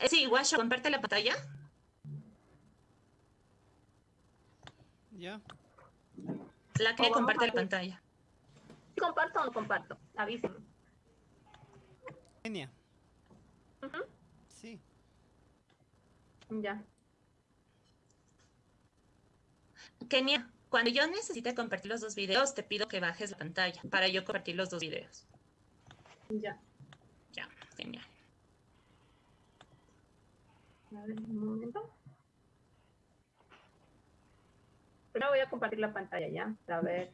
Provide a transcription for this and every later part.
Eh, sí, Guacho, comparte la pantalla. Ya. La que O vamos comparte la pantalla. ¿Sí ¿Comparto o no comparto? Avísenme. Genia. Sí. Ya. Kenia, cuando yo necesite compartir los dos videos, te pido que bajes la pantalla para yo compartir los dos videos. Ya. Ya, genial. A ver, un momento. Primero voy a compartir la pantalla ya, para ver.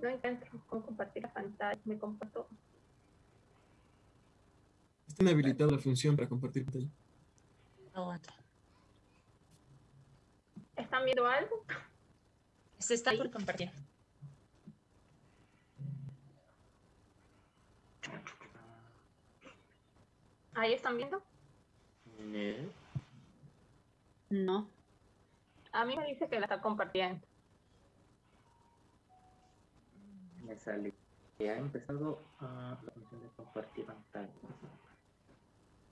No encuentro cómo compartir la pantalla. Me comparto. Está inhabilitada la función para compartir pantalla. Aguanta. ¿Están viendo algo? Se está por compartir. ¿Ahí están viendo? No. No. A mí me dice que la está compartiendo. Me sale. Ya ha empezado ah, la función de compartir pantalla.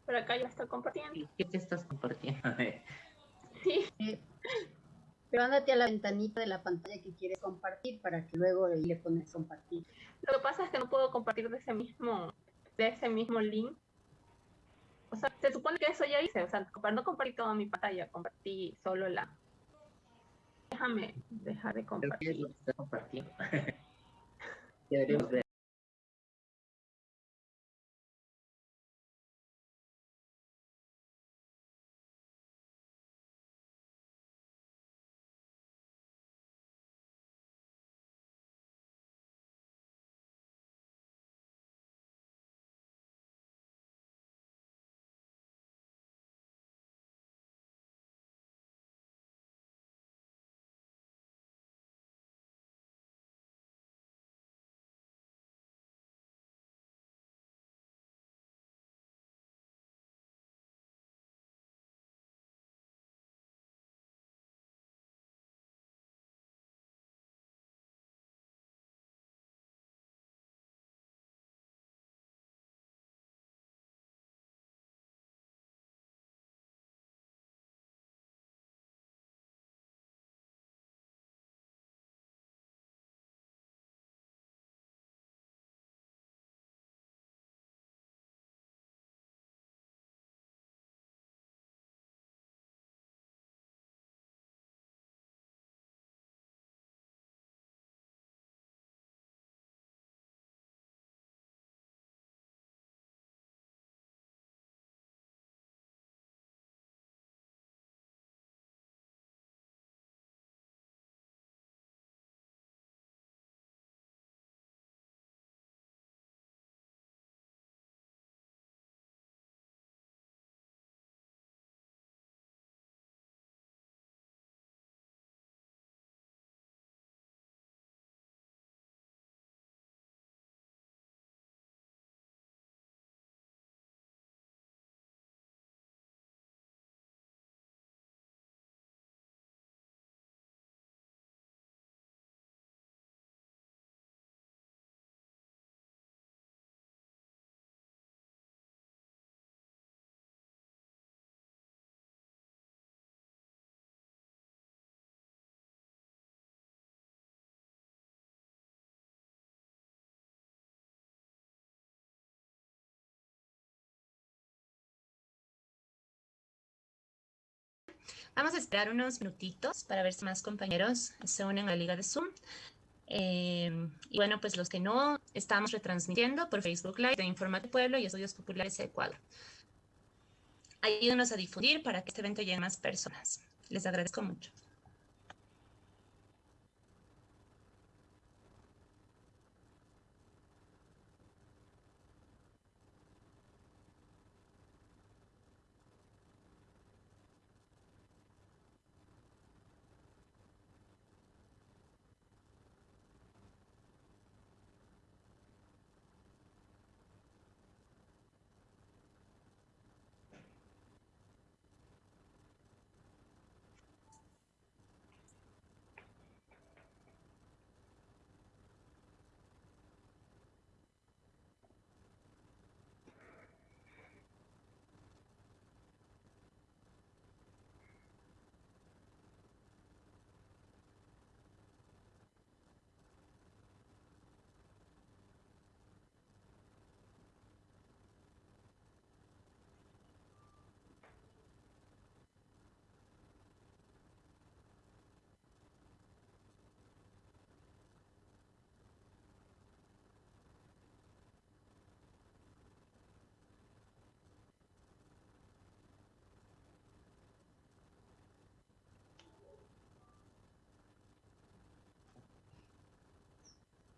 Pero acá ya está compartiendo. ¿Y qué te estás compartiendo? Sí. Pero ándate a la ventanita de la pantalla que quieres compartir para que luego le pones compartir. Lo que pasa es que no puedo compartir de ese mismo, de ese mismo link. O sea, se supone que eso ya hice. O sea, no compartir toda mi pantalla, compartí solo la. Déjame dejar de compartir. Deberíamos ver. Vamos a esperar unos minutitos para ver si más compañeros se unen a la liga de Zoom. Eh, y bueno, pues los que no, estamos retransmitiendo por Facebook Live de Informate Pueblo y Estudios Populares de Ecuador. Ayúdenos a difundir para que este evento llegue a más personas. Les agradezco mucho.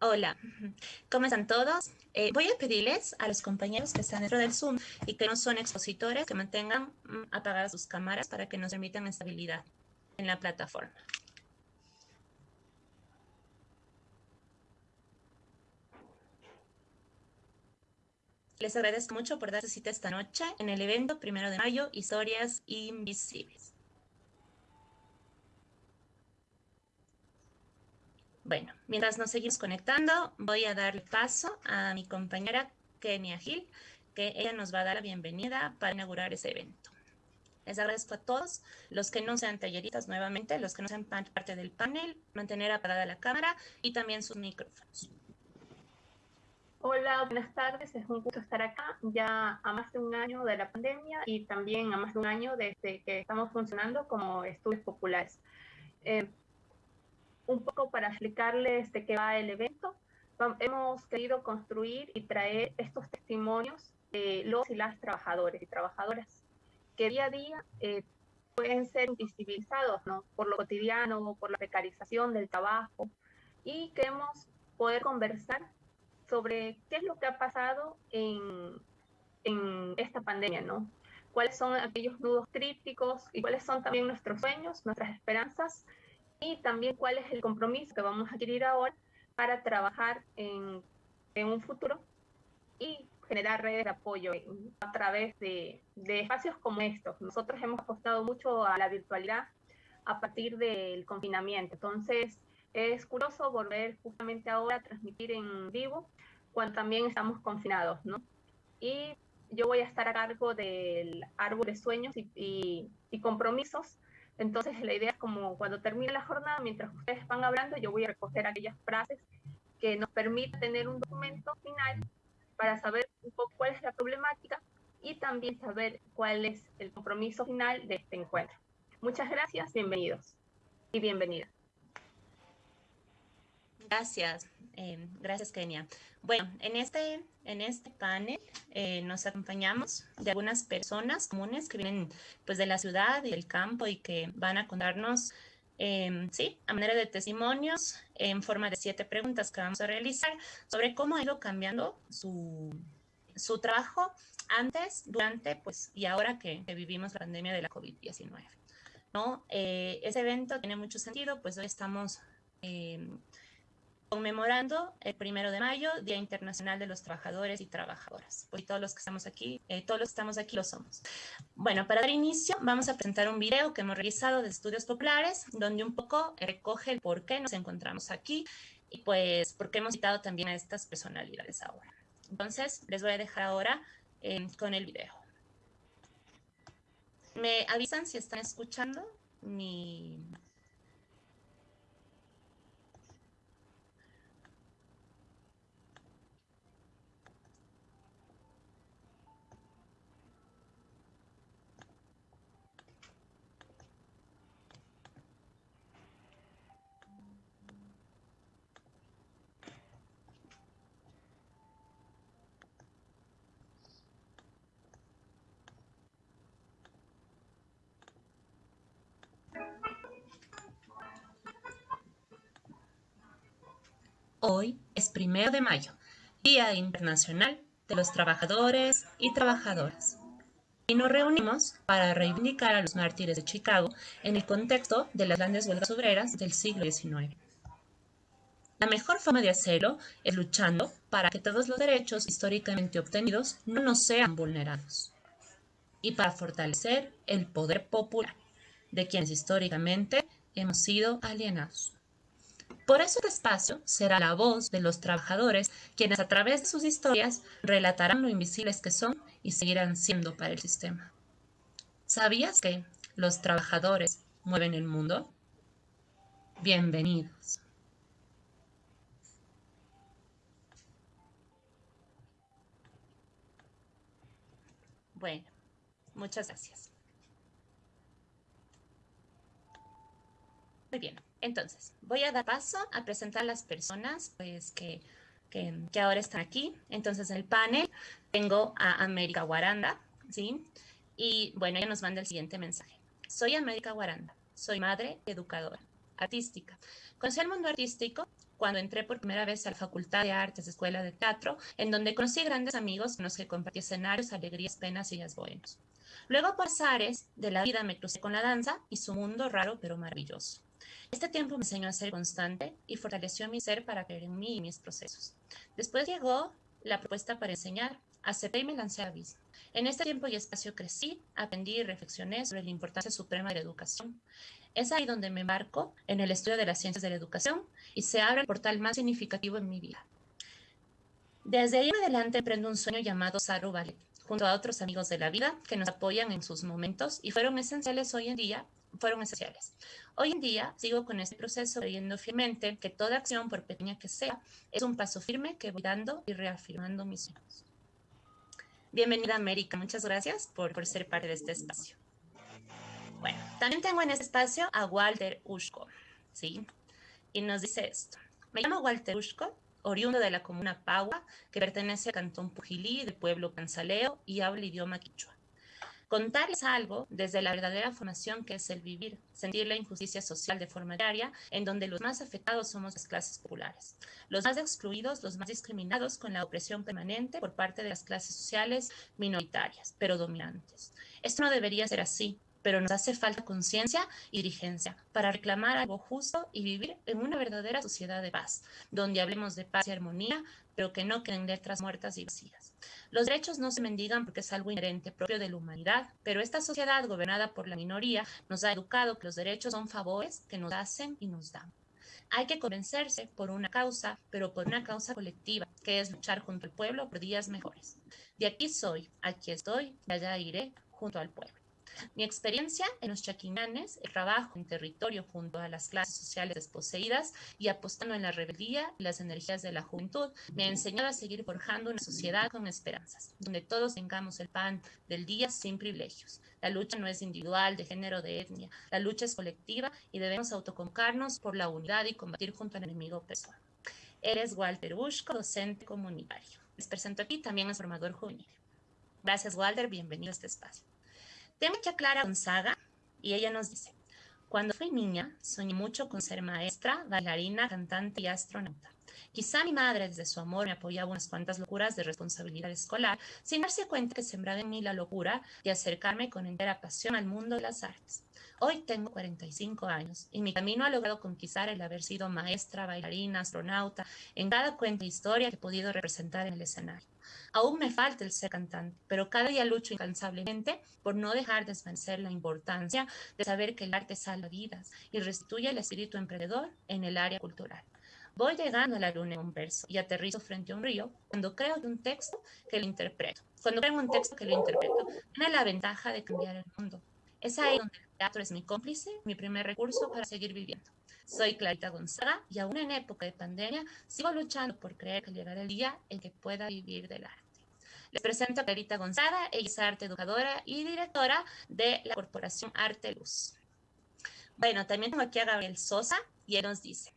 Hola, ¿cómo están todos? Eh, voy a pedirles a los compañeros que están dentro del Zoom y que no son expositores que mantengan mm, apagadas sus cámaras para que nos permitan estabilidad en la plataforma. Les agradezco mucho por darse cita esta noche en el evento Primero de Mayo, Historias Invisibles. Bueno, mientras nos seguimos conectando, voy a darle paso a mi compañera Kenia Gil, que ella nos va a dar la bienvenida para inaugurar ese evento. Les agradezco a todos los que no sean talleritas nuevamente, los que no sean parte del panel, mantener apagada la cámara y también sus micrófonos. Hola, buenas tardes. Es un gusto estar acá ya a más de un año de la pandemia y también a más de un año desde que estamos funcionando como estudios populares. Eh, un poco para explicarles de qué va el evento. Hemos querido construir y traer estos testimonios de los y las trabajadores y trabajadoras que día a día eh, pueden ser invisibilizados ¿no? por lo cotidiano, por la precarización del trabajo y queremos poder conversar sobre qué es lo que ha pasado en, en esta pandemia, ¿no? Cuáles son aquellos nudos críticos y cuáles son también nuestros sueños, nuestras esperanzas y también cuál es el compromiso que vamos a adquirir ahora para trabajar en, en un futuro y generar redes de apoyo a través de, de, espacios como estos. Nosotros hemos apostado mucho a la virtualidad a partir del confinamiento. Entonces, es curioso volver justamente ahora a transmitir en vivo cuando también estamos confinados, ¿no? Y yo voy a estar a cargo del árbol de sueños y, y, compromisos. Entonces la idea es como cuando termine la jornada, mientras ustedes van hablando, yo voy a recoger aquellas frases que nos permitan tener un documento final para saber un poco cuál es la problemática y también saber cuál es el compromiso final de este encuentro. Muchas gracias, bienvenidos y bienvenidas. Gracias, eh, gracias Kenia. Bueno, en este, en este panel eh, nos acompañamos de algunas personas comunes que vienen pues de la ciudad y del campo y que van a contarnos, eh, sí, a manera de testimonios en forma de siete preguntas que vamos a realizar sobre cómo ha ido cambiando su, su trabajo antes, durante, pues, y ahora que, que vivimos la pandemia de la COVID-19. ¿no? Eh, ese evento tiene mucho sentido, pues hoy estamos eh, conmemorando el primero de mayo, Día Internacional de los Trabajadores y Trabajadoras. Hoy todos los que estamos aquí, eh, todos los que estamos aquí lo somos. Bueno, para dar inicio, vamos a presentar un video que hemos realizado de estudios populares, donde un poco recoge el por qué nos encontramos aquí y pues por qué hemos citado también a estas personalidades ahora. Entonces, les voy a dejar ahora eh, con el video. ¿Me avisan si están escuchando mi, Hoy es primero de mayo, Día Internacional de los Trabajadores y Trabajadoras. Y nos reunimos para reivindicar a los mártires de Chicago en el contexto de las grandes huelgas obreras del siglo XIX. La mejor forma de hacerlo es luchando para que todos los derechos históricamente obtenidos no nos sean vulnerados y para fortalecer el poder popular de quienes históricamente hemos sido alienados. Por eso este espacio será la voz de los trabajadores, quienes a través de sus historias relatarán lo invisibles que son y seguirán siendo para el sistema. ¿Sabías que los trabajadores mueven el mundo? Bienvenidos. Bueno, muchas gracias. Muy bien. Entonces, voy a dar paso a presentar a las personas pues, que, que, ahora están aquí. Entonces, en el panel tengo a América Guaranda, ¿sí? Y bueno, ella nos manda el siguiente mensaje. Soy América Guaranda, soy madre educadora, artística. Conocí el mundo artístico cuando entré por primera vez a la Facultad de Artes, Escuela de Teatro, en donde conocí grandes amigos con los que compartí escenarios, alegrías, penas y días buenos. Luego, por azares de la vida, me crucé con la danza y su mundo raro pero maravilloso. Este tiempo me enseñó a ser constante y fortaleció mi ser para creer en mí y mis procesos. Después llegó la propuesta para enseñar. Acepté y me lancé a abismo. En este tiempo y espacio crecí, aprendí y reflexioné sobre la importancia suprema de la educación. Es ahí donde me embarco en el estudio de las ciencias de la educación y se abre el portal más significativo en mi vida. Desde ahí en adelante emprendo un sueño llamado Saru Ballet, junto a otros amigos de la vida que nos apoyan en sus momentos y fueron esenciales hoy en día, fueron esenciales. Hoy en día sigo con este proceso creyendo fielmente que toda acción, por pequeña que sea, es un paso firme que voy dando y reafirmando mis sueños. Bienvenida América, muchas gracias por, ser parte de este espacio. Bueno, también tengo en este espacio a Walter Ushko, ¿sí? Y nos dice esto. Me llamo Walter Ushko, oriundo de la comuna Paua, que pertenece al cantón Pujilí, del pueblo Cansaleo, y habla idioma quichua. Contarles algo desde la verdadera formación que es el vivir, sentir la injusticia social de forma diaria, en donde los más afectados somos las clases populares, los más excluidos, los más discriminados con la opresión permanente por parte de las clases sociales minoritarias, pero dominantes. Esto no debería ser así, pero nos hace falta conciencia y dirigencia para reclamar algo justo y vivir en una verdadera sociedad de paz, donde hablemos de paz y armonía, pero que no queden letras muertas y vacías. Los derechos no se mendigan porque es algo inherente propio de la humanidad, pero esta sociedad gobernada por la minoría nos ha educado que los derechos son favores que nos hacen y nos dan. Hay que convencerse por una causa, pero por una causa colectiva, que es luchar junto al pueblo por días mejores. De aquí soy, aquí estoy, y allá iré junto al pueblo. Mi experiencia en los chaquinanes, el trabajo en territorio junto a las clases sociales desposeídas y apostando en la rebeldía y las energías de la juventud, me ha enseñado a seguir forjando una sociedad con esperanzas, donde todos tengamos el pan del día sin privilegios. La lucha no es individual, de género, de etnia. La lucha es colectiva y debemos autoconcarnos por la unidad y combatir junto al enemigo opresor. Eres Walter Ushko, docente comunitario. Les presento aquí también al formador juvenil. Gracias, Walter. Bienvenido a este espacio. Tengo aquí a Clara Gonzaga y ella nos dice, cuando fui niña soñé mucho con ser maestra, bailarina, cantante y astronauta. Quizá mi madre desde su amor me apoyaba unas cuantas locuras de responsabilidad escolar, sin darse cuenta que sembraba en mí la locura de acercarme con entera pasión al mundo de las artes. Hoy tengo 45 años y mi camino ha logrado conquistar el haber sido maestra, bailarina, astronauta, en cada cuenta historia que he podido representar en el escenario. Aún me falta el ser cantante, pero cada día lucho incansablemente por no dejar desvanecer la importancia de saber que el arte salva vidas y restituye el espíritu emprendedor en el área cultural. Voy llegando a la luna en un verso y aterrizo frente a un río cuando creo un texto que lo interpreto. Cuando creo un texto que lo interpreto, tiene la ventaja de cambiar el mundo. Es ahí donde teatro es mi cómplice, mi primer recurso para seguir viviendo. Soy Clarita Gonzaga y aún en época de pandemia sigo luchando por creer que llegará el día en que pueda vivir del arte. Les presento a Clarita Gonzaga, ella es arte educadora y directora de la Corporación Arte Luz. Bueno, también tengo aquí a Gabriel Sosa y él nos dice,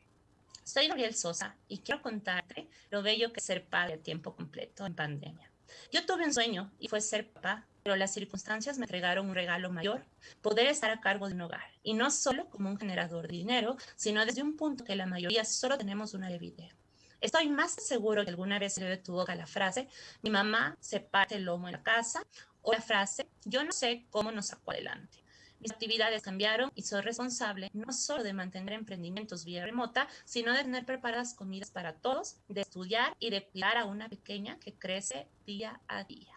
soy Gabriel Sosa y quiero contarte lo bello que es ser padre a tiempo completo en pandemia. Yo tuve un sueño y fue ser papá, pero las circunstancias me entregaron un regalo mayor, poder estar a cargo de un hogar, y no solo como un generador de dinero, sino desde un punto que la mayoría solo tenemos una de video. Estoy más seguro que alguna vez le de tu boca la frase, mi mamá se parte el lomo en la casa, o la frase, yo no sé cómo nos sacó adelante. Mis actividades cambiaron y soy responsable no solo de mantener emprendimientos vía remota, sino de tener preparadas comidas para todos, de estudiar y de cuidar a una pequeña que crece día a día.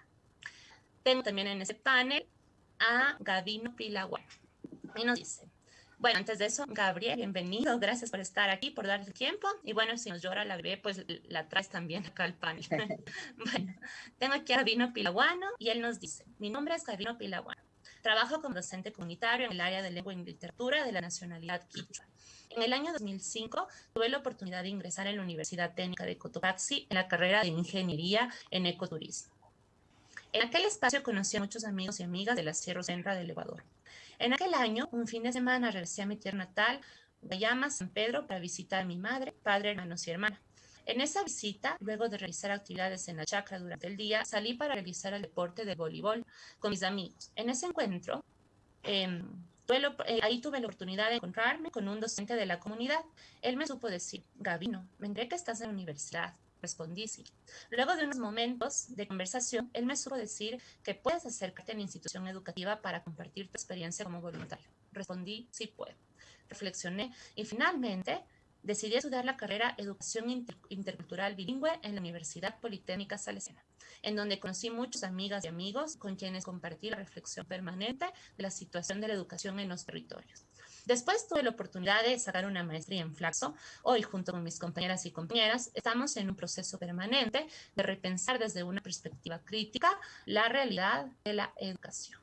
Tengo también en ese panel a Gavino Pilaguan. Y nos dice, bueno, antes de eso, Gabriel, bienvenido, gracias por estar aquí, por darte tiempo. Y bueno, si nos llora la bebé, pues la traes también acá al panel. bueno, tengo aquí a Gavino Pilaguano y él nos dice, mi nombre es Gavino Pilaguano. Trabajo como docente comunitario en el área de lengua y literatura de la nacionalidad quichua. En el año 2005 tuve la oportunidad de ingresar en la Universidad Técnica de Cotopaxi en la carrera de Ingeniería en Ecoturismo. En aquel espacio conocí a muchos amigos y amigas de la Sierra Centra del Ecuador. En aquel año, un fin de semana, regresé a mi tierra natal, Guayama, San Pedro, para visitar a mi madre, padre, hermanos y hermana. En esa visita, luego de realizar actividades en la chacra durante el día, salí para realizar el deporte de voleibol con mis amigos. En ese encuentro, eh, eh, ahí tuve la oportunidad de encontrarme con un docente de la comunidad. Él me supo decir, Gabino, me enteré que estás en la universidad. Respondí sí. Luego de unos momentos de conversación, él me supo decir que puedes acercarte a la institución educativa para compartir tu experiencia como voluntario. Respondí sí puedo. Reflexioné y finalmente decidí estudiar la carrera Educación Intercultural Bilingüe en la Universidad Politécnica Salesiana, en donde conocí muchas amigas y amigos con quienes compartí la reflexión permanente de la situación de la educación en los territorios. Después tuve la oportunidad de sacar una maestría en Flaxo. Hoy, junto con mis compañeras y compañeras, estamos en un proceso permanente de repensar desde una perspectiva crítica la realidad de la educación.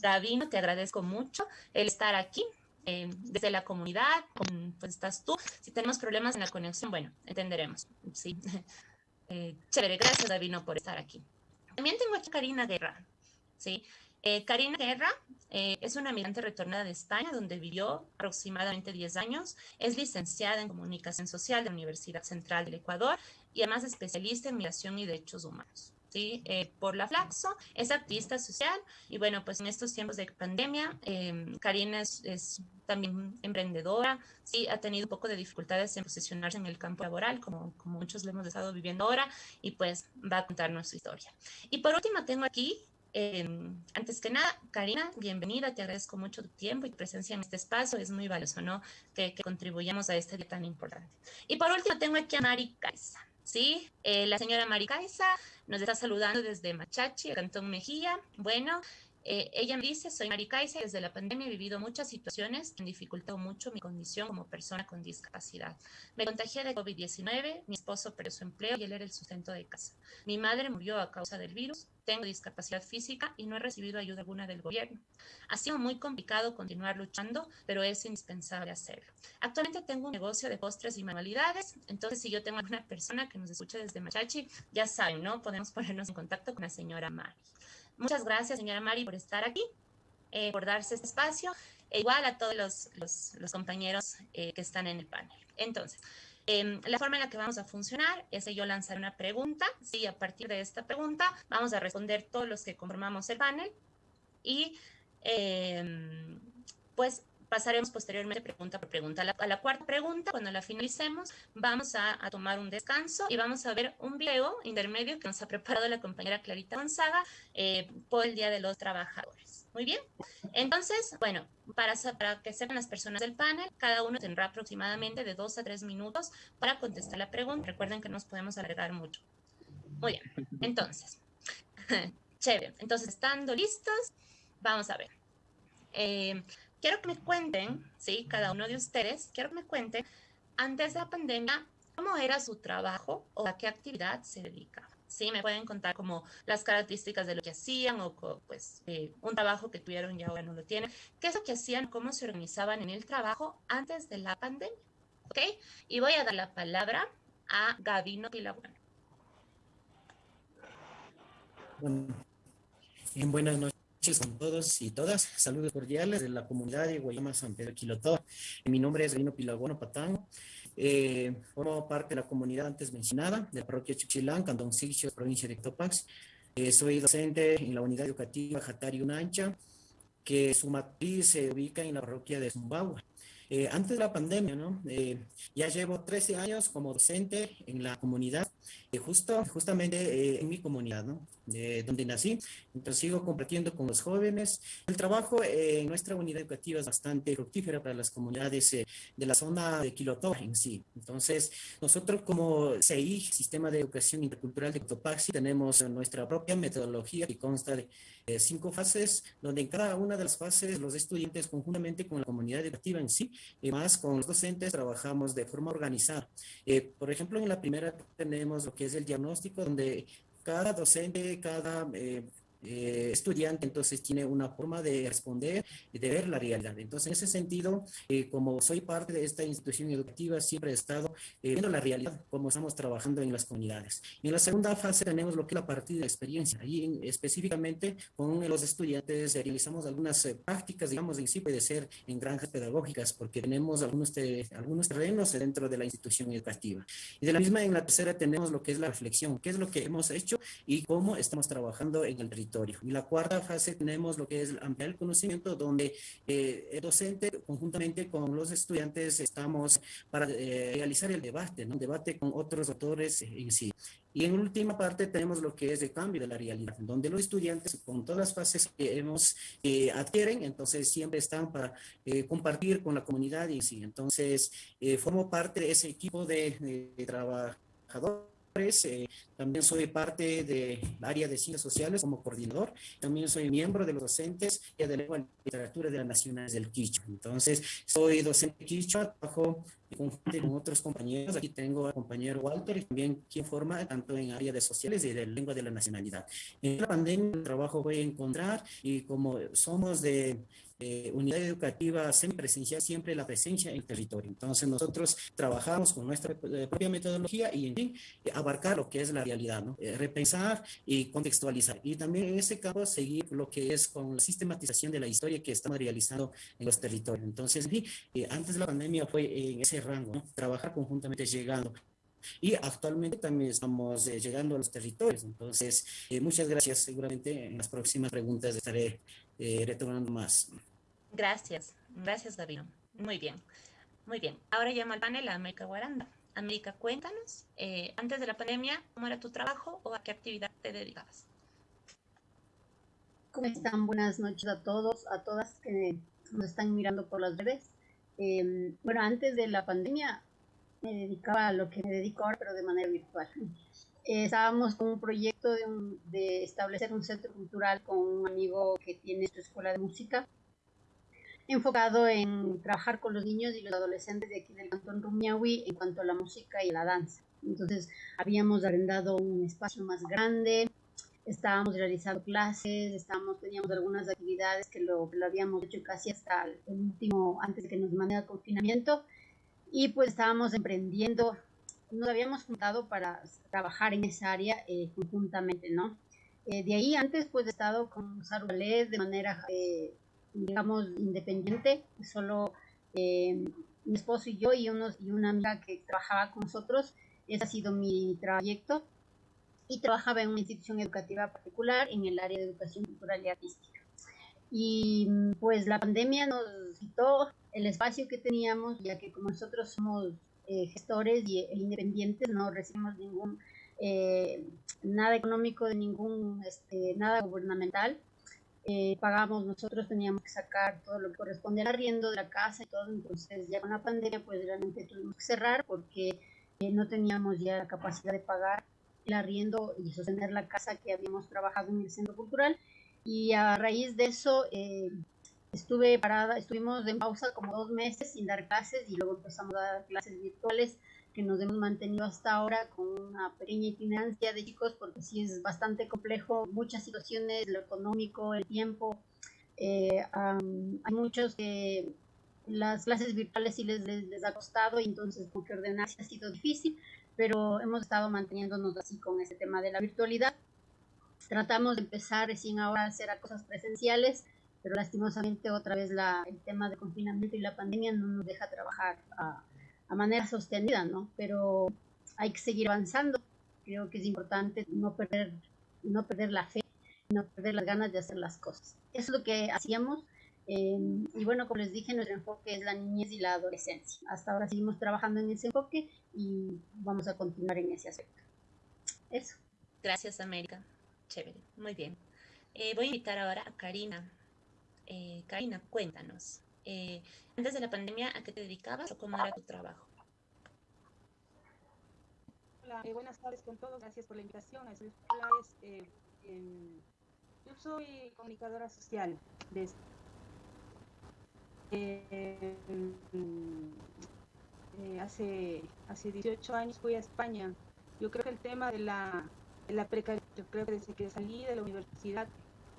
Gabino, te agradezco mucho el estar aquí. Eh, desde la comunidad, pues estás tú. Si tenemos problemas en la conexión, bueno, entenderemos. Sí. Eh, chévere, gracias Gabino por estar aquí. También tengo aquí a Karina Guerra. ¿sí? Eh, Karina Guerra eh, es una migrante retornada de España, donde vivió aproximadamente 10 años. Es licenciada en Comunicación Social de la Universidad Central del Ecuador y además especialista en migración y derechos humanos. ¿sí? Eh, por la Flaxo, es activista social y bueno, pues en estos tiempos de pandemia, Karina es, también emprendedora, sí, ha tenido un poco de dificultades en posicionarse en el campo laboral, como, como muchos lo hemos estado viviendo ahora, y pues va a contarnos su historia. Y por último tengo aquí Em, antes que nada, Karina, bienvenida, te agradezco mucho tu tiempo y tu presencia en este espacio, es muy valioso, ¿no? Que, contribuyamos a este día tan importante. Y por último, tengo aquí a Mari Caiza, ¿sí? Eh, la señora Mari Caiza nos está saludando desde Machachi, Cantón Mejía. Bueno, eh, ella me dice, soy Maricaisa y desde la pandemia he vivido muchas situaciones que han dificultado mucho mi condición como persona con discapacidad. Me contagié de COVID-19, mi esposo perdió su empleo y él era el sustento de casa. Mi madre murió a causa del virus, tengo discapacidad física y no he recibido ayuda alguna del gobierno. Ha sido muy complicado continuar luchando, pero es indispensable hacerlo. Actualmente tengo un negocio de postres y manualidades, entonces si yo tengo alguna persona que nos escuche desde Machachi, ya saben, ¿no? Podemos ponernos en contacto con la señora Mari. Muchas gracias, señora Mari, por estar aquí, eh, por darse este espacio, e igual a todos los, compañeros eh, que están en el panel. Entonces, em, la forma en la que vamos a funcionar es que yo lanzar una pregunta, sí, a partir de esta pregunta vamos a responder todos los que conformamos el panel y em, pues pasaremos posteriormente pregunta por pregunta. A la, cuarta pregunta, cuando la finalicemos, vamos a, tomar un descanso y vamos a ver un video intermedio que nos ha preparado la compañera Clarita Gonzaga eh, por el Día de los Trabajadores. Muy bien. Entonces, bueno, para, para que sepan las personas del panel, cada uno tendrá aproximadamente de dos a tres minutos para contestar la pregunta. Recuerden que nos podemos alargar mucho. Muy bien. Entonces, chévere. Entonces, estando listos, vamos a ver. Eh, quiero que me cuenten, ¿sí? Cada uno de ustedes, quiero que me cuenten, antes de la pandemia, cómo era su trabajo o a qué actividad se dedicaba. Sí, me pueden contar como las características de lo que hacían o pues eh, un trabajo que tuvieron y ahora no lo tienen. ¿Qué es lo que hacían? ¿Cómo se organizaban en el trabajo antes de la pandemia? ¿Ok? Y voy a dar la palabra a Gabino Pilabueno. Bueno, buenas noches con todos y todas. Saludos cordiales de la comunidad de Guayama San Pedro Quilotó. Mi nombre es Rino Pilagono Patán. Eh, formo parte de la comunidad antes mencionada de la parroquia Chuchilán, Cantón Sixio, provincia de Topax. Eh, soy docente en la unidad educativa Jatari Unancha, que su matriz se ubica en la parroquia de Zumbagua. Eh, antes de la pandemia, ¿no? Eh, ya llevo 13 años como docente en la comunidad justo, justamente eh, en mi comunidad, ¿no? De donde nací. Entonces sigo compartiendo con los jóvenes. El trabajo en nuestra unidad educativa es bastante fructífero para las comunidades eh, de la zona de Quilotó en sí. Entonces, nosotros como CI, Sistema de Educación Intercultural de Cotopaxi, tenemos nuestra propia metodología que consta de eh, cinco fases, donde en cada una de las fases los estudiantes conjuntamente con la comunidad educativa en sí, y más con los docentes, trabajamos de forma organizada. por ejemplo, en la primera tenemos lo que es el diagnóstico, donde cada docente, cada eh, eh, estudiante entonces tiene una forma de responder y de ver la realidad. Entonces, en ese sentido, eh, como soy parte de esta institución educativa, siempre he estado eh, viendo la realidad, cómo estamos trabajando en las comunidades. Y en la segunda fase tenemos lo que es la partida de experiencia. Ahí específicamente con los estudiantes realizamos algunas prácticas, digamos, en sí puede ser en granjas pedagógicas, porque tenemos algunos, algunos terrenos dentro de la institución educativa. Y de la misma, en la tercera tenemos lo que es la reflexión, qué es lo que hemos hecho y cómo estamos trabajando en el territorio territorio. Y la cuarta fase tenemos lo que es ampliar el conocimiento, donde eh, el docente, conjuntamente con los estudiantes, estamos para eh, realizar el debate, ¿no? debate con otros autores en sí. Y en última parte tenemos lo que es el cambio de la realidad, donde los estudiantes con todas las fases que hemos eh, adquieren, entonces siempre están para eh, compartir con la comunidad y sí. Entonces, eh, formo parte de ese equipo de, de trabajadores eh, también soy parte del área de ciencias sociales como coordinador. También soy miembro de los docentes de lengua y literatura de las naciones del Quichua. Entonces, soy docente Quichua, trabajo con otros compañeros. Aquí tengo al compañero Walter, también quien forma tanto en área de sociales y de lengua de la nacionalidad. En la pandemia el trabajo voy a encontrar y como somos de eh, unidad educativa semipresencial, siempre la presencia en el territorio. Entonces nosotros trabajamos con nuestra eh, propia metodología y en fin, eh, abarcar lo que es la realidad, ¿no? Eh, repensar y contextualizar. Y también en ese caso seguir lo que es con la sistematización de la historia que estamos realizando en los territorios. Entonces, en fin, antes de la pandemia fue en ese rango, ¿no? trabajar conjuntamente llegando y actualmente también estamos llegando a los territorios. Entonces, eh, muchas gracias. Seguramente en las próximas preguntas estaré eh, retomando más. Gracias, gracias Gabino. Muy bien, muy bien. Ahora llamo al panel a América Guaranda. América, cuéntanos, eh, antes de la pandemia, ¿cómo era tu trabajo o a qué actividad te dedicabas? ¿Cómo están? Buenas noches a todos, a todas que nos están mirando por las redes. Eh, bueno, antes de la pandemia me dedicaba a lo que me dedico ahora, pero de manera virtual. Eh, estábamos con un proyecto de, un, de, establecer un centro cultural con un amigo que tiene su escuela de música, enfocado en trabajar con los niños y los adolescentes de aquí del cantón Rumiahui en cuanto a la música y la danza. Entonces, habíamos arrendado un espacio más grande, estábamos realizando clases, estábamos, teníamos algunas actividades que lo, lo habíamos hecho casi hasta el último, antes de que nos mandara el confinamiento, y pues estábamos emprendiendo nos habíamos juntado para trabajar en esa área eh, conjuntamente, ¿no? Eh, de ahí antes pues he estado con Sarualés de manera, eh, digamos, independiente, solo mi esposo y yo y, unos, y una amiga que trabajaba con nosotros, ese ha sido mi trayecto y trabajaba en una institución educativa particular en el área de educación cultural y artística. Y pues la pandemia nos quitó el espacio que teníamos, ya que como nosotros somos eh, gestores y, e independientes, no recibimos ningún, eh, nada económico de ningún, este, nada gubernamental. Eh, pagamos, nosotros teníamos que sacar todo lo que corresponde al arriendo de la casa y todo, entonces ya con la pandemia pues realmente tuvimos que cerrar porque no teníamos ya la capacidad de pagar el arriendo y sostener la casa que habíamos trabajado en el centro cultural y a raíz de eso estuve parada, estuvimos en pausa como dos meses sin dar clases y luego empezamos a dar clases virtuales que nos hemos mantenido hasta ahora con una pequeña itinerancia de chicos porque sí es bastante complejo, muchas situaciones, lo económico, el tiempo. Eh, hay muchos que las clases virtuales sí les, les, ha costado y entonces porque ordenarse ha sido difícil, pero hemos estado manteniéndonos así con ese tema de la virtualidad. Tratamos de empezar recién ahora a hacer cosas presenciales, pero lastimosamente otra vez la, el tema de confinamiento y la pandemia no nos deja trabajar a, a manera sostenida, ¿no? Pero hay que seguir avanzando. Creo que es importante no perder, no perder la fe, no perder las ganas de hacer las cosas. Eso es lo que hacíamos. Eh, y bueno, como les dije, nuestro enfoque es la niñez y la adolescencia. Hasta ahora seguimos trabajando en ese enfoque y vamos a continuar en ese aspecto. Eso. Gracias, América. Chévere. Muy bien. Eh, voy a invitar ahora a Karina. Eh, Karina, cuéntanos. Eh, antes de la pandemia, ¿a qué te dedicabas o cómo era tu trabajo? Hola, eh, buenas tardes con todos. Gracias por la invitación. Eh, yo soy comunicadora social. Desde, hace, hace 18 años fui a España. Yo creo que el tema de la, de la precariedad, yo creo que desde que salí de la universidad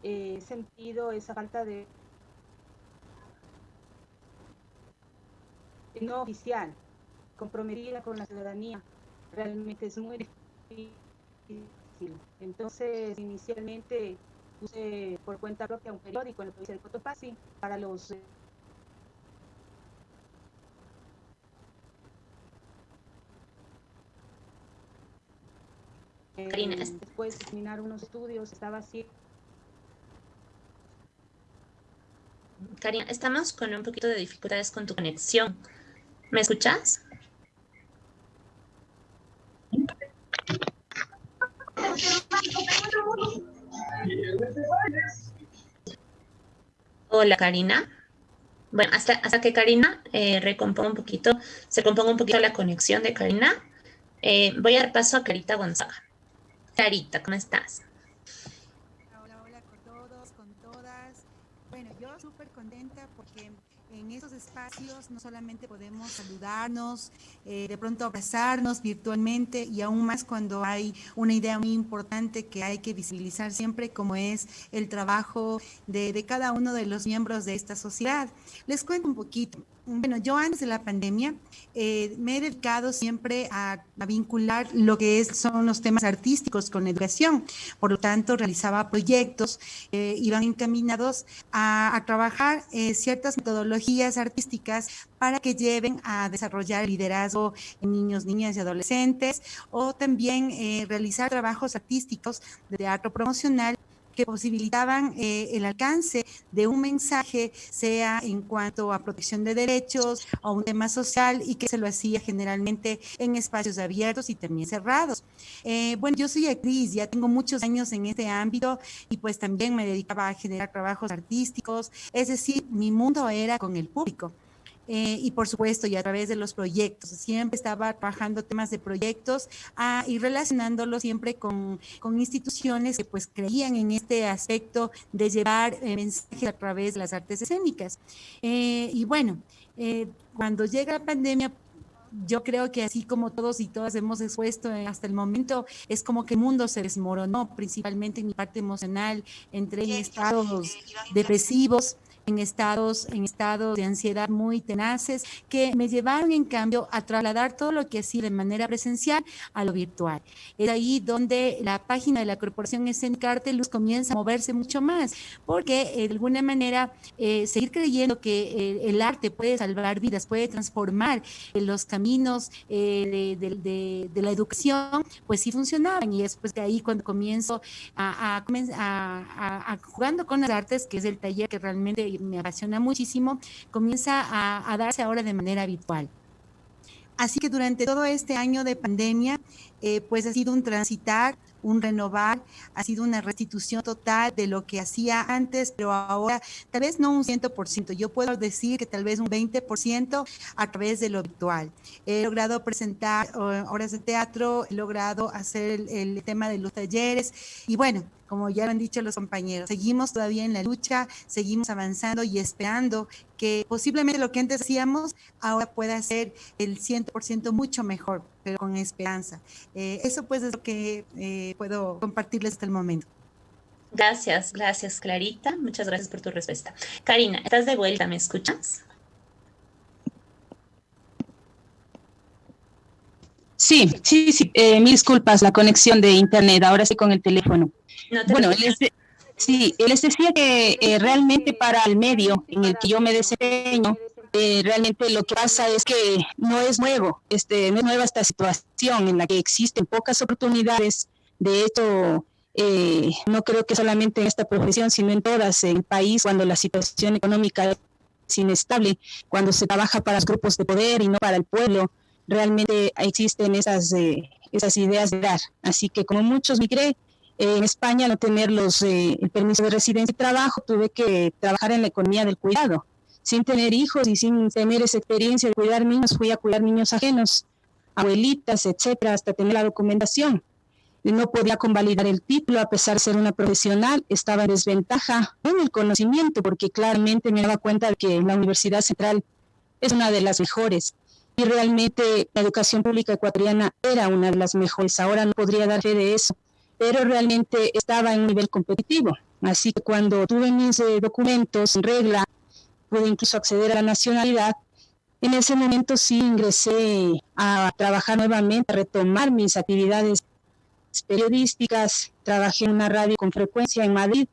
he sentido esa falta de no oficial, comprometida con la ciudadanía, realmente es muy difícil. Entonces, inicialmente puse por cuenta propia un periódico en la provincia de Cotopaxi para los Karina. después de terminar unos estudios, estaba así Karina, estamos con un poquito de dificultades con tu conexión. ¿Me escuchas? Hola, Karina. Bueno, hasta, hasta que Karina eh, recomponga un poquito, se componga un poquito la conexión de Karina, eh, voy a dar paso a Carita Gonzaga. Carita, ¿cómo estás? Hola, hola con todos, con todas. Bueno, yo súper contenta porque en esos no solamente podemos saludarnos, eh, de pronto abrazarnos virtualmente y aún más cuando hay una idea muy importante que hay que visibilizar siempre como es el trabajo de, de cada uno de los miembros de esta sociedad. Les cuento un poquito. Bueno, yo antes de la pandemia eh, me he dedicado siempre a, vincular lo que es, son los temas artísticos con educación. Por lo tanto, realizaba proyectos, eh, iban encaminados a, trabajar eh, ciertas metodologías artísticas para que lleven a desarrollar liderazgo en niños, niñas y adolescentes, o también eh, realizar trabajos artísticos de teatro promocional que posibilitaban eh, el alcance de un mensaje, sea en cuanto a protección de derechos o un tema social, y que se lo hacía generalmente en espacios abiertos y también cerrados. Eh, bueno, yo soy actriz, ya tengo muchos años en este ámbito y pues también me dedicaba a generar trabajos artísticos, es decir, mi mundo era con el público. Eh, y por supuesto, y a través de los proyectos. Siempre estaba trabajando temas de proyectos ah, y relacionándolo siempre con, con, instituciones que pues creían en este aspecto de llevar eh, mensajes a través de las artes escénicas. Eh, y bueno, cuando llega la pandemia, yo creo que así como todos y todas hemos expuesto hasta el momento, es como que el mundo se desmoronó, principalmente en mi parte emocional, entré en estados depresivos, en estados, en estados de ansiedad muy tenaces que me llevaron en cambio a trasladar todo lo que hacía de manera presencial a lo virtual. Es ahí donde la página de la Corporación Escénica Arte Luz comienza a moverse mucho más, porque eh, de alguna manera eh, seguir creyendo que eh, el arte puede salvar vidas, puede transformar eh, los caminos eh, de, de, de, la educación, pues sí funcionaban y es pues que ahí cuando comienzo a, a, a, a jugando con las artes, que es el taller que realmente me apasiona muchísimo, comienza a, darse ahora de manera habitual. Así que durante todo este año de pandemia, eh, pues ha sido un transitar, un renovar, ha sido una restitución total de lo que hacía antes, pero ahora tal vez no un 100%, yo puedo decir que tal vez un 20% a través de lo virtual. He logrado presentar horas de teatro, he logrado hacer el, el tema de los talleres y bueno, como ya lo han dicho los compañeros, seguimos todavía en la lucha, seguimos avanzando y esperando que posiblemente lo que antes hacíamos ahora pueda ser el 100% mucho mejor, pero con esperanza. Eh, eso pues es lo que eh, puedo compartirles hasta el momento. Gracias, gracias Clarita, muchas gracias por tu respuesta. Karina, estás de vuelta, ¿me escuchas? Sí, sí, sí, eh, mil disculpas, la conexión de internet, ahora sí con el teléfono. No te bueno, les de, sí, les decía que eh, realmente para el medio en el que yo me desempeño, eh, realmente lo que pasa es que no es nuevo, este, no es nueva esta situación en la que existen pocas oportunidades. De hecho, eh, no creo que solamente en esta profesión, sino en todas, en el país, cuando la situación económica es inestable, cuando se trabaja para los grupos de poder y no para el pueblo, realmente existen esas, eh, esas ideas de dar. Así que como muchos migré, eh, en España no tener los, eh, el permiso de residencia y trabajo, tuve que trabajar en la economía del cuidado. Sin tener hijos y sin tener esa experiencia de cuidar niños, fui a cuidar niños ajenos, abuelitas, etcétera, hasta tener la documentación. No podía convalidar el título a pesar de ser una profesional, estaba en desventaja en el conocimiento, porque claramente me daba cuenta de que la Universidad Central es una de las mejores y realmente la educación pública ecuatoriana era una de las mejores. Ahora no podría dar fe de eso, pero realmente estaba en un nivel competitivo. Así que cuando tuve mis eh, documentos en regla, pude incluso acceder a la nacionalidad. En ese momento sí ingresé a trabajar nuevamente, a retomar mis actividades periodísticas. Trabajé en una radio con frecuencia en Madrid.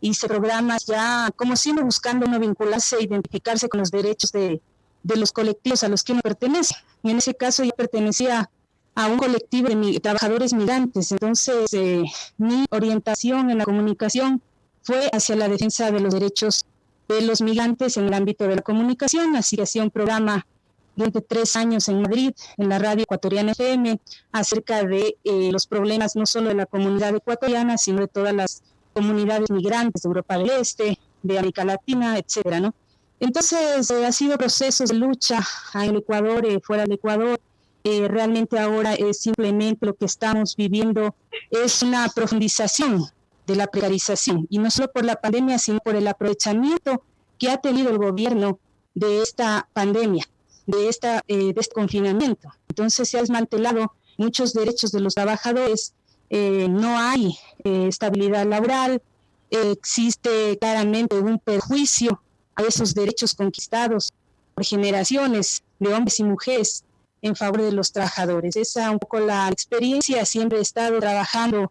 Hice programas ya, como siempre, buscando no vincularse e identificarse con los derechos de, de los colectivos a los que uno pertenece. Y en ese caso yo pertenecía a un colectivo de mi, trabajadores migrantes. Entonces, eh, mi orientación en la comunicación fue hacia la defensa de los derechos de los migrantes en el ámbito de la comunicación, así que hacía un programa durante tres años en Madrid, en la radio ecuatoriana FM, acerca de eh, los problemas no solo de la comunidad ecuatoriana, sino de todas las comunidades migrantes de Europa del Este, de América Latina, etcétera, ¿no? Entonces, eh, ha sido procesos de lucha en el Ecuador, eh, fuera del Ecuador. realmente ahora es simplemente lo que estamos viviendo es una profundización de la precarización, y no solo por la pandemia, sino por el aprovechamiento que ha tenido el gobierno de esta pandemia de, esta, eh, este confinamiento. Entonces se ha desmantelado muchos derechos de los trabajadores, eh, no hay eh, estabilidad laboral, existe claramente un perjuicio a esos derechos conquistados por generaciones de hombres y mujeres en favor de los trabajadores. Esa es un poco la experiencia, siempre he estado trabajando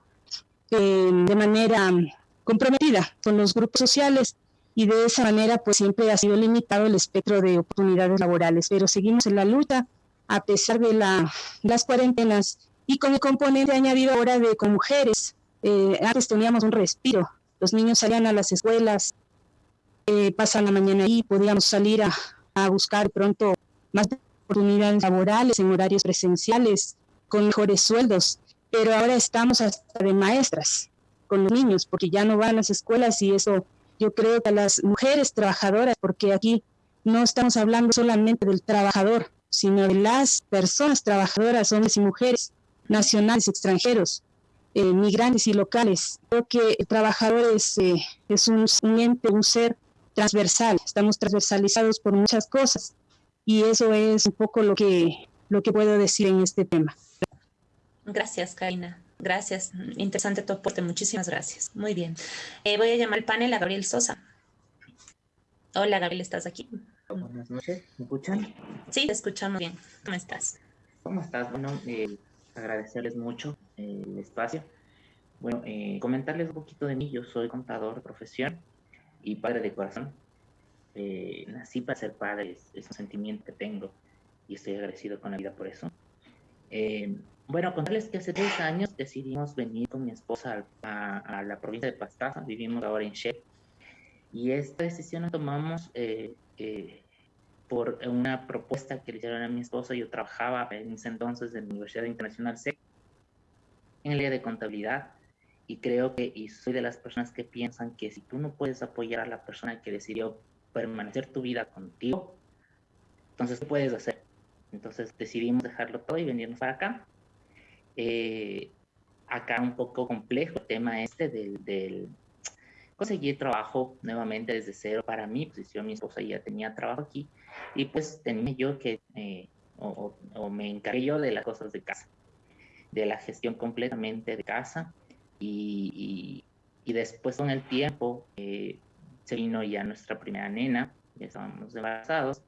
de manera comprometida con los grupos sociales y de esa manera pues siempre ha sido limitado el espectro de oportunidades laborales, pero seguimos en la lucha a pesar de la, las cuarentenas y con el componente añadido ahora de con mujeres. Eh, antes teníamos un respiro, los niños salían a las escuelas, eh, pasan la mañana ahí, podíamos salir a, a buscar pronto más oportunidades laborales en horarios presenciales, con mejores sueldos, pero ahora estamos hasta de maestras con los niños, porque ya no van a las escuelas y eso yo creo que a las mujeres trabajadoras, porque aquí no estamos hablando solamente del trabajador, sino de las personas trabajadoras, hombres y mujeres, nacionales, extranjeros, eh, migrantes y locales. Creo que el trabajador es, eh, un, un, ente, un ser transversal, estamos transversalizados por muchas cosas y eso es un poco lo que, lo que puedo decir en este tema. Gracias, Karina. Gracias, interesante tu aporte, muchísimas gracias. Muy bien. Eh, voy a llamar al panel a Gabriel Sosa. Hola, Gabriel, ¿estás aquí? Buenas noches, ¿me escuchan? Sí, te escuchamos bien. ¿Cómo estás? ¿Cómo estás? Bueno, eh, agradecerles mucho eh, el espacio. Bueno, eh, comentarles un poquito de mí. Yo soy contador de profesión y padre de corazón. Nací para ser padre, es, es, un sentimiento que tengo y estoy agradecido con la vida por eso. Eh, bueno, contarles que hace tres años decidimos venir con mi esposa a, a la provincia de Pastaza, vivimos ahora en Shep, y esta decisión la tomamos eh, eh, por una propuesta que le hicieron a mi esposa. Yo trabajaba en ese entonces en la Universidad Internacional SEC en el área de contabilidad y creo que y soy de las personas que piensan que si tú no puedes apoyar a la persona que decidió permanecer tu vida contigo, entonces ¿qué puedes hacer? Entonces decidimos dejarlo todo y venirnos para acá. Eh, acá un poco complejo el tema este del, del, conseguir trabajo nuevamente desde cero para mi posición. Mi esposa ya tenía trabajo aquí y pues tenía yo que, eh, o, o, me encargué yo de las cosas de casa, de la gestión completamente de casa y, y, y después con el tiempo eh, se vino ya nuestra primera nena, ya estábamos embarazados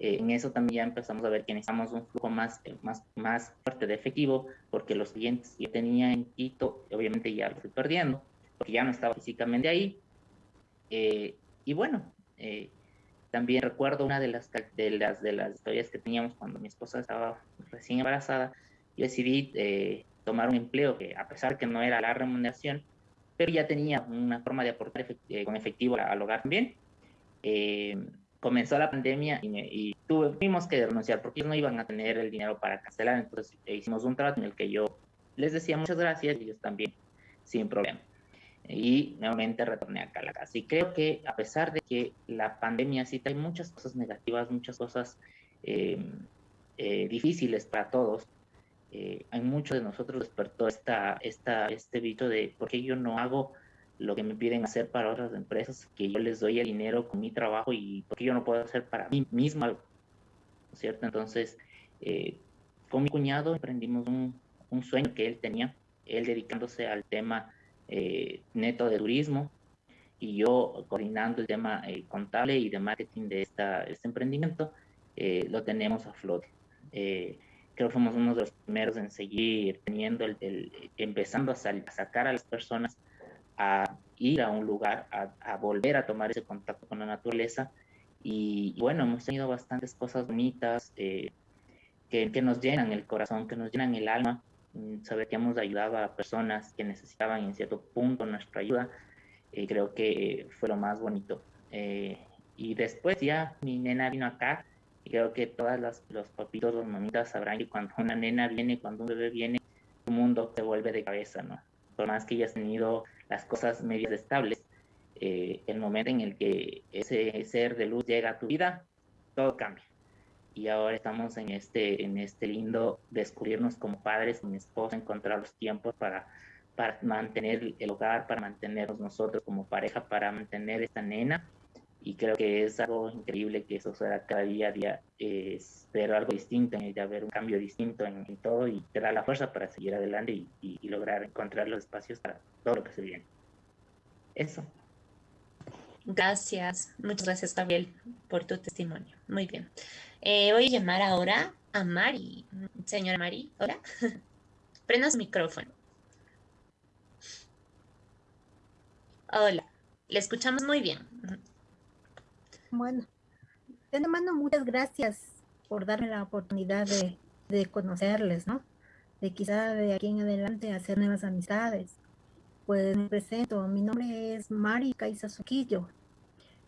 eh, en eso también ya empezamos a ver que necesitamos un flujo más, eh, más, más fuerte de efectivo, porque los clientes que yo tenía en Quito, obviamente ya los estoy perdiendo, porque ya no estaba físicamente ahí. Eh, y bueno, eh, también recuerdo una de las, de, las, de las historias que teníamos cuando mi esposa estaba recién embarazada, yo decidí eh, tomar un empleo que a pesar que no era la remuneración, pero ya tenía una forma de aportar con efectivo al hogar también. Comenzó la pandemia y, me, y, tuvimos que renunciar porque ellos no iban a tener el dinero para cancelar. Entonces eh, hicimos un trato en el que yo les decía muchas gracias y ellos también, sin problema. Y nuevamente retorné a la casa. Y creo que a pesar de que la pandemia sí trae muchas cosas negativas, muchas cosas eh, eh, difíciles para todos, eh, hay muchos de nosotros despertó esta, esta, este bicho de por qué yo no hago lo que me piden hacer para otras empresas, que yo les doy el dinero con mi trabajo y porque yo no puedo hacer para mí mismo algo, ¿cierto? Entonces, eh, con mi cuñado emprendimos un, un, sueño que él tenía, él dedicándose al tema eh, neto de turismo y yo coordinando el tema eh, contable y de marketing de esta, este emprendimiento, eh, lo tenemos a flote. Eh, creo que fuimos uno de los primeros en seguir teniendo el, el empezando a, sal, a sacar a las personas a ir a un lugar, a, a, volver a tomar ese contacto con la naturaleza. Y, y bueno, hemos tenido bastantes cosas bonitas eh, que, que, nos llenan el corazón, que nos llenan el alma. Mm, saber que hemos ayudado a personas que necesitaban en cierto punto nuestra ayuda. y creo que fue lo más bonito. Eh, y después ya mi nena vino acá y creo que todas los papitos, los mamitas sabrán que cuando una nena viene, cuando un bebé viene, tu mundo se vuelve de cabeza, ¿no? Por más que hayas tenido las cosas medias estables, eh, el momento en el que ese ser de luz llega a tu vida, todo cambia. Y ahora estamos en este, en este lindo descubrirnos como padres, mi esposa, encontrar los tiempos para, para mantener el hogar, para mantenernos nosotros como pareja, para mantener esta nena. Y creo que es algo increíble que eso sea cada día a día, es ver algo distinto, en ella, ver un cambio distinto en, todo y te da la fuerza para seguir adelante y, y lograr encontrar los espacios para todo lo que se viene. Eso. Gracias, muchas gracias Gabriel por tu testimonio. Muy bien. Eh, voy a llamar ahora a Mari. Señora Mari, hola. Prenda su micrófono. Hola, le escuchamos muy bien. Bueno, de mano muchas gracias por darme la oportunidad de, de conocerles, ¿no? De quizá de aquí en adelante hacer nuevas amistades. Pues me presento, mi nombre es Mari Caiza Suquillo,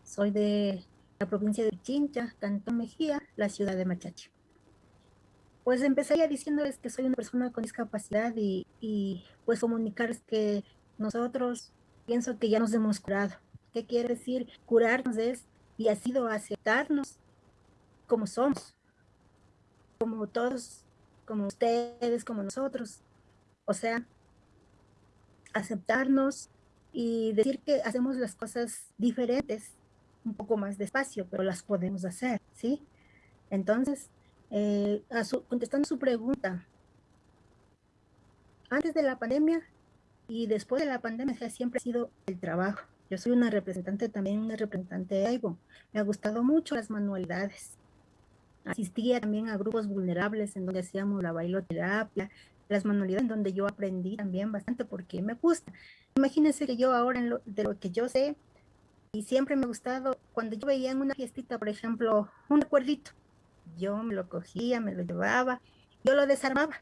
soy de la provincia de Chincha, Cantón Mejía, la ciudad de Machachi. Pues empezaría diciéndoles que soy una persona con discapacidad y, y pues comunicarles que nosotros pienso que ya nos hemos curado. ¿Qué quiere decir? Curarnos es y ha sido aceptarnos como somos, como todos, como ustedes, como nosotros. O sea, aceptarnos y decir que hacemos las cosas diferentes un poco más despacio, pero las podemos hacer, ¿sí? Entonces, eh, contestando su pregunta, antes de la pandemia y después de la pandemia siempre ha sido el trabajo. Yo soy una representante también, una representante de AIBO. Me ha gustado mucho las manualidades. Asistía también a grupos vulnerables en donde hacíamos la bailoterapia, las manualidades en donde yo aprendí también bastante porque me gusta. Imagínense que yo ahora de lo que yo sé, y siempre me ha gustado, cuando yo veía en una fiestita, por ejemplo, un recuerdito, yo me lo cogía, me lo llevaba, yo lo desarmaba.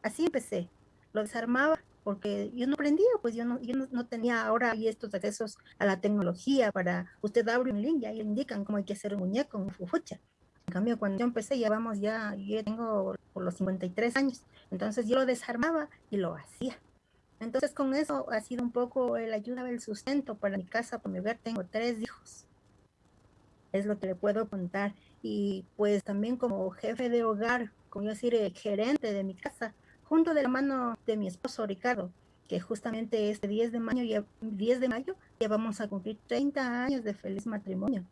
Así empecé, lo desarmaba porque yo no aprendía, pues yo no, yo no, tenía ahora y estos accesos a la tecnología para, usted abre un link y ahí le indican cómo hay que hacer un muñeco, un fufucha. En cambio, cuando yo empecé, ya vamos, ya, yo tengo por los 53 años, entonces yo lo desarmaba y lo hacía. Entonces con eso ha sido un poco el ayuda del sustento para mi casa, por mi hogar tengo tres hijos. Es lo que le puedo contar. Y pues también como jefe de hogar, como yo decir, el gerente de mi casa, junto de la mano de mi esposo Ricardo, que justamente este 10 de mayo ya, 10 de mayo ya vamos a cumplir 30 años de feliz matrimonio.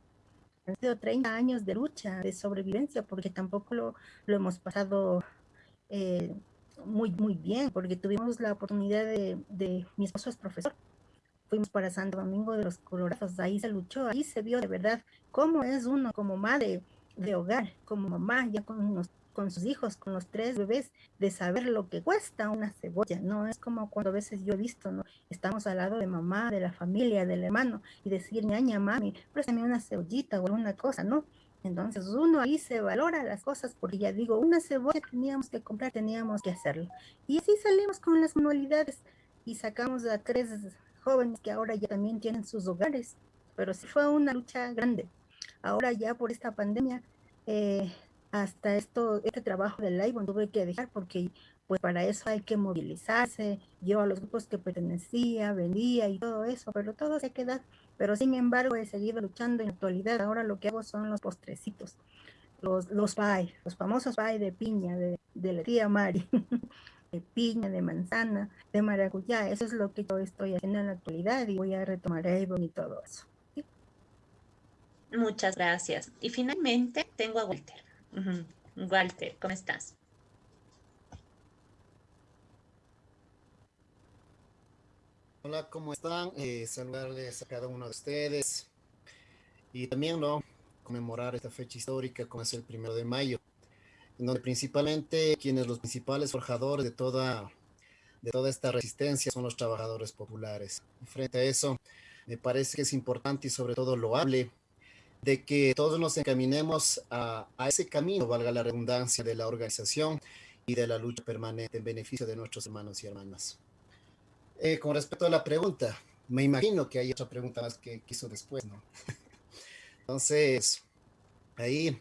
Han sido 30 años de lucha, de sobrevivencia, porque tampoco lo, lo hemos pasado eh, muy, muy bien, porque tuvimos la oportunidad de, de, mi esposo es profesor, fuimos para Santo Domingo de los Colorados, ahí se luchó, ahí se vio de verdad cómo es uno como madre de hogar, como mamá, ya con, con sus hijos, con los tres bebés, de saber lo que cuesta una cebolla, no es como cuando a veces yo he visto, ¿no? Estamos al lado de mamá, de la familia, del hermano, y decir, ñaña, mami, préstame una cebollita o alguna cosa, ¿no? Entonces uno ahí se valora las cosas porque ya digo, una cebolla teníamos que comprar, teníamos que hacerlo. Y así salimos con las manualidades y sacamos a tres jóvenes que ahora ya también tienen sus hogares. Pero sí fue una lucha grande. Ahora ya por esta pandemia, eh, hasta esto, este trabajo del live tuve que dejar porque pues para eso hay que movilizarse. Yo a los grupos que pertenecía, vendía y todo eso, pero todo se queda pero sin embargo he seguido luchando en la actualidad. Ahora lo que hago son los postrecitos, los, los pie, los famosos pie de piña, de, de la tía Mari, de piña, de manzana, de maracuyá. Eso es lo que yo estoy haciendo en la actualidad y voy a retomar Avon y todo eso. Muchas gracias. Y finalmente tengo a Walter. Walter, ¿cómo estás? Hola, ¿cómo están? Eh, saludarles a cada uno de ustedes y también ¿no? conmemorar esta fecha histórica como es el primero de mayo, en donde principalmente quienes los principales forjadores de toda, de toda esta resistencia son los trabajadores populares. frente a eso, me parece que es importante y sobre todo loable de que todos nos encaminemos a, a ese camino, valga la redundancia, de la organización y de la lucha permanente en beneficio de nuestros hermanos y hermanas. Eh, con respecto a la pregunta, me imagino que hay otra pregunta más que quiso después, ¿no? Entonces, ahí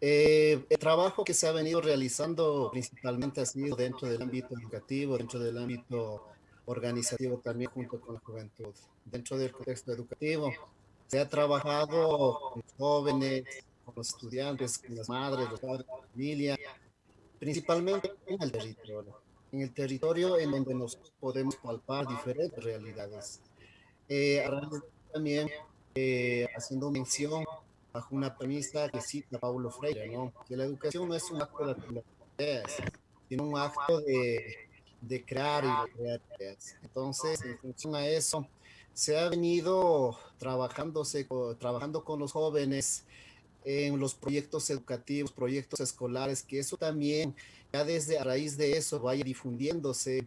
eh, el trabajo que se ha venido realizando principalmente ha sido dentro del ámbito educativo, dentro del ámbito organizativo también junto con la juventud. Dentro del contexto educativo se ha trabajado con jóvenes, con los estudiantes, con las madres, los padres, la familia, principalmente en el territorio. En el territorio en donde nos podemos palpar diferentes realidades. Eh, también eh, haciendo mención bajo una premisa que cita Paulo Freire, ¿no? que la educación no es un acto de ideas, sino un acto de, de crear y de crear ideas. Entonces, en función a eso, se ha venido trabajándose, trabajando con los jóvenes en los proyectos educativos, proyectos escolares, que eso también, ya desde a raíz de eso, vaya difundiéndose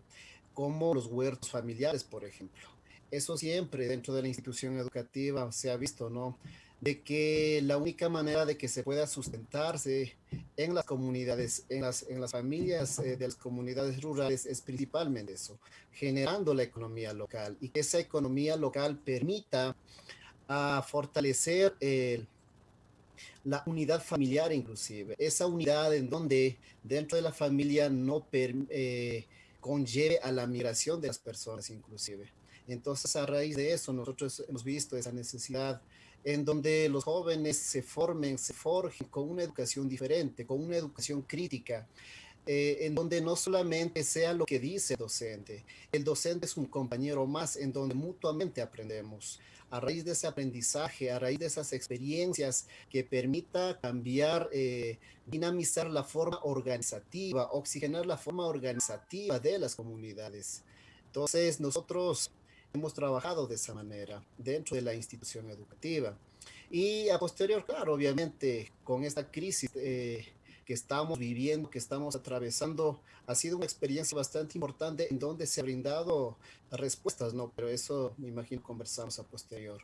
como los huertos familiares, por ejemplo. Eso siempre dentro de la institución educativa se ha visto, ¿no? De que la única manera de que se pueda sustentarse en las comunidades, en las, en las familias eh, de las comunidades rurales es principalmente eso, generando la economía local y que esa economía local permita a fortalecer la unidad familiar inclusive, esa unidad en donde dentro de la familia no eh, conlleve a la migración de las personas inclusive. Entonces a raíz de eso nosotros hemos visto esa necesidad en donde los jóvenes se formen, se forjen con una educación diferente, con una educación crítica, eh, en donde no solamente sea lo que dice el docente, el docente es un compañero más en donde mutuamente aprendemos. A raíz de ese aprendizaje, a raíz de esas experiencias que permita cambiar, eh, dinamizar la forma organizativa, oxigenar la forma organizativa de las comunidades. Entonces, nosotros hemos trabajado de esa manera dentro de la institución educativa. Y a posterior, claro, obviamente, con esta crisis eh, que estamos viviendo, que estamos atravesando, ha sido una experiencia bastante importante en donde se ha brindado respuestas, ¿no? Pero eso, me imagino, conversamos a posterior.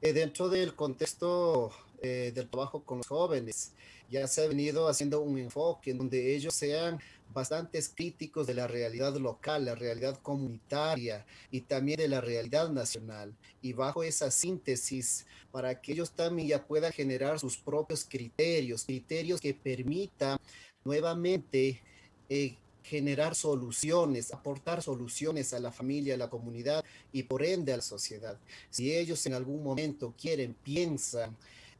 Eh, dentro del contexto eh, del trabajo con los jóvenes, ya se ha venido haciendo un enfoque en donde ellos sean bastantes críticos de la realidad local, la realidad comunitaria y también de la realidad nacional. Y bajo esa síntesis, para que ellos también ya puedan generar sus propios criterios, criterios que permitan nuevamente eh, generar soluciones, aportar soluciones a la familia, a la comunidad y por ende a la sociedad. Si ellos en algún momento quieren, piensan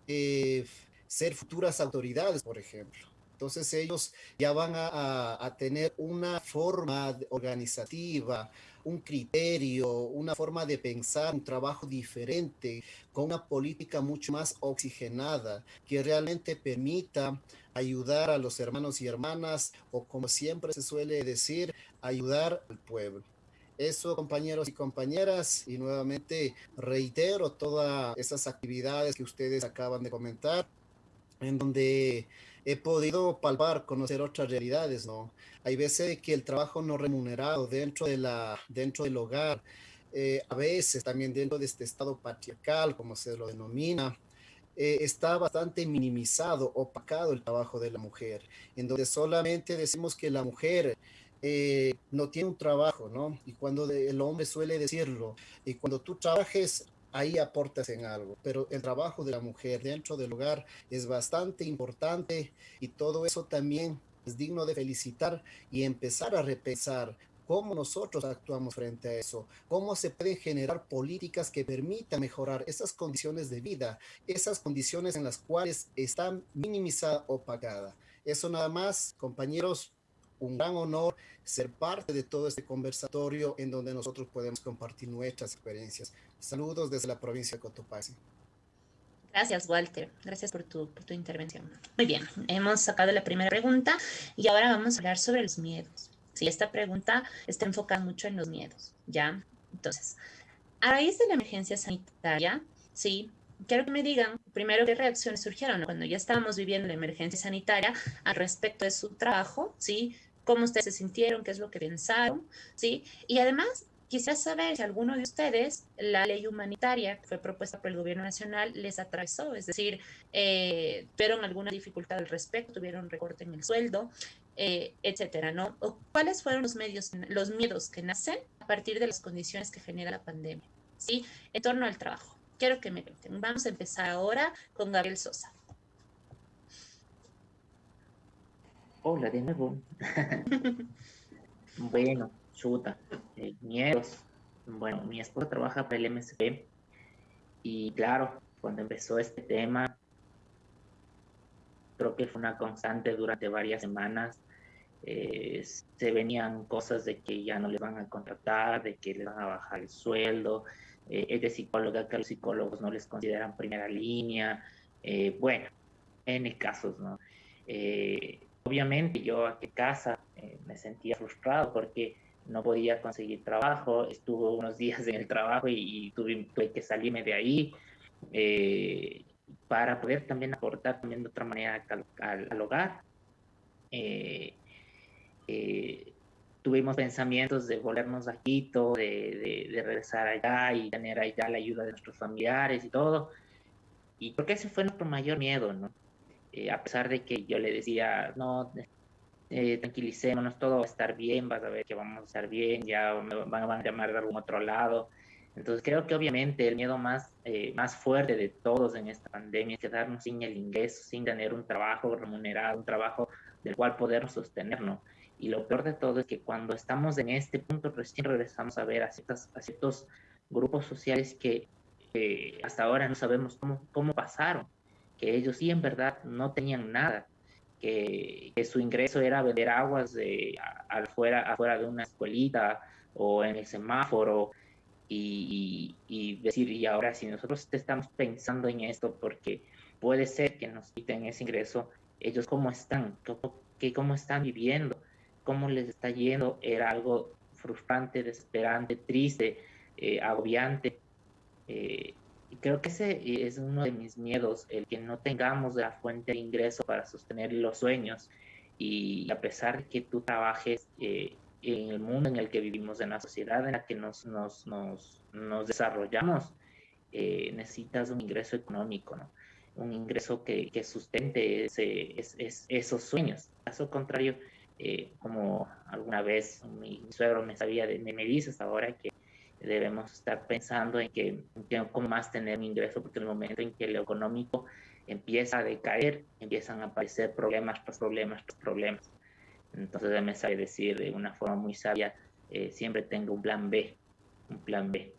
eh, ser futuras autoridades, por ejemplo, entonces ellos ya van a, tener una forma organizativa, un criterio, una forma de pensar, un trabajo diferente, con una política mucho más oxigenada, que realmente permita ayudar a los hermanos y hermanas, o como siempre se suele decir, ayudar al pueblo. Eso, compañeros y compañeras, y nuevamente reitero todas esas actividades que ustedes acaban de comentar, en donde he podido palpar, conocer otras realidades, ¿no? Hay veces que el trabajo no remunerado dentro, de la, dentro del hogar, eh, a veces también dentro de este estado patriarcal, como se lo denomina, eh, está bastante minimizado, opacado el trabajo de la mujer, en donde solamente decimos que la mujer eh, no tiene un trabajo, ¿no? Y cuando el hombre suele decirlo, y cuando tú trabajes, ahí aportas en algo, pero el trabajo de la mujer dentro del hogar es bastante importante y todo eso también es digno de felicitar y empezar a repensar cómo nosotros actuamos frente a eso, cómo se pueden generar políticas que permitan mejorar esas condiciones de vida, esas condiciones en las cuales están minimizadas o pagadas. Eso nada más, compañeros, un gran honor ser parte de todo este conversatorio en donde nosotros podemos compartir nuestras experiencias. Saludos desde la provincia de Cotopaxi. Gracias, Walter. Gracias por tu, por tu intervención. Muy bien, hemos sacado la primera pregunta y ahora vamos a hablar sobre los miedos. Sí, esta pregunta está enfocada mucho en los miedos, ¿ya? Entonces, a raíz de la emergencia sanitaria, sí, quiero que me digan primero qué reacciones surgieron cuando ya estábamos viviendo la emergencia sanitaria al respecto de su trabajo, ¿sí? Cómo ustedes se sintieron, qué es lo que pensaron, ¿sí? Y además, quisiera saber si alguno de ustedes la ley humanitaria que fue propuesta por el gobierno nacional les atravesó, es decir, eh, tuvieron alguna dificultad al respecto, tuvieron recorte en el sueldo, eh, etcétera, ¿no? ¿O ¿Cuáles fueron los medios, los miedos que nacen a partir de las condiciones que genera la pandemia? ¿sí? En torno al trabajo. Quiero que me cuenten. Vamos a empezar ahora con Gabriel Sosa. Hola de nuevo. bueno, chuta, eh, miedos. Bueno, mi esposa trabaja para el MSP y claro, cuando empezó este tema, creo que fue una constante durante varias semanas. Eh, se venían cosas de que ya no le van a contratar, de que le van a bajar el sueldo, eh, es de psicóloga que los psicólogos no les consideran primera línea, eh, bueno, en casos, ¿no? Obviamente yo a casa me sentía frustrado porque no podía conseguir trabajo, estuve unos días en el trabajo y, tuve, que salirme de ahí eh, para poder también aportar también de otra manera al, hogar. Eh, eh, tuvimos pensamientos de volvernos a Quito, de, de, regresar allá y tener allá la ayuda de nuestros familiares y todo. Y creo que ese fue nuestro mayor miedo, ¿no? A pesar de que yo le decía, no, eh, tranquilicémonos, todo va a estar bien, vas a ver que vamos a estar bien, ya van, a llamar de algún otro lado. Entonces creo que obviamente el miedo más, eh, más fuerte de todos en esta pandemia es quedarnos sin el ingreso, sin tener un trabajo remunerado, un trabajo del cual poder sostenernos. Y lo peor de todo es que cuando estamos en este punto recién regresamos a ver a, ciertas, a ciertos grupos sociales que hasta ahora no sabemos cómo, cómo pasaron, que ellos sí en verdad no tenían nada que, su ingreso era vender aguas de, afuera, afuera de una escuelita o en el semáforo y, decir, y ahora si nosotros estamos pensando en esto porque puede ser que nos quiten ese ingreso, ellos cómo están, cómo, cómo están viviendo, cómo les está yendo, era algo frustrante, desesperante, triste, eh, agobiante. Eh, y creo que ese es uno de mis miedos, el que no tengamos la fuente de ingreso para sostener los sueños. Y a pesar de que tú trabajes eh, en el mundo en el que vivimos, en la sociedad en la que nos, nos, nos, nos desarrollamos, eh, necesitas un ingreso económico, ¿no? un ingreso que, que sustente ese, esos sueños. Caso contrario, eh, como alguna vez mi, suegro me sabía de, me dices ahora que debemos estar pensando en que, en cómo más tener un ingreso, porque en el momento en que lo económico empieza a decaer, empiezan a aparecer problemas tras problemas tras problemas. Entonces me sabe decir de una forma muy sabia, eh, siempre tengo un plan B, un plan B.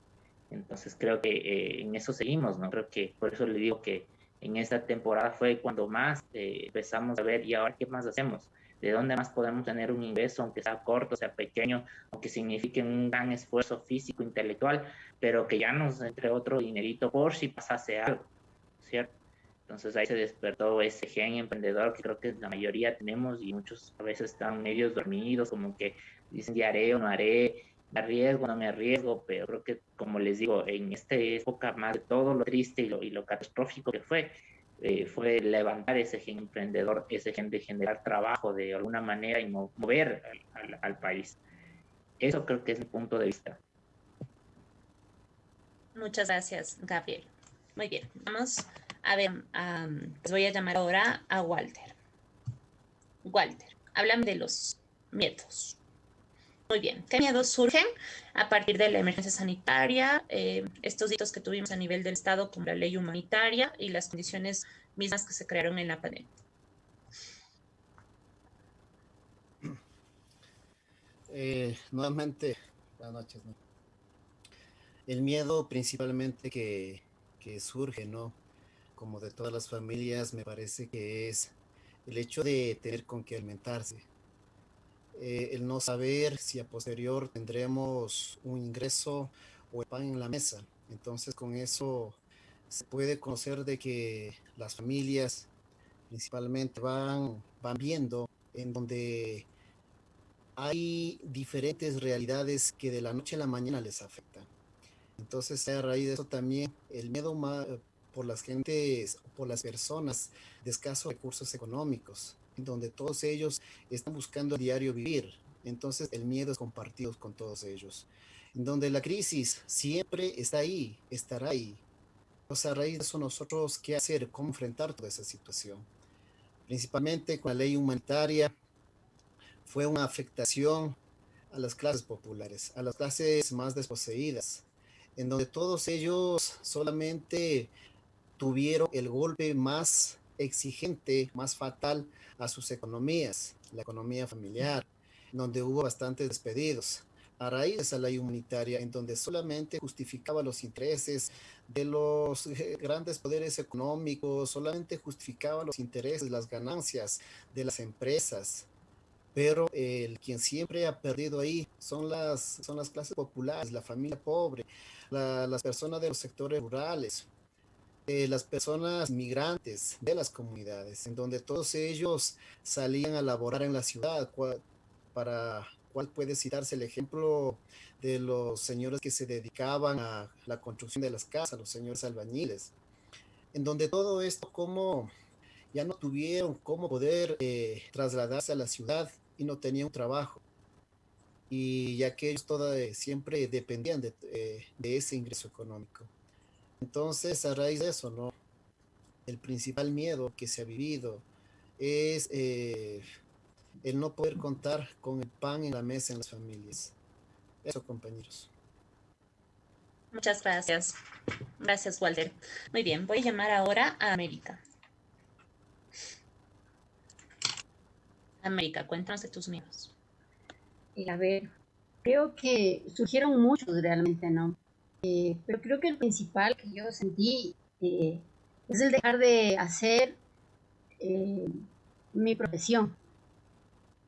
Entonces creo que eh, en eso seguimos, ¿no? Creo que por eso le digo que en esta temporada fue cuando más eh, empezamos a ver y ahora qué más hacemos de dónde más podemos tener un ingreso, aunque sea corto, sea pequeño, aunque signifique un gran esfuerzo físico, intelectual, pero que ya nos entre otro dinerito por si pasase algo, ¿cierto? Entonces ahí se despertó ese gen emprendedor que creo que la mayoría tenemos y muchos a veces están medios dormidos, como que dicen, ya haré o no haré, me arriesgo, no me arriesgo, pero creo que, como les digo, en esta época más de todo lo triste y lo, y lo catastrófico que fue, eh, fue levantar ese gen emprendedor, ese gen de generar trabajo de alguna manera y mover al, país. Eso creo que es mi punto de vista. Muchas gracias, Gabriel. Muy bien, vamos a ver, les voy a llamar ahora a Walter. Walter, háblame de los miedos. Muy bien, ¿qué miedos surgen a partir de la emergencia sanitaria? Eh, estos hitos que tuvimos a nivel del Estado como la ley humanitaria y las condiciones mismas que se crearon en la pandemia. Eh, nuevamente, buenas noches. El miedo principalmente que, que surge, ¿no? Como de todas las familias, me parece que es el hecho de tener con qué alimentarse eh, el no saber si a posterior tendremos un ingreso o el pan en la mesa. Entonces con eso se puede conocer de que las familias principalmente van, van viendo en donde hay diferentes realidades que de la noche a la mañana les afectan. Entonces, a raíz de eso también el miedo por las gentes, por las personas de escasos recursos económicos, donde todos ellos están buscando a diario vivir. Entonces el miedo es compartido con todos ellos. En donde la crisis siempre está ahí, estará ahí. Entonces a raíz de eso nosotros qué hacer, cómo enfrentar toda esa situación. Principalmente con la ley humanitaria fue una afectación a las clases populares, a las clases más desposeídas, en donde todos ellos solamente tuvieron el golpe más exigente, más fatal a sus economías, la economía familiar, donde hubo bastantes despedidos a raíz de esa ley humanitaria en donde solamente justificaba los intereses de los eh, grandes poderes económicos, solamente justificaba los intereses, las ganancias de las empresas. Pero el quien siempre ha perdido ahí son las, son las clases populares, la familia pobre, las personas de los sectores rurales, eh, las personas migrantes de las comunidades, en donde todos ellos salían a laborar en la ciudad para cual puede citarse el ejemplo de los señores que se dedicaban a la construcción de las casas, los señores albañiles, en donde todo esto como ya no tuvieron cómo poder eh, trasladarse a la ciudad y no tenían trabajo. Y ya que ellos siempre dependían de, eh, de, ese ingreso económico. Entonces, a raíz de eso, ¿no? El principal miedo que se ha vivido es eh, el no poder contar con el pan en la mesa en las familias. Eso, compañeros. Muchas gracias. Gracias, Walter. Muy bien, voy a llamar ahora a América. América, cuéntanos de tus miedos. Y a ver, creo que surgieron muchos realmente, ¿no? Eh, pero creo que el principal que yo sentí eh, es el dejar de hacer eh, mi profesión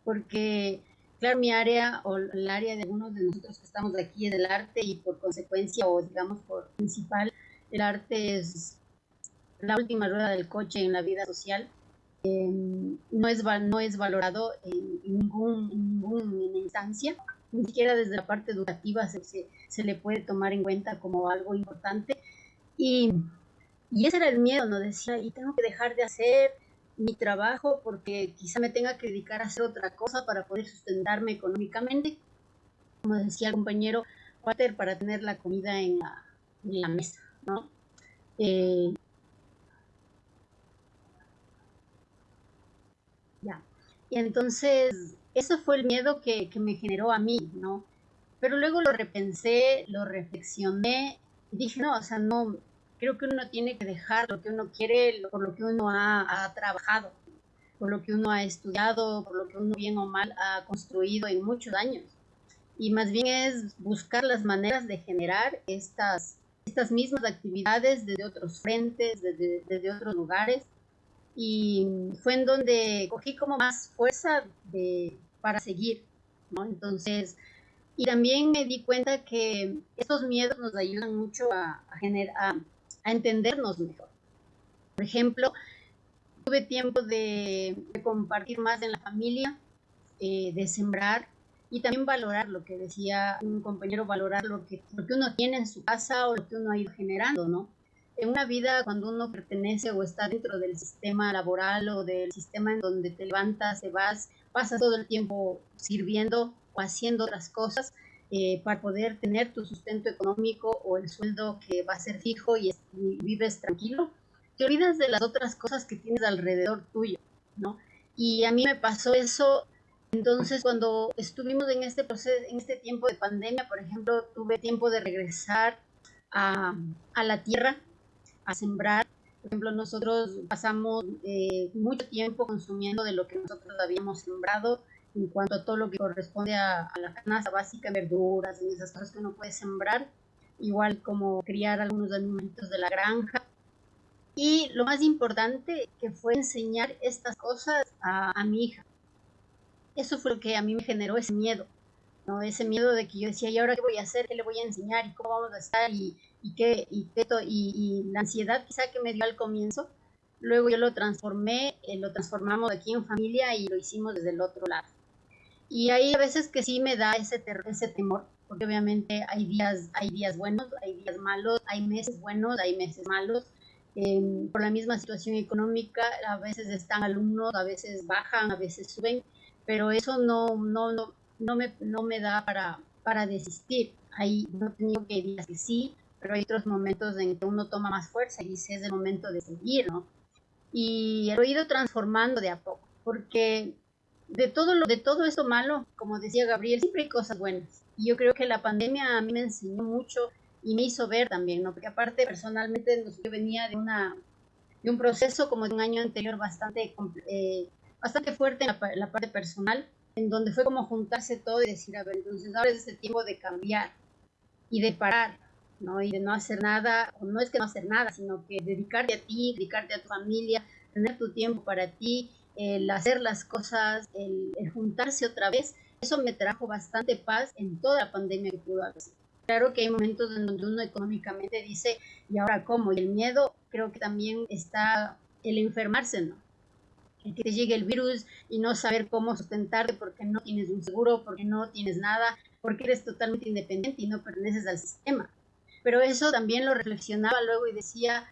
porque, claro, mi área o el área de algunos de nosotros que estamos aquí es el arte y por consecuencia o digamos por principal, el arte es la última rueda del coche en la vida social. Em, no, es, no es valorado en, ningún, ninguna instancia, ni siquiera desde la parte educativa se, se, le puede tomar en cuenta como algo importante. Y, y ese era el miedo, ¿no? Decía, y tengo que dejar de hacer, mi trabajo porque quizá me tenga que dedicar a hacer otra cosa para poder sustentarme económicamente. Como decía el compañero Walter, para tener la comida en la, en la mesa, ¿no? Eh, ya. Y entonces, eso fue el miedo que, que me generó a mí, ¿no? Pero luego lo repensé, lo reflexioné y dije, no, o sea, no, creo que uno tiene que dejar lo que uno quiere, por lo que uno ha, trabajado, por lo que uno ha estudiado, por lo que uno bien o mal ha construido en muchos años. Y más bien es buscar las maneras de generar estas, estas mismas actividades desde otros frentes, desde, desde otros lugares. Y fue en donde cogí como más fuerza de, para seguir, ¿no? Entonces, y también me di cuenta que estos miedos nos ayudan mucho a, generar, a entendernos mejor. Por ejemplo, tuve tiempo de, compartir más en la familia, eh, de sembrar y también valorar lo que decía un compañero, valorar lo que, lo uno tiene en su casa o lo que uno ha ido generando, ¿no? En una vida, cuando uno pertenece o está dentro del sistema laboral o del sistema en donde te levantas, te vas, pasas todo el tiempo sirviendo o haciendo otras cosas, eh, para poder tener tu sustento económico o el sueldo que va a ser fijo y, vives tranquilo, te olvidas de las otras cosas que tienes alrededor tuyo, ¿no? Y a mí me pasó eso, entonces cuando estuvimos en este proceso, en este tiempo de pandemia, por ejemplo, tuve tiempo de regresar a, a la tierra, a sembrar. Por ejemplo, nosotros pasamos eh, mucho tiempo consumiendo de lo que nosotros habíamos sembrado en cuanto a todo lo que corresponde a, la canasta básica, verduras, y esas cosas que uno puede sembrar, igual como criar algunos alimentos de la granja. Y lo más importante que fue enseñar estas cosas a, mi hija. Eso fue lo que a mí me generó ese miedo, ¿no? Ese miedo de que yo decía, ¿y ahora qué voy a hacer? ¿Qué le voy a enseñar? ¿Y cómo vamos a estar? ¿Y, y qué? Y, y, y la ansiedad quizá que me dio al comienzo, luego yo lo transformé, eh, lo transformamos aquí en familia y lo hicimos desde el otro lado. Y hay a veces que sí me da ese, ese temor, porque obviamente hay días, hay días buenos, hay días malos, hay meses buenos, hay meses malos. Em, por la misma situación económica, a veces están alumnos, a veces bajan, a veces suben, pero eso no, no, no, no, me, no me da para, para desistir. Hay, no tengo que días que sí, pero hay otros momentos en que uno toma más fuerza y dice es el momento de seguir, ¿no? Y lo he ido transformando de a poco, porque de todo lo, de todo esto malo, como decía Gabriel, siempre hay cosas buenas. Y yo creo que la pandemia a mí me enseñó mucho y me hizo ver también, ¿no? Porque aparte personalmente yo venía de una de un proceso como de un año anterior bastante eh, bastante fuerte en la, parte personal, en donde fue como juntarse todo y decir, a ver, entonces ahora es el tiempo de cambiar y de parar, ¿no? Y de no hacer nada, o no es que no hacer nada, sino que dedicarte a ti, dedicarte a tu familia, tener tu tiempo para ti, el hacer las cosas, el, juntarse otra vez, eso me trajo bastante paz en toda la pandemia que pudo haber. Claro que hay momentos en donde uno económicamente dice, ¿y ahora cómo? Y el miedo creo que también está el enfermarse, ¿no? El que te llegue el virus y no saber cómo sustentarte porque no tienes un seguro, porque no tienes nada, porque eres totalmente independiente y no perteneces al sistema. Pero eso también lo reflexionaba luego y decía,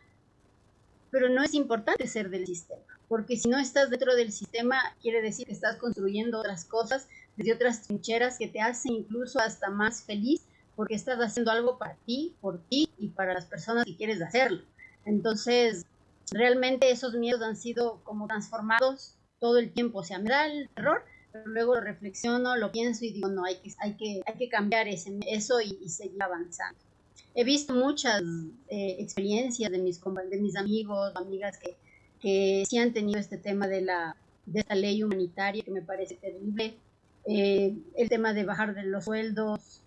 pero no es importante ser del sistema, porque si no estás dentro del sistema, quiere decir que estás construyendo otras cosas desde otras trincheras que te hacen incluso hasta más feliz, porque estás haciendo algo para ti, por ti y para las personas que quieres hacerlo. Entonces, realmente esos miedos han sido como transformados todo el tiempo, o sea, me da el terror, pero luego lo reflexiono, lo pienso y digo, no, hay que, hay que, hay que cambiar ese, eso y, y seguir avanzando he visto muchas eh, experiencias de mis, de mis amigos, amigas que, que sí han tenido este tema de, la, de esta ley humanitaria que me parece terrible. Eh, el tema de bajar de los sueldos,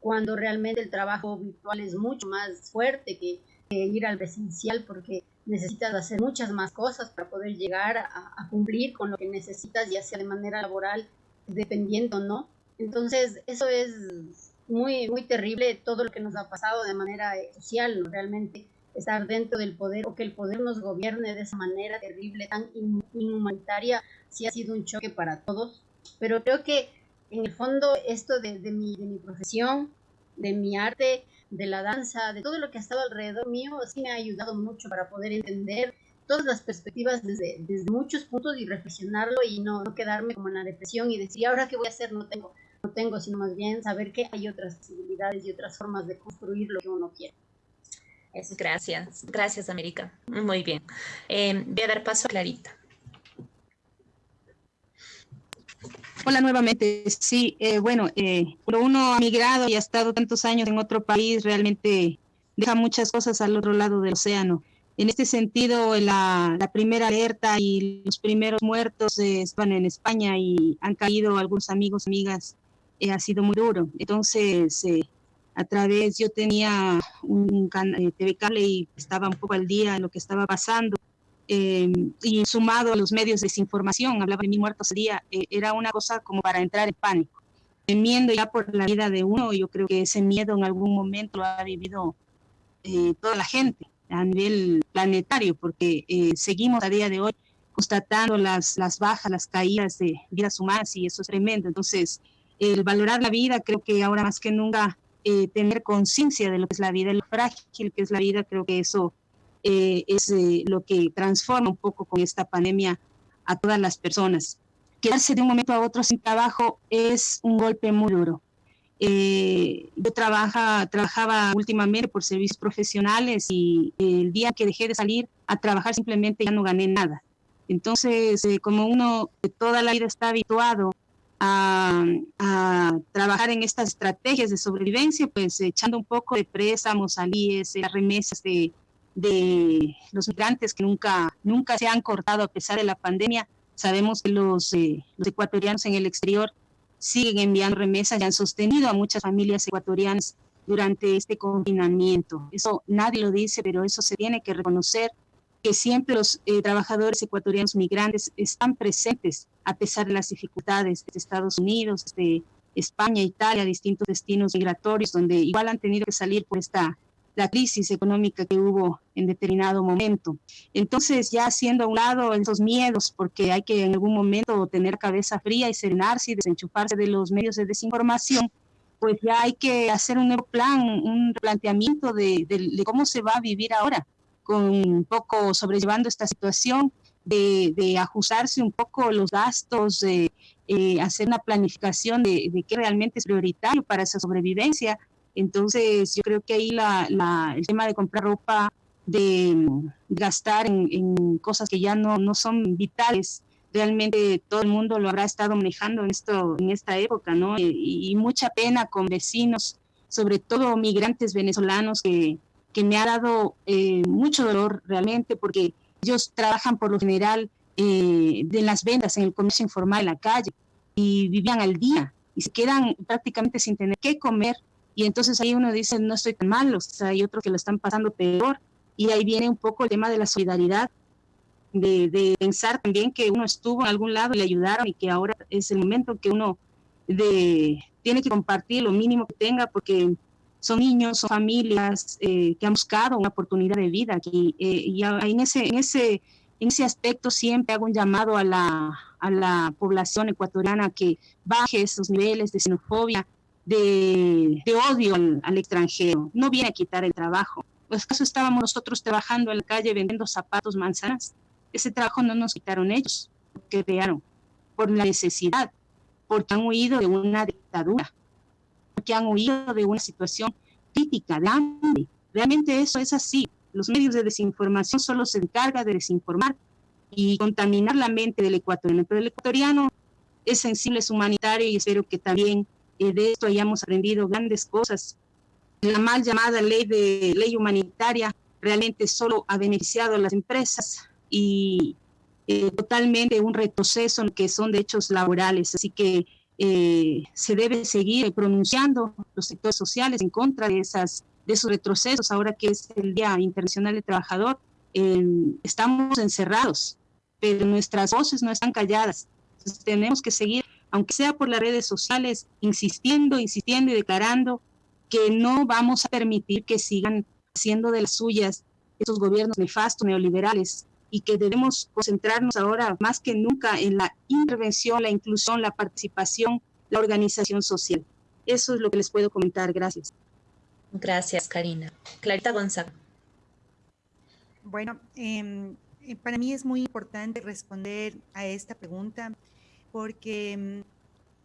cuando realmente el trabajo virtual es mucho más fuerte que, ir al presencial porque necesitas hacer muchas más cosas para poder llegar a, a, cumplir con lo que necesitas, ya sea de manera laboral, dependiendo, ¿no? Entonces, eso es muy, muy terrible todo lo que nos ha pasado de manera eh, social, realmente estar dentro del poder o que el poder nos gobierne de esa manera terrible, tan inhumanitaria, sí ha sido un choque para todos. Pero creo que en el fondo esto de, de, mi, de mi profesión, de mi arte, de la danza, de todo lo que ha estado alrededor mío, sí me ha ayudado mucho para poder entender todas las perspectivas desde, desde muchos puntos y reflexionarlo y no, no quedarme como en la depresión y decir, ahora qué voy a hacer? No tengo no tengo, sino más bien saber que hay otras posibilidades y otras formas de construir lo que uno quiere. Gracias, gracias América. Muy bien. Eh, voy a dar paso a Clarita. Hola nuevamente. Sí, eh, bueno, eh, cuando uno ha migrado y ha estado tantos años en otro país, realmente deja muchas cosas al otro lado del océano. En este sentido, la, la primera alerta y los primeros muertos eh, estaban en España y han caído algunos amigos, amigas eh, ha sido muy duro. Entonces, eh, a través, yo tenía un eh, TV cable y estaba un poco al día en lo que estaba pasando. y sumado a los medios de desinformación, hablaba de mi muertos al día, era una cosa como para entrar en pánico. Temiendo ya por la vida de uno, yo creo que ese miedo en algún momento lo ha vivido toda la gente a nivel planetario, porque seguimos a día de hoy constatando las, las bajas, las caídas de vidas humanas y eso es tremendo. Entonces, el valorar la vida, creo que ahora más que nunca eh, tener conciencia de lo que es la vida, lo frágil que es la vida, creo que eso eh, es eh, lo que transforma un poco con esta pandemia a todas las personas. Quedarse de un momento a otro sin trabajo es un golpe muy duro. yo trabaja, trabajaba últimamente por servicios profesionales y el día que dejé de salir a trabajar simplemente ya no gané nada. Entonces, como uno toda la vida está habituado a, trabajar en estas estrategias de sobrevivencia, pues echando un poco de préstamos, alíes, las remesas de, de, los migrantes que nunca, nunca se han cortado a pesar de la pandemia. Sabemos que los, eh, los ecuatorianos en el exterior siguen enviando remesas y han sostenido a muchas familias ecuatorianas durante este confinamiento. Eso nadie lo dice, pero eso se tiene que reconocer que siempre los eh, trabajadores ecuatorianos migrantes están presentes a pesar de las dificultades de Estados Unidos, de España, Italia, distintos destinos migratorios, donde igual han tenido que salir por esta la crisis económica que hubo en determinado momento. Entonces, ya haciendo a un lado esos miedos, porque hay que en algún momento tener cabeza fría y serenarse y desenchufarse de los medios de desinformación, pues ya hay que hacer un nuevo plan, un planteamiento de, de cómo se va a vivir ahora con un poco sobrellevando esta situación, de, ajustarse un poco los gastos, de eh, hacer una planificación de, de, qué realmente es prioritario para esa sobrevivencia. Entonces, yo creo que ahí la, el tema de comprar ropa, de gastar en, cosas que ya no, no son vitales, realmente todo el mundo lo habrá estado manejando en, esto, en esta época, ¿no? Y, y mucha pena con vecinos sobre todo migrantes venezolanos que, que me ha dado eh, mucho dolor realmente porque ellos trabajan por lo general eh, de las ventas en el comercio informal en la calle y vivían al día y se quedan prácticamente sin tener qué comer. Y entonces ahí uno dice no estoy tan mal, o sea, hay otros que lo están pasando peor. Y ahí viene un poco el tema de la solidaridad de, de, pensar también que uno estuvo en algún lado y le ayudaron y que ahora es el momento que uno de, tiene que compartir lo mínimo que tenga porque son niños, son familias eh, que han buscado una oportunidad de vida aquí. Eh, y en ese, en, ese, en ese aspecto siempre hago un llamado a la, a la población ecuatoriana que baje esos niveles de xenofobia, de, de odio al, al, extranjero. No viene a quitar el trabajo. Pues acaso estábamos nosotros trabajando en la calle vendiendo zapatos, manzanas. Ese trabajo no nos quitaron ellos, que crearon por la necesidad, porque han huido de una dictadura que han huido de una situación crítica, de hambre. Realmente eso es así. Los medios de desinformación solo se encargan de desinformar y contaminar la mente del ecuatoriano. Pero el ecuatoriano es sensible, es humanitario y espero que también eh, de esto hayamos aprendido grandes cosas. La mal llamada ley de ley humanitaria realmente solo ha beneficiado a las empresas y eh, totalmente un retroceso en que son derechos laborales. Así que eh, se debe seguir pronunciando los sectores sociales en contra de, esos retrocesos. Ahora que es el Día Internacional del Trabajador, estamos encerrados, pero nuestras voces no están calladas. Tenemos que seguir, aunque sea por las redes sociales, insistiendo, insistiendo y declarando que no vamos a permitir que sigan haciendo de las suyas esos gobiernos nefastos neoliberales y que debemos concentrarnos ahora más que nunca en la intervención, la inclusión, la participación, la organización social. Eso es lo que les puedo comentar. Gracias. Gracias, Karina. Clarita González. Bueno, eh, para mí es muy importante responder a esta pregunta porque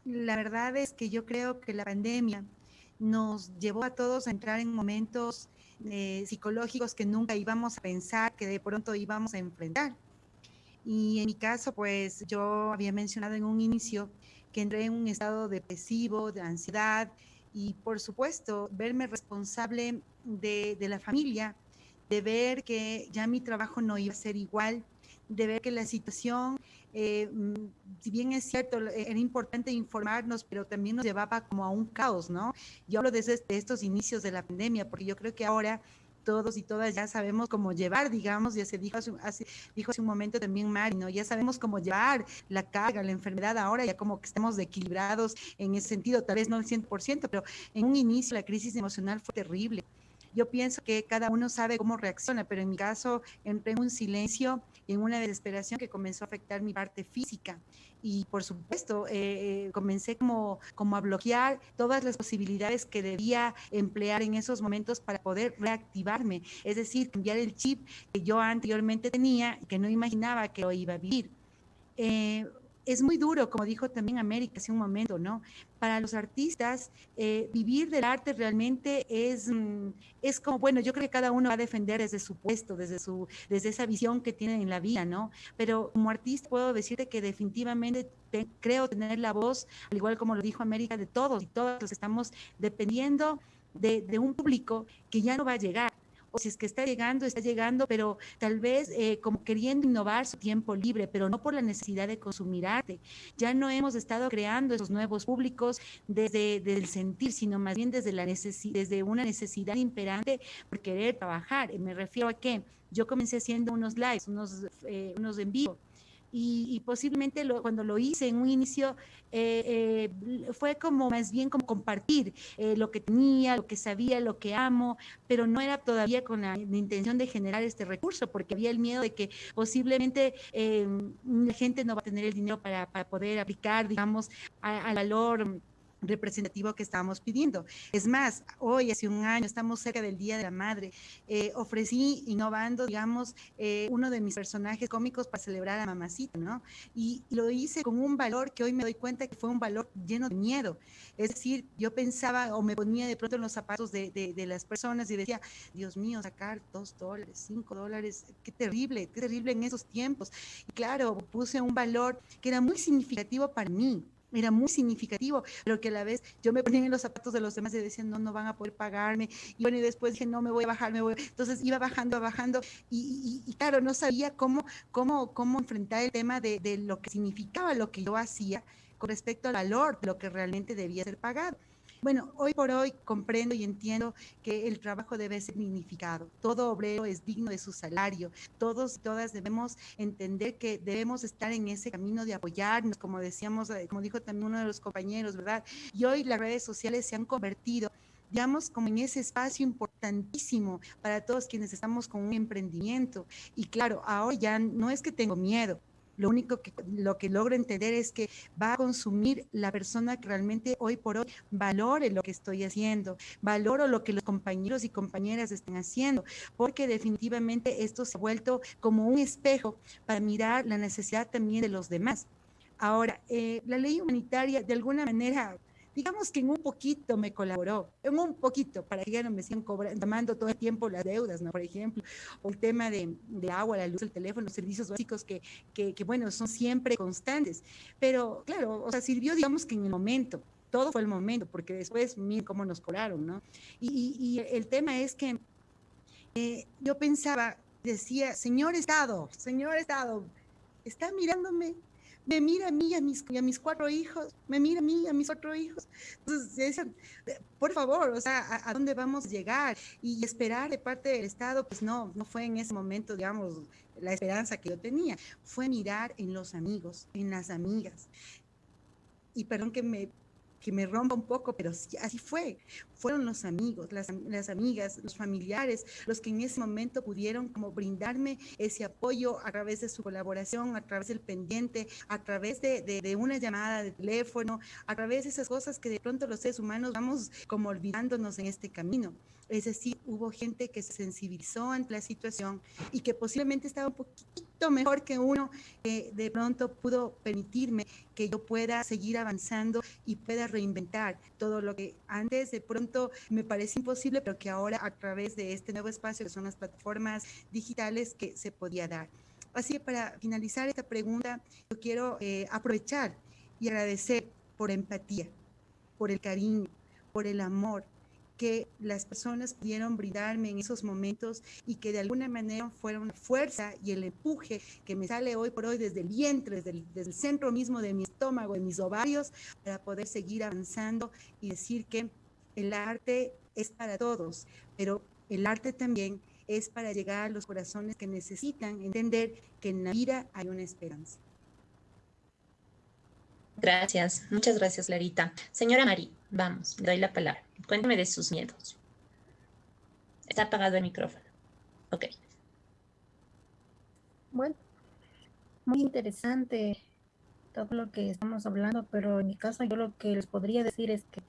mm, la verdad es que yo creo que la pandemia nos llevó a todos a entrar en momentos eh, psicológicos que nunca íbamos a pensar que de pronto íbamos a enfrentar. Y en mi caso, pues yo había mencionado en un inicio que entré en un estado depresivo, de ansiedad y por supuesto verme responsable de, de la familia, de ver que ya mi trabajo no iba a ser igual, de ver que la situación eh, mm, si bien es cierto, era importante informarnos, pero también nos llevaba como a un caos, ¿no? Yo hablo desde estos inicios de la pandemia, porque yo creo que ahora todos y todas ya sabemos cómo llevar, digamos, ya se dijo hace, dijo hace un momento también Mari, ¿no? Ya sabemos cómo llevar la carga, la enfermedad ahora, ya como que estamos equilibrados en ese sentido, tal vez no al 100%, pero en un inicio la crisis emocional fue terrible. Yo pienso que cada uno sabe cómo reacciona, pero en mi caso entré en un silencio en una desesperación que comenzó a afectar mi parte física. Y por supuesto, eh, eh, comencé como, como a bloquear todas las posibilidades que debía emplear en esos momentos para poder reactivarme, es decir, cambiar el chip que yo anteriormente tenía y que no imaginaba que lo iba a vivir. Eh, es muy duro, como dijo también América hace un momento, ¿no? Para los artistas, eh, vivir del arte realmente es, mm, es como, bueno, yo creo que cada uno va a defender desde su puesto, desde, su, desde esa visión que tiene en la vida, ¿no? Pero como artista puedo decirte que definitivamente creo tener la voz, al igual como lo dijo América, de todos y todos los estamos dependiendo de, de un público que ya no va a llegar o si es que está llegando, está llegando, pero tal vez eh, como queriendo innovar su tiempo libre, pero no por la necesidad de consumir arte. Ya no hemos estado creando esos nuevos públicos desde, el sentir, sino más bien desde, la desde una necesidad imperante por querer trabajar. Me refiero a que yo comencé haciendo unos lives, unos, eh, unos en vivo y, posiblemente cuando lo hice en un inicio eh, eh, fue como más bien como compartir eh, lo que tenía, lo que sabía, lo que amo, pero no era todavía con la, intención de generar este recurso porque había el miedo de que posiblemente la gente no va a tener el dinero para, para poder aplicar, digamos, al valor representativo que estábamos pidiendo. Es más, hoy, hace un año, estamos cerca del Día de la Madre, eh, ofrecí, innovando, digamos, eh, uno de mis personajes cómicos para celebrar a mamacita, ¿no? Y, lo hice con un valor que hoy me doy cuenta que fue un valor lleno de miedo. Es decir, yo pensaba o me ponía de pronto en los zapatos de, de, las personas y decía, Dios mío, sacar dos dólares, cinco dólares, qué terrible, qué terrible en esos tiempos. Y claro, puse un valor que era muy significativo para mí era muy significativo, pero que a la vez yo me ponía en los zapatos de los demás y decía, no, no van a poder pagarme. Y bueno, y después dije, no, me voy a bajar, me voy. Entonces iba bajando, bajando. Y, y, claro, no sabía cómo, cómo, cómo enfrentar el tema de, de lo que significaba lo que yo hacía con respecto al valor de lo que realmente debía ser pagado. Bueno, hoy por hoy comprendo y entiendo que el trabajo debe ser dignificado. Todo obrero es digno de su salario. Todos y todas debemos entender que debemos estar en ese camino de apoyarnos, como decíamos, eh, como dijo también uno de los compañeros, ¿verdad? Y hoy las redes sociales se han convertido digamos, como en ese espacio importantísimo para todos quienes estamos con un emprendimiento. Y claro, ahora ya no es que tengo miedo, lo único que lo que logro entender es que va a consumir la persona que realmente hoy por hoy valore lo que estoy haciendo, valoro lo que los compañeros y compañeras están haciendo, porque definitivamente esto se ha vuelto como un espejo para mirar la necesidad también de los demás. Ahora, eh, la ley humanitaria de alguna manera digamos que en un poquito me colaboró, en un poquito, para que ya no me sigan cobrando, tomando todo el tiempo las deudas, ¿no? Por ejemplo, o el tema de, de agua, la luz, el teléfono, los servicios básicos que, que, que, bueno, son siempre constantes. Pero claro, o sea, sirvió, digamos que en el momento, todo fue el momento, porque después, miren cómo nos cobraron, ¿no? Y, y, y el tema es que eh, yo pensaba, decía, señor Estado, señor Estado, está mirándome me mira a mí y a mis, a mis cuatro hijos, me mira a mí y a mis cuatro hijos. Entonces, por favor, o sea, ¿a, dónde vamos a llegar? Y esperar de parte del Estado, pues no, no fue en ese momento, digamos, la esperanza que yo tenía. Fue mirar en los amigos, en las amigas. Y perdón que me que me rompa un poco, pero así fue. Fueron los amigos, las, las, amigas, los familiares, los que en ese momento pudieron como brindarme ese apoyo a través de su colaboración, a través del pendiente, a través de, de, de una llamada de teléfono, a través de esas cosas que de pronto los seres humanos vamos como olvidándonos en este camino. Es decir, hubo gente que se sensibilizó ante la situación y que posiblemente estaba un poquito mejor que uno, que de pronto pudo permitirme que yo pueda seguir avanzando y pueda reinventar todo lo que antes de pronto me parece imposible, pero que ahora a través de este nuevo espacio que son las plataformas digitales que se podía dar. Así que para finalizar esta pregunta, yo quiero eh, aprovechar y agradecer por empatía, por el cariño, por el amor, que las personas pudieron brindarme en esos momentos y que de alguna manera fueron fuerza y el empuje que me sale hoy por hoy desde el vientre, desde el, desde el centro mismo de mi estómago, de mis ovarios, para poder seguir avanzando y decir que el arte es para todos, pero el arte también es para llegar a los corazones que necesitan entender que en la vida hay una esperanza. Gracias, muchas gracias, Larita. Señora Mari, vamos, le doy la palabra. Cuénteme de sus miedos. Está apagado el micrófono. Ok. Bueno, muy interesante todo lo que estamos hablando, pero en mi caso yo lo que les podría decir es que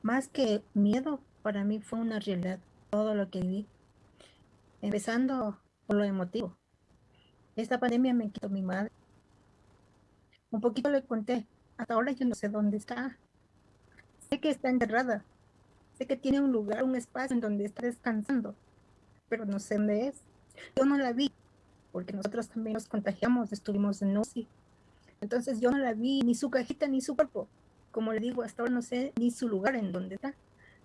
más que miedo, para mí fue una realidad todo lo que viví. Empezando por lo emotivo. Esta pandemia me quitó mi madre. Un poquito le conté hasta ahora yo no sé dónde está. Sé que está enterrada. Sé que tiene un lugar, un espacio en donde está descansando, pero no sé dónde es. Yo no la vi, porque nosotros también nos contagiamos, estuvimos en UCI. Entonces yo no la vi, ni su cajita, ni su cuerpo. Como le digo, hasta ahora no sé ni su lugar en donde está.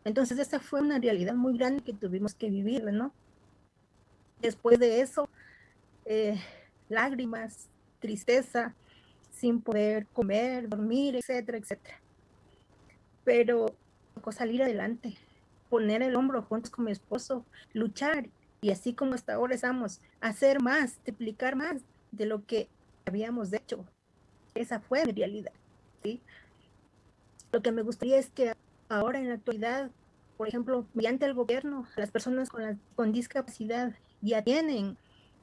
Entonces esa fue una realidad muy grande que tuvimos que vivir, ¿no? Después de eso, eh, lágrimas, tristeza, sin poder comer, dormir, etcétera, etcétera. Pero tocó salir adelante, poner el hombro juntos con mi esposo, luchar y así como hasta ahora estamos, hacer más, triplicar más de lo que habíamos hecho. Esa fue mi realidad. ¿sí? Lo que me gustaría es que ahora en la actualidad, por ejemplo, mediante el gobierno, las personas con, discapacidad ya tienen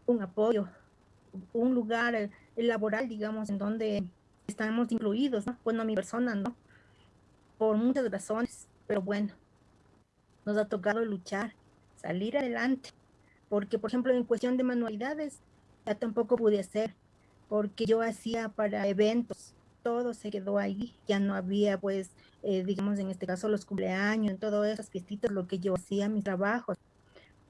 un apoyo, un lugar laboral, digamos, en donde estamos incluidos, ¿no? Bueno, mi persona, ¿no? Por muchas razones, pero bueno, nos ha tocado luchar, salir adelante, porque, por ejemplo, en cuestión de manualidades, ya tampoco pude hacer, porque yo hacía para eventos, todo se quedó ahí, ya no había, pues, eh, digamos, en este caso, los cumpleaños, en todas esas fiestitas, lo que yo hacía, mis trabajos,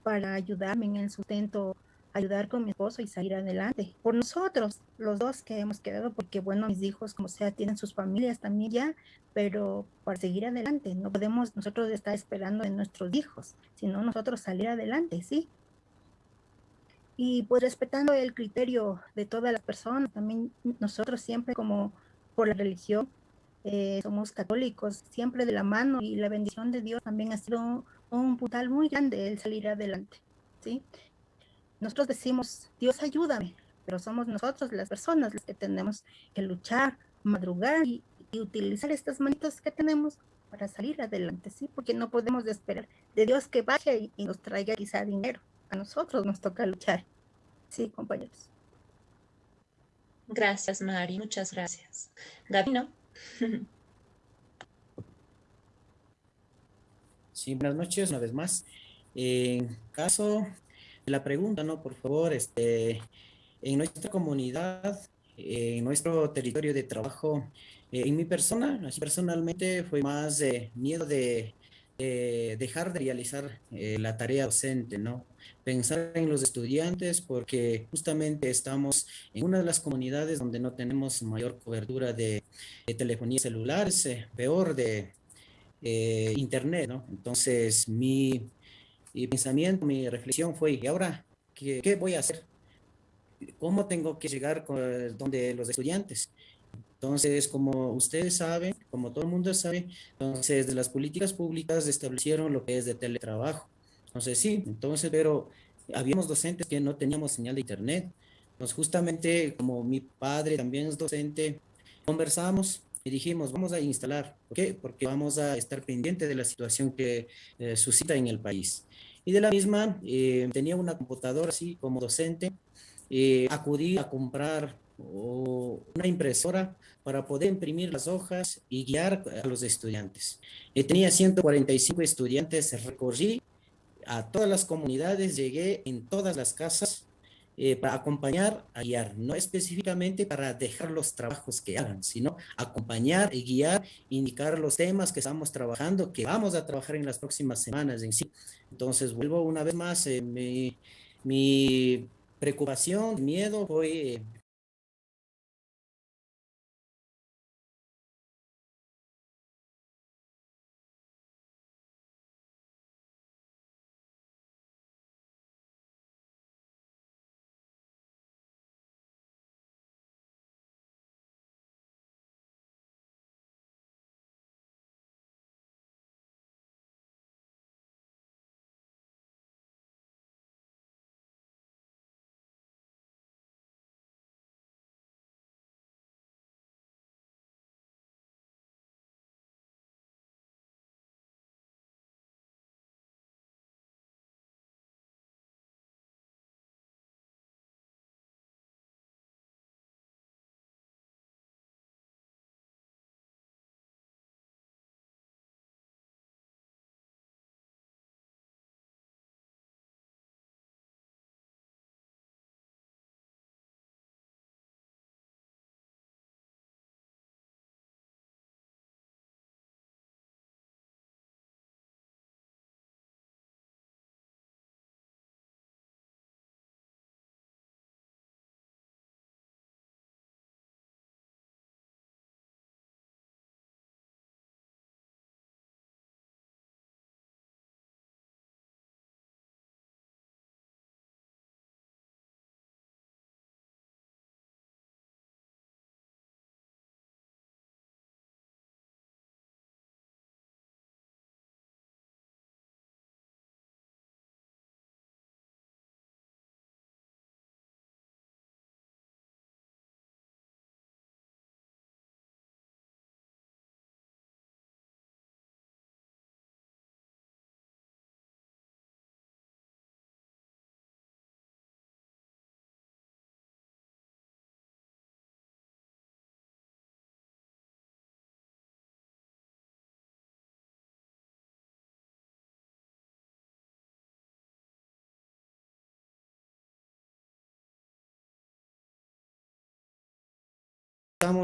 para ayudarme en el sustento ayudar con mi esposo y salir adelante. Por nosotros, los dos que hemos quedado, porque bueno, mis hijos, como sea, tienen sus familias también ya, pero para seguir adelante, no podemos nosotros estar esperando en nuestros hijos, sino nosotros salir adelante, ¿sí? Y pues respetando el criterio de todas las personas, también nosotros siempre como por la religión, eh, somos católicos, siempre de la mano y la bendición de Dios también ha sido un, un puntal muy grande el salir adelante, ¿sí? Nosotros decimos, Dios ayúdame, pero somos nosotros las personas las que tenemos que luchar, madrugar y, utilizar estas manitos que tenemos para salir adelante, ¿sí? Porque no podemos esperar de Dios que vaya y, nos traiga quizá dinero. A nosotros nos toca luchar. Sí, compañeros. Gracias, Mari. Muchas gracias. Gabino. Sí, buenas noches una vez más. En caso la pregunta, ¿no? Por favor, este, en nuestra comunidad, en nuestro territorio de trabajo, eh, en mi persona, así personalmente, fue más de miedo de dejar de realizar eh, la tarea docente, ¿no? Pensar en los estudiantes porque justamente estamos en una de las comunidades donde no tenemos mayor cobertura de, telefonía celular, eh, peor de internet, ¿no? Entonces, mi y pensamiento, mi reflexión fue, ¿y ahora qué, qué voy a hacer? ¿Cómo tengo que llegar con, donde los estudiantes? Entonces, como ustedes saben, como todo el mundo sabe, entonces de las políticas públicas establecieron lo que es de teletrabajo. Entonces, sí, entonces, pero habíamos docentes que no teníamos señal de internet. Entonces, justamente como mi padre también es docente, conversamos y dijimos, vamos a instalar. ¿Por qué? Porque vamos a estar pendiente de la situación que eh, suscita en el país. Y de la misma, eh, tenía una computadora así como docente, eh, acudí a comprar una impresora para poder imprimir las hojas y guiar a los estudiantes. Eh, tenía 145 estudiantes, recorrí a todas las comunidades, llegué en todas las casas eh, para acompañar, guiar, no específicamente para dejar los trabajos que hagan, sino acompañar y guiar, indicar los temas que estamos trabajando, que vamos a trabajar en las próximas semanas en sí. Entonces, vuelvo una vez más, eh, mi, preocupación, miedo fue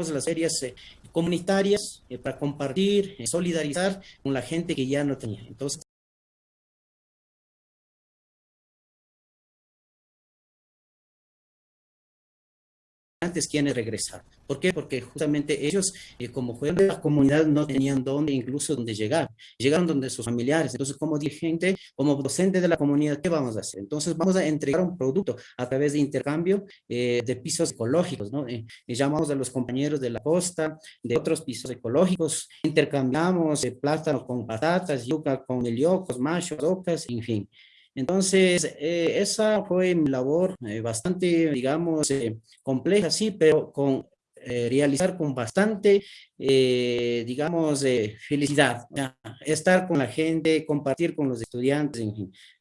las ferias eh, comunitarias eh, para compartir, eh, solidarizar con la gente que ya no tenía. Entonces, estudiantes quienes regresaron. ¿Por qué? Porque justamente ellos, eh, como fue de la comunidad, no tenían dónde, incluso dónde llegar. Llegaron donde sus familiares. Entonces, como dirigente, como docente de la comunidad, ¿qué vamos a hacer? Entonces, vamos a entregar un producto a través de intercambio eh, de pisos ecológicos, ¿no? Eh, llamamos a los compañeros de la costa, de otros pisos ecológicos, intercambiamos plátanos con patatas, yuca con meliocos, machos, ocas, en fin. Entonces, eh, esa fue mi labor eh, bastante, digamos, eh, compleja, sí, pero con realizar con bastante, digamos, felicidad. Estar con la gente, compartir con los estudiantes.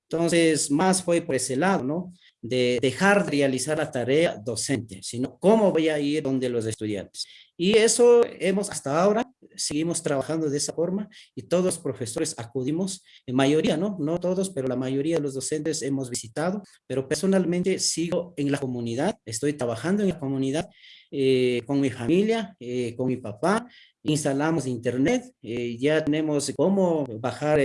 Entonces, más fue por ese lado, ¿no? De dejar de realizar la tarea docente, sino cómo voy a ir donde los estudiantes. Y eso hemos hasta ahora, seguimos trabajando de esa forma y todos los profesores acudimos, en mayoría, ¿no? No todos, pero la mayoría de los docentes hemos visitado, pero personalmente sigo en la comunidad, estoy trabajando en la comunidad eh, con mi familia, eh, con mi papá, instalamos internet, eh, ya tenemos cómo bajar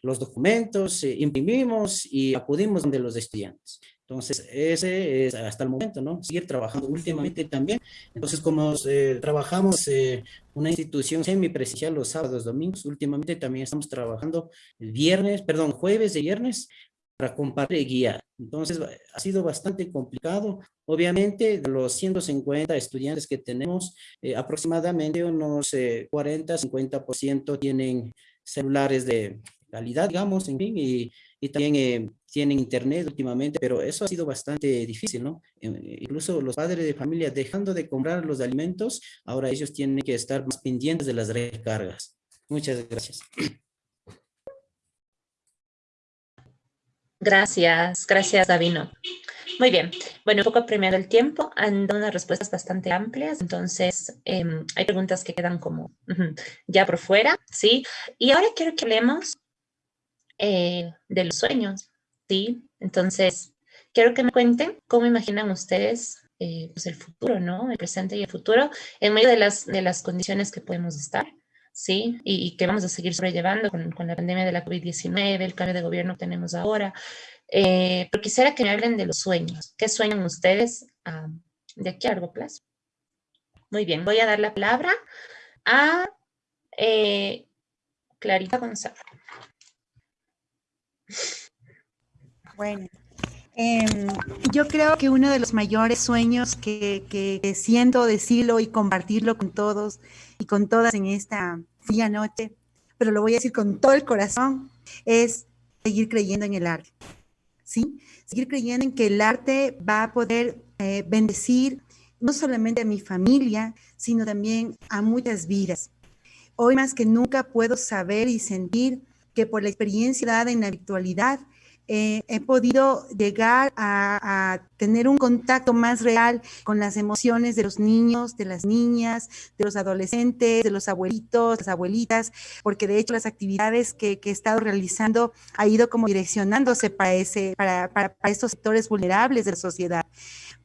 los documentos, imprimimos y acudimos donde los estudiantes. Entonces, ese es hasta el momento, ¿no? Seguir trabajando últimamente también. Entonces, como eh, trabajamos eh, una institución semipresencial los sábados, domingos, últimamente también estamos trabajando viernes, perdón, jueves y viernes para compartir y guiar. Entonces, ha sido bastante complicado. Obviamente, de los 150 estudiantes que tenemos, eh, aproximadamente unos 40, 50% tienen celulares de calidad, digamos, en fin, y, y también tienen internet últimamente, pero eso ha sido bastante difícil, ¿no? Eh, incluso los padres de familia dejando de comprar los alimentos, ahora ellos tienen que estar más pendientes de las recargas. Muchas gracias. Gracias, gracias Davino. Muy bien, bueno, un poco premiado el tiempo, han dado unas respuestas bastante amplias, entonces em, hay preguntas que quedan como ya por fuera, ¿sí? Y ahora quiero que hablemos eh, de los sueños. ¿sí? Entonces, quiero que me cuenten cómo imaginan ustedes eh, pues el futuro, ¿no? El presente y el futuro en medio de las, de las condiciones que podemos estar, ¿sí? Y, que vamos a seguir sobrellevando con, la pandemia de la COVID-19, el cambio de gobierno que tenemos ahora. Eh, pero quisiera que me hablen de los sueños. ¿Qué sueñan ustedes ah, de aquí a largo plazo? Muy bien, voy a dar la palabra a eh, Clarita González. Bueno, em, yo creo que uno de los mayores sueños que, que, siento decirlo y compartirlo con todos y con todas en esta fría noche, pero lo voy a decir con todo el corazón, es seguir creyendo en el arte. ¿Sí? Seguir creyendo en que el arte va a poder eh, bendecir no solamente a mi familia, sino también a muchas vidas. Hoy más que nunca puedo saber y sentir que por la experiencia dada en la virtualidad, eh, he podido llegar a, tener un contacto más real con las emociones de los niños, de las niñas, de los adolescentes, de los abuelitos, las abuelitas, porque de hecho las actividades que, he estado realizando ha ido como direccionándose para, ese, para, para, estos sectores vulnerables de la sociedad.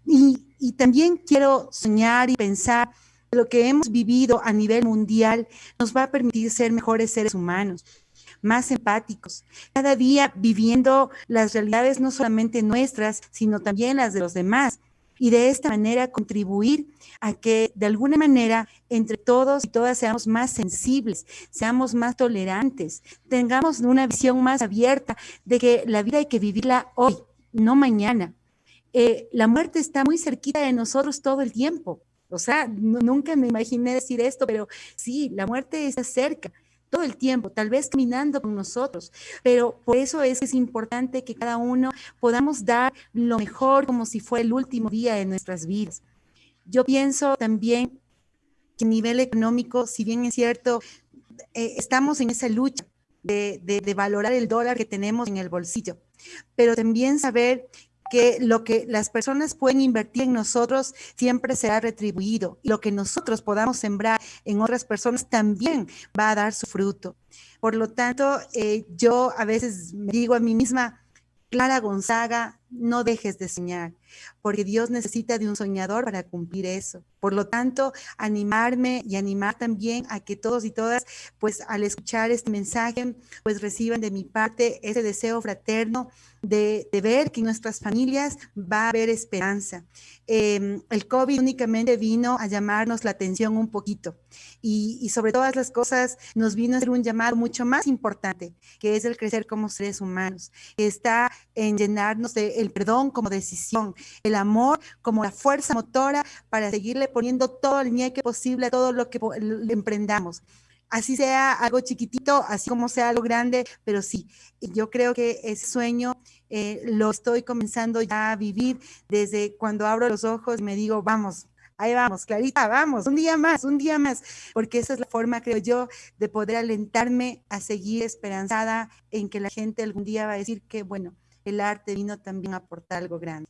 Y, y también quiero soñar y pensar que lo que hemos vivido a nivel mundial nos va a permitir ser mejores seres humanos más empáticos, cada día viviendo las realidades no solamente nuestras, sino también las de los demás. Y de esta manera contribuir a que de alguna manera entre todos y todas seamos más sensibles, seamos más tolerantes, tengamos una visión más abierta de que la vida hay que vivirla hoy, no mañana. Eh, la muerte está muy cerquita de nosotros todo el tiempo. O sea, nunca me imaginé decir esto, pero sí, la muerte está cerca todo el tiempo, tal vez caminando con nosotros, pero por eso es, es importante que cada uno podamos dar lo mejor como si fuera el último día de nuestras vidas. Yo pienso también que a nivel económico, si bien es cierto, eh, estamos en esa lucha de, de valorar el dólar que tenemos en el bolsillo, pero también saber que lo que las personas pueden invertir en nosotros siempre será retribuido lo que nosotros podamos sembrar en otras personas también va a dar su fruto. Por lo tanto, eh, yo a veces me digo a mí misma, Clara Gonzaga, no dejes de soñar, porque Dios necesita de un soñador para cumplir eso. Por lo tanto, animarme y animar también a que todos y todas, pues al escuchar este mensaje, pues reciban de mi parte ese deseo fraterno de, ver que en nuestras familias va a haber esperanza. Em, el COVID únicamente vino a llamarnos la atención un poquito y, sobre todas las cosas nos vino a hacer un llamado mucho más importante, que es el crecer como seres humanos, está en llenarnos de el perdón como decisión, el amor como la fuerza motora para seguirle poniendo todo el ñeque posible a todo lo que emprendamos. Así sea algo chiquitito, así como sea algo grande, pero sí, yo creo que ese sueño eh, lo estoy comenzando ya a vivir desde cuando abro los ojos y me digo, vamos, ahí vamos, Clarita, vamos, un día más, un día más, porque esa es la forma, creo yo, de poder alentarme a seguir esperanzada en que la gente algún día va a decir que, bueno, el arte vino también a aportar algo grande.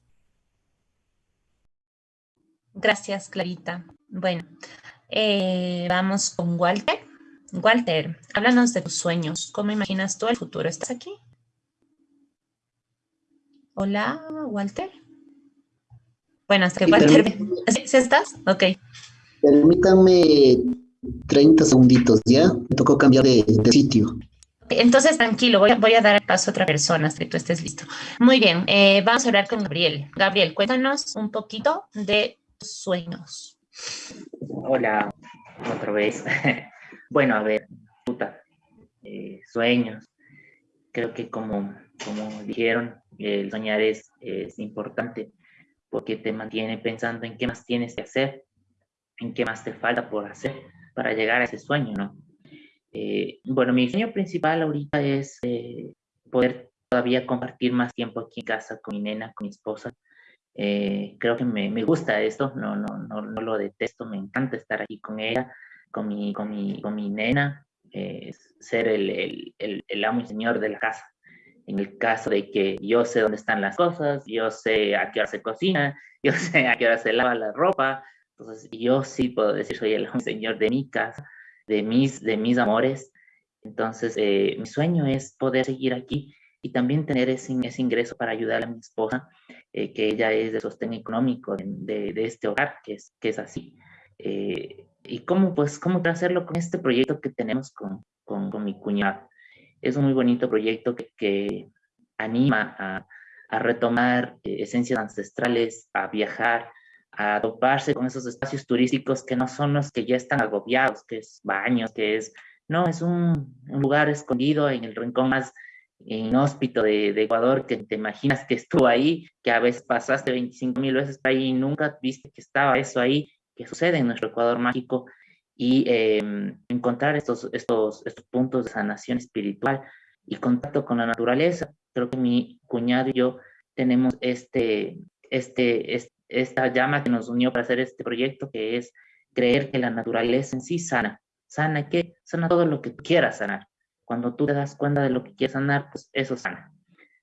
Gracias, Clarita. Bueno, eh, vamos con Walter. Walter, háblanos de tus sueños. ¿Cómo imaginas tú el futuro? ¿Estás aquí? Hola, Walter. Bueno, hasta que Walter... ¿Sí, estás? Ok. Permítame 30 segunditos, ¿ya? Me tocó cambiar de, sitio. Entonces, tranquilo, voy a, voy a, dar paso a otra persona hasta que tú estés listo. Muy bien, eh, vamos a hablar con Gabriel. Gabriel, cuéntanos un poquito de sueños. Hola, otra vez. Bueno, a ver, eh, sueños. Creo que como, como dijeron, el soñar es, es importante porque te mantiene pensando en qué más tienes que hacer, en qué más te falta por hacer para llegar a ese sueño, ¿no? Eh, bueno, mi sueño principal ahorita es eh, poder todavía compartir más tiempo aquí en casa con mi nena, con mi esposa. creo que me, me, gusta esto, no, no, no, no lo detesto, me encanta estar aquí con ella, con mi, con mi, con mi nena, eh, ser el, el, el, el, amo y señor de la casa. En el caso de que yo sé dónde están las cosas, yo sé a qué hora se cocina, yo sé a qué hora se lava la ropa, entonces yo sí puedo decir soy el amo y señor de mi casa, de mis, de mis amores. Entonces eh, mi sueño es poder seguir aquí y también tener ese, ese ingreso para ayudar a mi esposa, eh, que ella es de sostén económico de, de, este hogar, que es, que es así. Eh, y cómo, pues, cómo hacerlo con este proyecto que tenemos con, con, con mi cuñado. Es un muy bonito proyecto que, que anima a, a retomar eh, esencias ancestrales, a viajar, a toparse con esos espacios turísticos que no son los que ya están agobiados, que es baños, que es, no, es un, un lugar escondido en el rincón más inhóspito de, de, Ecuador, que te imaginas que estuvo ahí, que a veces pasaste 25 mil veces por ahí y nunca viste que estaba eso ahí, que sucede en nuestro Ecuador mágico y em, encontrar estos, estos, estos puntos de sanación espiritual y contacto con la naturaleza. Creo que mi cuñado y yo tenemos este, este, esta llama que nos unió para hacer este proyecto, que es creer que la naturaleza en sí sana. ¿Sana qué? Sana todo lo que quieras sanar. Cuando tú te das cuenta de lo que quieres sanar, pues eso sana.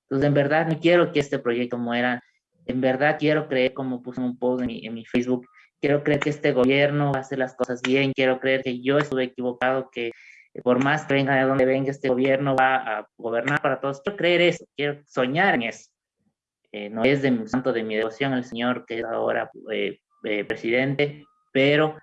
Entonces, en verdad, no quiero que este proyecto muera. En verdad, quiero creer, como puse un post en mi, en mi Facebook, quiero creer que este gobierno hacer las cosas bien, quiero creer que yo estuve equivocado, que por más que venga de donde venga este gobierno va a gobernar para todos. Quiero creer eso, quiero soñar en eso. Eh, no es de santo de mi devoción el señor que es ahora eh, eh, presidente, pero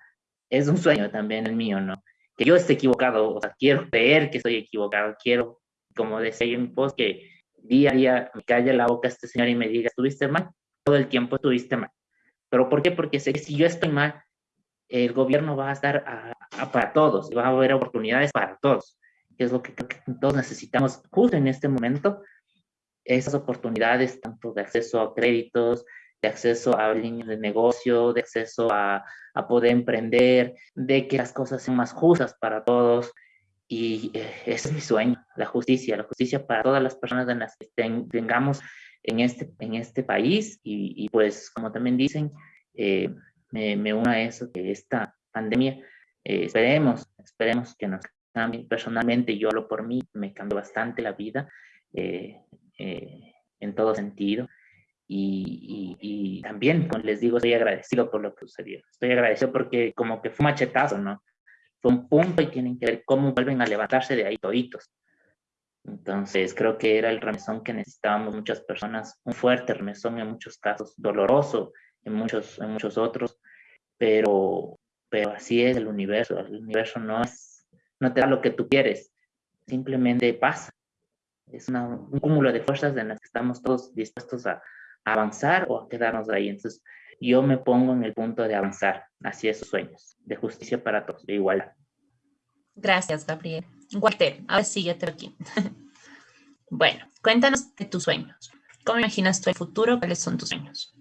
es un sueño también el mío, ¿no? Que yo esté equivocado, o sea, quiero creer que estoy equivocado, quiero, como decía yo en mi post, que día a día me calle la boca este señor y me diga, estuviste mal, todo el tiempo estuviste mal. ¿Pero por qué? Porque sé que si yo estoy mal, el gobierno va a estar para todos va a haber oportunidades para todos, que es lo que, que todos necesitamos justo en este momento, esas oportunidades tanto de acceso a créditos, de acceso a líneas de negocio, de acceso a, a, poder emprender, de que las cosas sean más justas para todos. Y eh, ese es mi sueño, la justicia, la justicia para todas las personas en las que tengamos en este, en este país y, y pues como también dicen, eh, me, me uno a eso, que esta pandemia, eh, esperemos, esperemos que nos cambie. Personalmente, yo hablo por mí, me cambió bastante la vida eh, en todo sentido. Y, y, y, también, como les digo, estoy agradecido por lo que sucedió. Estoy agradecido porque como que fue un machetazo, ¿no? Fue un punto y tienen que ver cómo vuelven a levantarse de ahí toditos. Entonces, creo que era el remesón que necesitábamos muchas personas, un fuerte remesón en muchos casos, doloroso en muchos, en muchos otros, pero, pero así es el universo. El universo no, es, no te da lo que tú quieres, simplemente pasa. Es un cúmulo de fuerzas en las que estamos todos dispuestos a, avanzar o a quedarnos ahí. Entonces, yo me pongo en el punto de avanzar hacia esos sueños, de justicia para todos, de igualdad. Gracias, Gabriel. Walter, ahora sí, ya te aquí. bueno, cuéntanos de tus sueños. ¿Cómo imaginas tu futuro? ¿Cuáles son tus sueños?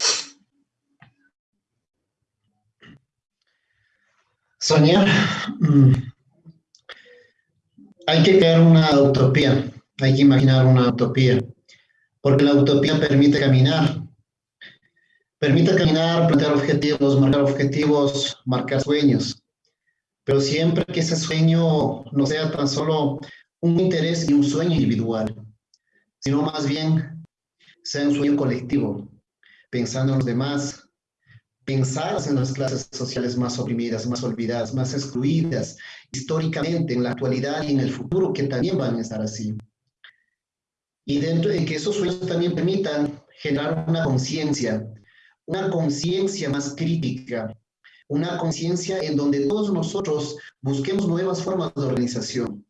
Soñar. Mm, hay que crear una utopía, hay que imaginar una utopía, porque la utopía permite caminar, permite caminar, plantear objetivos, marcar objetivos, marcar sueños, pero siempre que ese sueño no sea tan solo un interés y un sueño individual, sino más bien sea un sueño colectivo, pensando en los demás, pensar en las clases sociales más oprimidas, más olvidadas, más excluidas históricamente en la actualidad y en el futuro, que también van a estar así. Y dentro de que esos sueños también permitan generar una conciencia, una conciencia más crítica, una conciencia en donde todos nosotros busquemos nuevas formas de organización,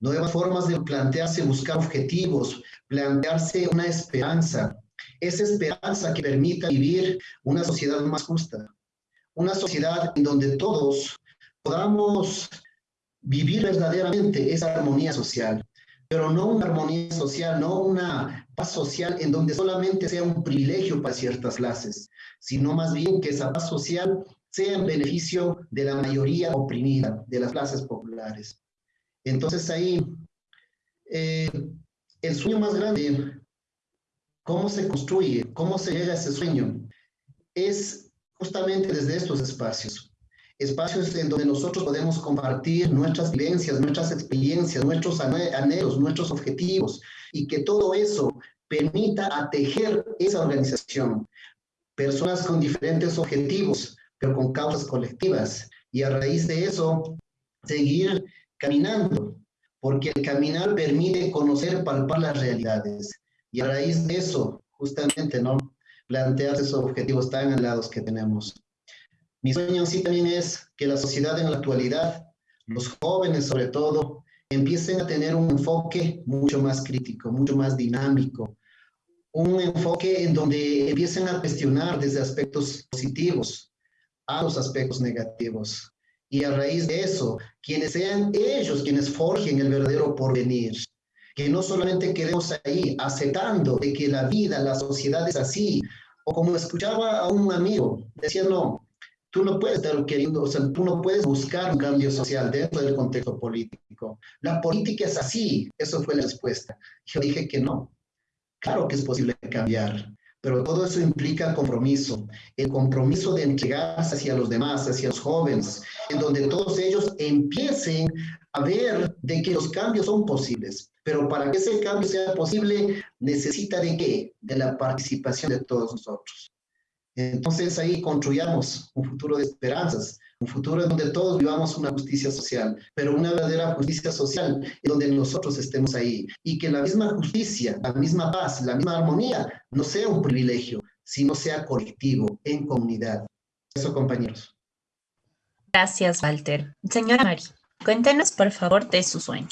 nuevas formas de plantearse, buscar objetivos, plantearse una esperanza, esa esperanza que permita vivir una sociedad más justa, una sociedad en donde todos podamos vivir verdaderamente esa armonía social, pero no una armonía social, no una paz social en donde solamente sea un privilegio para ciertas clases, sino más bien que esa paz social sea en beneficio de la mayoría oprimida, de las clases populares. Entonces ahí, eh, el sueño más grande ¿Cómo se construye? ¿Cómo se llega a ese sueño? Es justamente desde estos espacios. Espacios en donde nosotros podemos compartir nuestras vivencias, nuestras experiencias, nuestros anhelos, nuestros objetivos, y que todo eso permita atejer esa organización. Personas con diferentes objetivos, pero con causas colectivas. Y a raíz de eso, seguir caminando, porque el caminar permite conocer, palpar las realidades. Y a raíz de eso, justamente, ¿no? Plantear esos objetivos tan anhelados que tenemos. Mi sueño sí también es que la sociedad en la actualidad, los jóvenes sobre todo, empiecen a tener un enfoque mucho más crítico, mucho más dinámico, un enfoque en donde empiecen a cuestionar desde aspectos positivos a los aspectos negativos. Y a raíz de eso, quienes sean ellos quienes forjen el verdadero porvenir, que no solamente quedemos ahí aceptando de que la vida, la sociedad es así, o como escuchaba a un amigo, decía, no, tú no puedes estar queriendo, o sea, tú no puedes buscar un cambio social dentro del contexto político. La política es así, eso fue la respuesta. Yo dije que no, claro que es posible cambiar, pero todo eso implica compromiso, el compromiso de entregarse hacia los demás, hacia los jóvenes, en donde todos ellos empiecen a ver de que los cambios son posibles. Pero para que ese cambio sea posible, necesita de qué? De la participación de todos nosotros. Entonces ahí construyamos un futuro de esperanzas, un futuro en donde todos vivamos una justicia social, pero una verdadera justicia social en donde nosotros estemos ahí y que la misma justicia, la misma paz, la misma armonía no sea un privilegio, sino sea colectivo, en comunidad. Eso, compañeros. Gracias, Walter. Señora Mari, cuéntenos por favor de su sueño.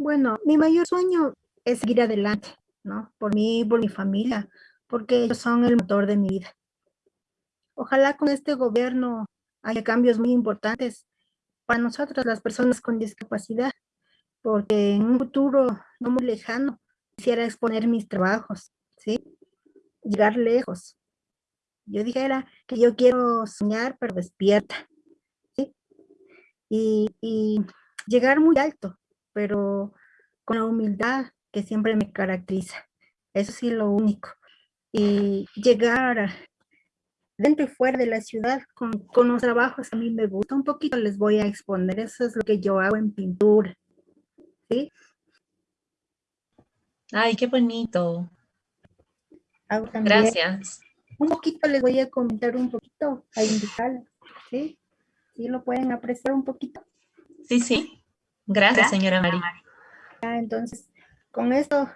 Bueno, mi mayor sueño es seguir adelante, ¿no? Por mí, por mi familia, porque ellos son el motor de mi vida. Ojalá con este gobierno haya cambios muy importantes para nosotros, las personas con discapacidad, porque en un futuro no muy lejano quisiera exponer mis trabajos, ¿sí? Llegar lejos. Yo dijera que yo quiero soñar, pero despierta, ¿sí? Y, y llegar muy alto, pero con la humildad que siempre me caracteriza. Eso sí, lo único. Y llegar dentro y fuera de la ciudad con, con los trabajos a mí me gusta. Un poquito les voy a exponer. Eso es lo que yo hago en pintura. ¿Sí? Ay, qué bonito. Hago Gracias. un poquito les voy a comentar un poquito, a indicarles, ¿sí? ¿Sí lo pueden apreciar un poquito? Sí, sí. Gracias, señora María. entonces, con esto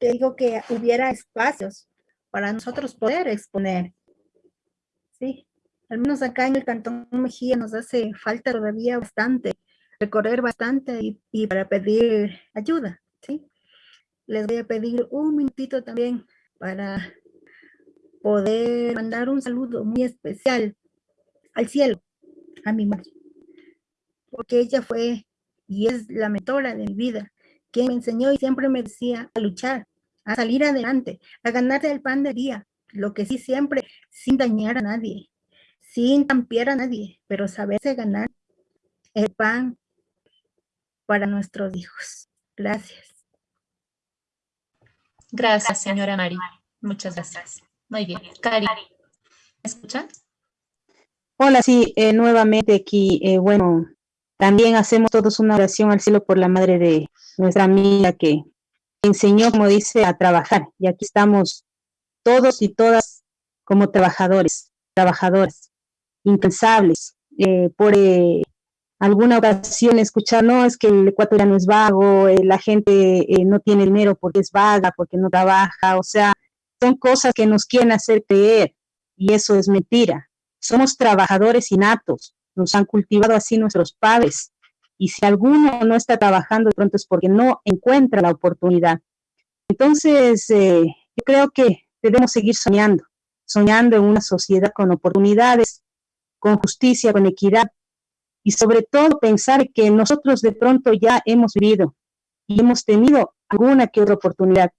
te digo que hubiera espacios para nosotros poder exponer. Sí, al menos acá en el Cantón Mejía nos hace falta todavía bastante, recorrer bastante y, y para pedir ayuda, ¿sí? Les voy a pedir un minutito también para poder mandar un saludo muy especial al cielo, a mi madre, porque ella fue y es la mentora de mi vida, quien me enseñó y siempre me decía a luchar, a salir adelante, a ganarse el pan de día, lo que sí siempre, sin dañar a nadie, sin tampiar a nadie, pero saberse ganar el pan para nuestros hijos. Gracias. Gracias, señora Mari. Muchas gracias. Muy bien. Cari, ¿me escuchan? Hola, sí, eh, nuevamente aquí, eh, bueno, también hacemos todos una oración al cielo por la madre de nuestra amiga que enseñó, como dice, a trabajar. Y aquí estamos todos y todas como trabajadores, trabajadoras, incansables. Eh, por alguna ocasión escuchar, no, es que el ecuatoriano es vago, la gente no tiene dinero porque es vaga, porque no trabaja, o sea, son cosas que nos quieren hacer creer y eso es mentira. Somos trabajadores innatos, nos han cultivado así nuestros padres y si alguno no está trabajando de pronto es porque no encuentra la oportunidad. Entonces, eh, yo creo que debemos seguir soñando, soñando en una sociedad con oportunidades, con justicia, con equidad y sobre todo pensar que nosotros de pronto ya hemos vivido y hemos tenido alguna que otra oportunidad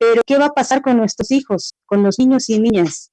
pero ¿qué va a pasar con nuestros hijos, con los niños y niñas?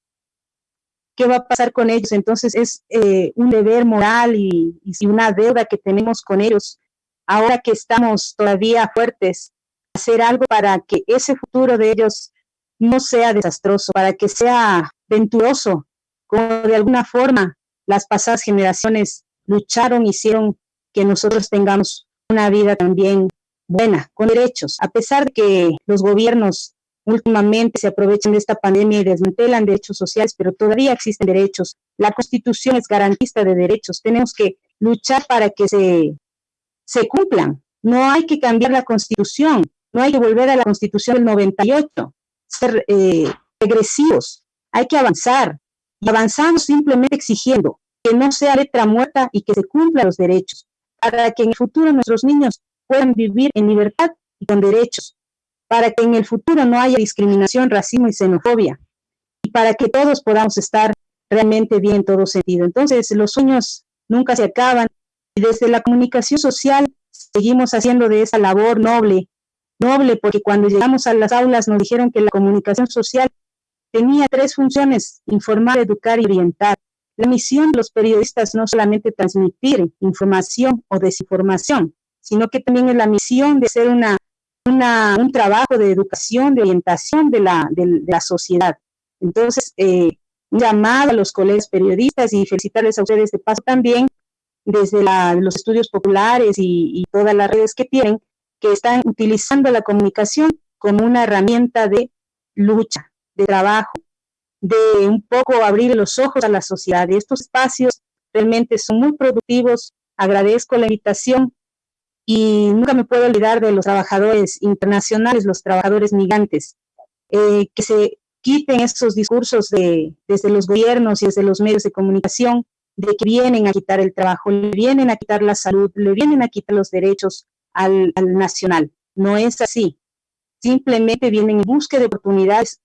¿Qué va a pasar con ellos? Entonces es eh, un deber moral y, una deuda que tenemos con ellos, ahora que estamos todavía fuertes, hacer algo para que ese futuro de ellos no sea desastroso, para que sea venturoso, como de alguna forma las pasadas generaciones lucharon, hicieron que nosotros tengamos una vida también buena, con derechos, a pesar de que los gobiernos últimamente se aprovechan de esta pandemia y desmantelan derechos sociales, pero todavía existen derechos. La Constitución es garantista de derechos. Tenemos que luchar para que se, cumplan. No hay que cambiar la Constitución, no hay que volver a la Constitución del 98, ser eh, regresivos. Hay que avanzar. Y avanzamos simplemente exigiendo que no sea letra muerta y que se cumplan los derechos, para que en el futuro nuestros niños puedan vivir en libertad y con derechos para que en el futuro no haya discriminación, racismo y xenofobia, y para que todos podamos estar realmente bien en todo sentido. Entonces, los sueños nunca se acaban, y desde la comunicación social seguimos haciendo de esa labor noble, noble, porque cuando llegamos a las aulas nos dijeron que la comunicación social tenía tres funciones, informar, educar y orientar. La misión de los periodistas no solamente transmitir información o desinformación, sino que también es la misión de ser una un trabajo de educación, de orientación de la, de, la sociedad. Entonces, eh, un llamado a los colegas periodistas y felicitarles a ustedes de paso también desde los estudios populares y, todas las redes que tienen, que están utilizando la comunicación como una herramienta de lucha, de trabajo, de un poco abrir los ojos a la sociedad. Y estos espacios realmente son muy productivos. Agradezco la invitación y nunca me puedo olvidar de los trabajadores internacionales, los trabajadores migrantes, eh, que se quiten esos discursos de, desde los gobiernos y desde los medios de comunicación de que vienen a quitar el trabajo, le vienen a quitar la salud, le vienen a quitar los derechos al, nacional. No es así. Simplemente vienen en busca de oportunidades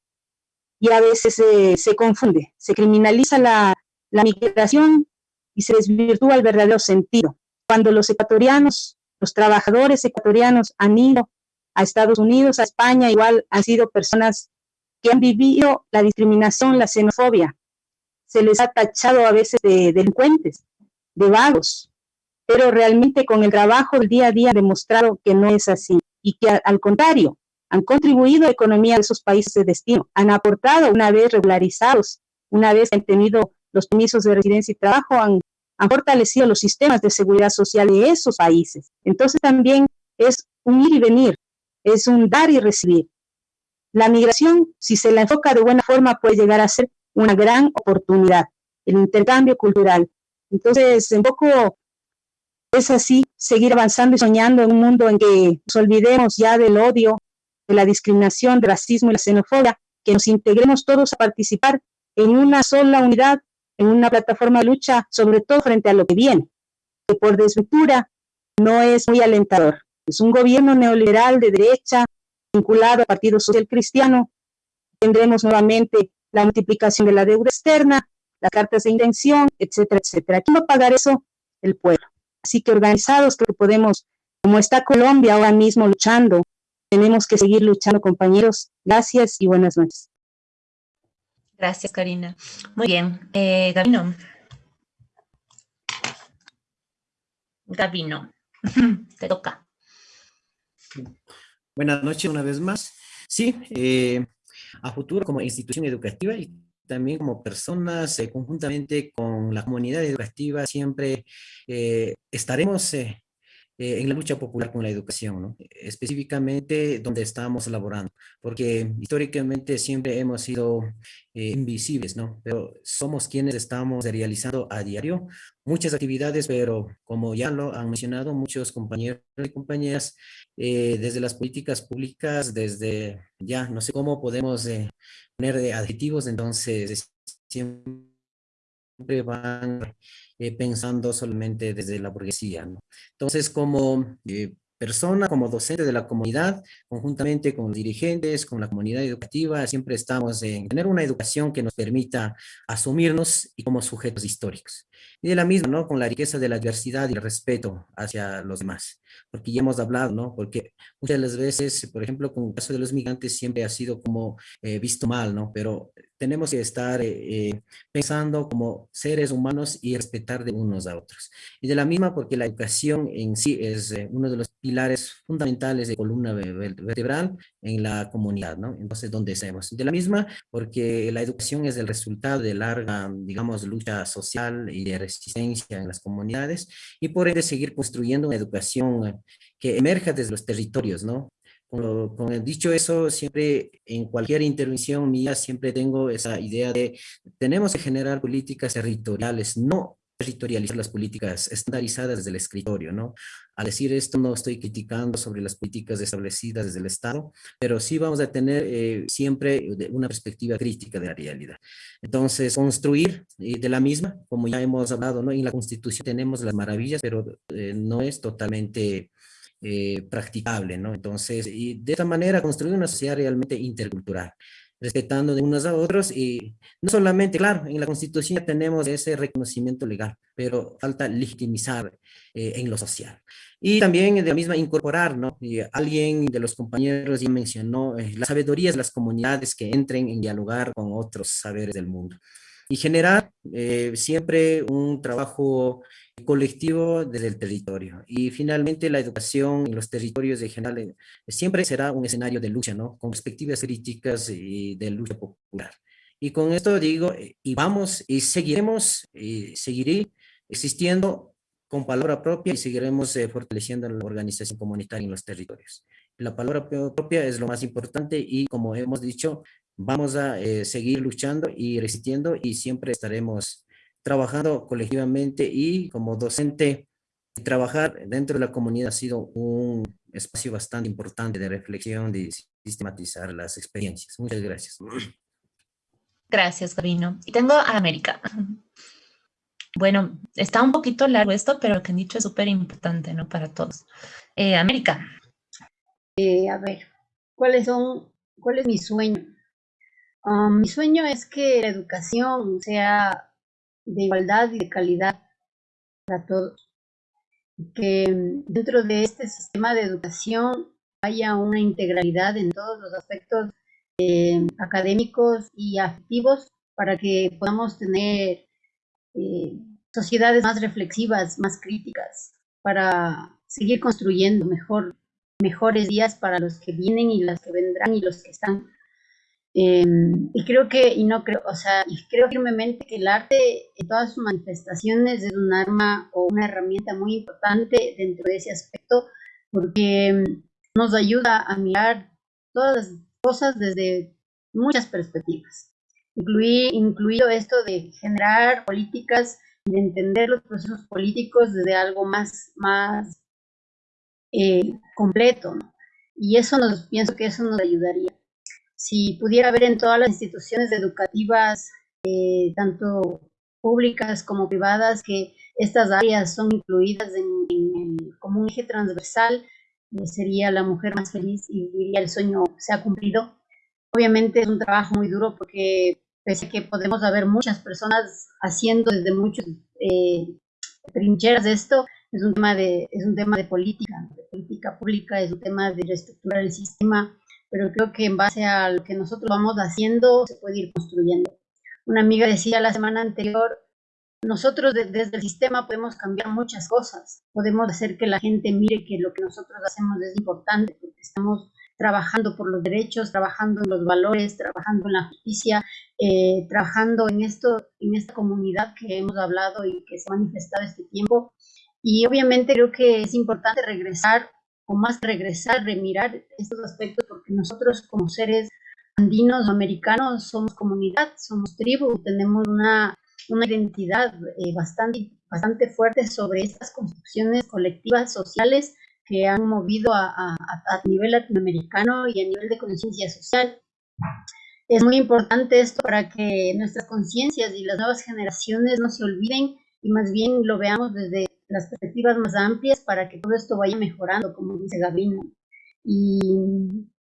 y a veces se confunde, se criminaliza la, la migración y se desvirtúa el verdadero sentido. Cuando los ecuatorianos los trabajadores ecuatorianos han ido a Estados Unidos, a España, igual han sido personas que han vivido la discriminación, la xenofobia. Se les ha tachado a veces de delincuentes, de vagos, pero realmente con el trabajo del día a día ha demostrado que no es así y que al contrario, han contribuido a la economía de esos países de destino, han aportado una vez regularizados, una vez han tenido los permisos de residencia y trabajo, han han fortalecido los sistemas de seguridad social de esos países. Entonces también es un ir y venir, es un dar y recibir. la migración, si se la enfoca de buena forma, puede llegar a ser una gran oportunidad, el intercambio cultural. Entonces, en poco es así, seguir avanzando y soñando en un mundo en que nos olvidemos ya del odio, de la discriminación, del racismo y la xenofobia, que nos integremos todos a participar en una sola unidad, en una plataforma de lucha, sobre todo frente a lo que viene, que por desventura no es muy alentador. Es un gobierno neoliberal de derecha vinculado al Partido Social Cristiano. Tendremos nuevamente la multiplicación de la deuda externa, las cartas de intención, etcétera, etcétera. ¿Quién va a pagar eso? El pueblo. Así que organizados que podemos, como está Colombia ahora mismo luchando, tenemos que seguir luchando, compañeros. Gracias y buenas noches. Gracias, Karina. Muy bien. Eh, Gabino. Gabino, te toca. Buenas noches una vez más. Sí, eh, a futuro como institución educativa y también como personas, eh, conjuntamente con la comunidad educativa, siempre eh, estaremos en la lucha popular con la educación, específicamente donde estamos elaborando, porque históricamente siempre hemos sido invisibles, ¿no? pero somos quienes estamos realizando a diario muchas actividades, pero como ya lo han mencionado muchos compañeros y compañeras, eh, desde las políticas públicas, desde ya, no sé cómo podemos eh, poner adjetivos, entonces siempre van eh, pensando solamente desde la burguesía. Entonces, como persona, como docente de la comunidad, conjuntamente con los dirigentes, con la comunidad educativa, siempre estamos en tener una educación que nos permita asumirnos y como sujetos históricos. Y de la misma, ¿no? Con la riqueza de la diversidad y el respeto hacia los demás. Porque ya hemos hablado, ¿no? Porque muchas de las veces, por ejemplo, con el caso de los migrantes siempre ha sido como eh, visto mal, ¿no? Pero tenemos que estar eh, eh, pensando como seres humanos y respetar de unos a otros. Y de la misma porque la educación en sí es uno de los pilares fundamentales de columna vertebral en la comunidad, ¿no? Entonces, ¿dónde estamos? De la misma porque la educación es el resultado de larga, digamos, lucha social y de resistencia en las comunidades y por ende seguir construyendo una educación que emerja desde los territorios, ¿no? Con, dicho eso, siempre en cualquier intervención mía siempre tengo esa idea de tenemos que generar políticas territoriales, no territorializar las políticas estandarizadas desde el escritorio, ¿no? Al decir esto no estoy criticando sobre las políticas establecidas desde el Estado, pero sí vamos a tener eh, siempre una perspectiva crítica de la realidad. Entonces, construir de la misma, como ya hemos hablado, ¿no? En la Constitución tenemos las maravillas, pero eh, no es totalmente eh, practicable, ¿no? Entonces, y de esta manera construir una sociedad realmente intercultural respetando de unos a otros y no solamente, claro, en la Constitución ya tenemos ese reconocimiento legal, pero falta legitimizar eh, en lo social. Y también de la misma incorporar, ¿no? Y alguien de los compañeros ya mencionó eh, las sabidurías de las comunidades que entren en dialogar con otros saberes del mundo. Y generar eh, siempre un trabajo colectivo desde el territorio. Y finalmente la educación en los territorios de general eh, siempre será un escenario de lucha, ¿no? Con perspectivas críticas y de lucha popular. Y con esto digo, eh, y vamos, y seguiremos, y seguiré existiendo con palabra propia y seguiremos eh, fortaleciendo la organización comunitaria en los territorios. La palabra propia es lo más importante y como hemos dicho, vamos a seguir luchando y resistiendo y siempre estaremos trabajando colectivamente y como docente, trabajar dentro de la comunidad ha sido un espacio bastante importante de reflexión, de sistematizar las experiencias. Muchas gracias. Gracias, Gabino. Y tengo a América. Bueno, está un poquito largo esto, pero lo que han dicho es súper importante, ¿no? Para todos. Eh, América. Eh, a ver, ¿cuáles son, cuál es mi sueño? Um, mi sueño es que la educación sea de igualdad y de calidad para todos. Que dentro de este sistema de educación haya una integralidad en todos los aspectos eh, académicos y afectivos para que podamos tener eh, sociedades más reflexivas, más críticas, para seguir construyendo mejor, mejores días para los que vienen y los que vendrán y los que están Em, y creo que, y no creo, o sea, y creo firmemente que el arte en todas sus manifestaciones es un arma o una herramienta muy importante dentro de ese aspecto, porque em, nos ayuda a mirar todas las cosas desde muchas perspectivas, Incluí, incluido esto de generar políticas de entender los procesos políticos desde algo más, más eh, completo. Y eso nos, pienso que eso nos ayudaría. Si pudiera haber en todas las instituciones educativas, eh, tanto públicas como privadas, que estas áreas son incluidas en, como un eje transversal, eh, sería la mujer más feliz y diría el sueño se ha cumplido. Obviamente es un trabajo muy duro porque pese a que podemos haber muchas personas haciendo desde muchas eh, trincheras de esto, es un tema de, es un tema de política, de política pública, es un tema de reestructurar el sistema, pero creo que en base a lo que nosotros vamos haciendo se puede ir construyendo. Una amiga decía la semana anterior, nosotros desde el sistema podemos cambiar muchas cosas, podemos hacer que la gente mire que lo que nosotros hacemos es importante, porque estamos trabajando por los derechos, trabajando en los valores, trabajando en la justicia, eh, trabajando en esto, en esta comunidad que hemos hablado y que se ha manifestado este tiempo. Y obviamente creo que es importante regresar, o más regresar, remirar estos aspectos, porque nosotros como seres andinos o americanos somos comunidad, somos tribu, tenemos una una identidad eh, bastante, bastante fuerte sobre estas construcciones colectivas sociales que han movido a, a, a, nivel latinoamericano y a nivel de conciencia social. Es muy importante esto para que nuestras conciencias y las nuevas generaciones no se olviden y más bien lo veamos desde las perspectivas más amplias para que todo esto vaya mejorando, como dice Gabino. Y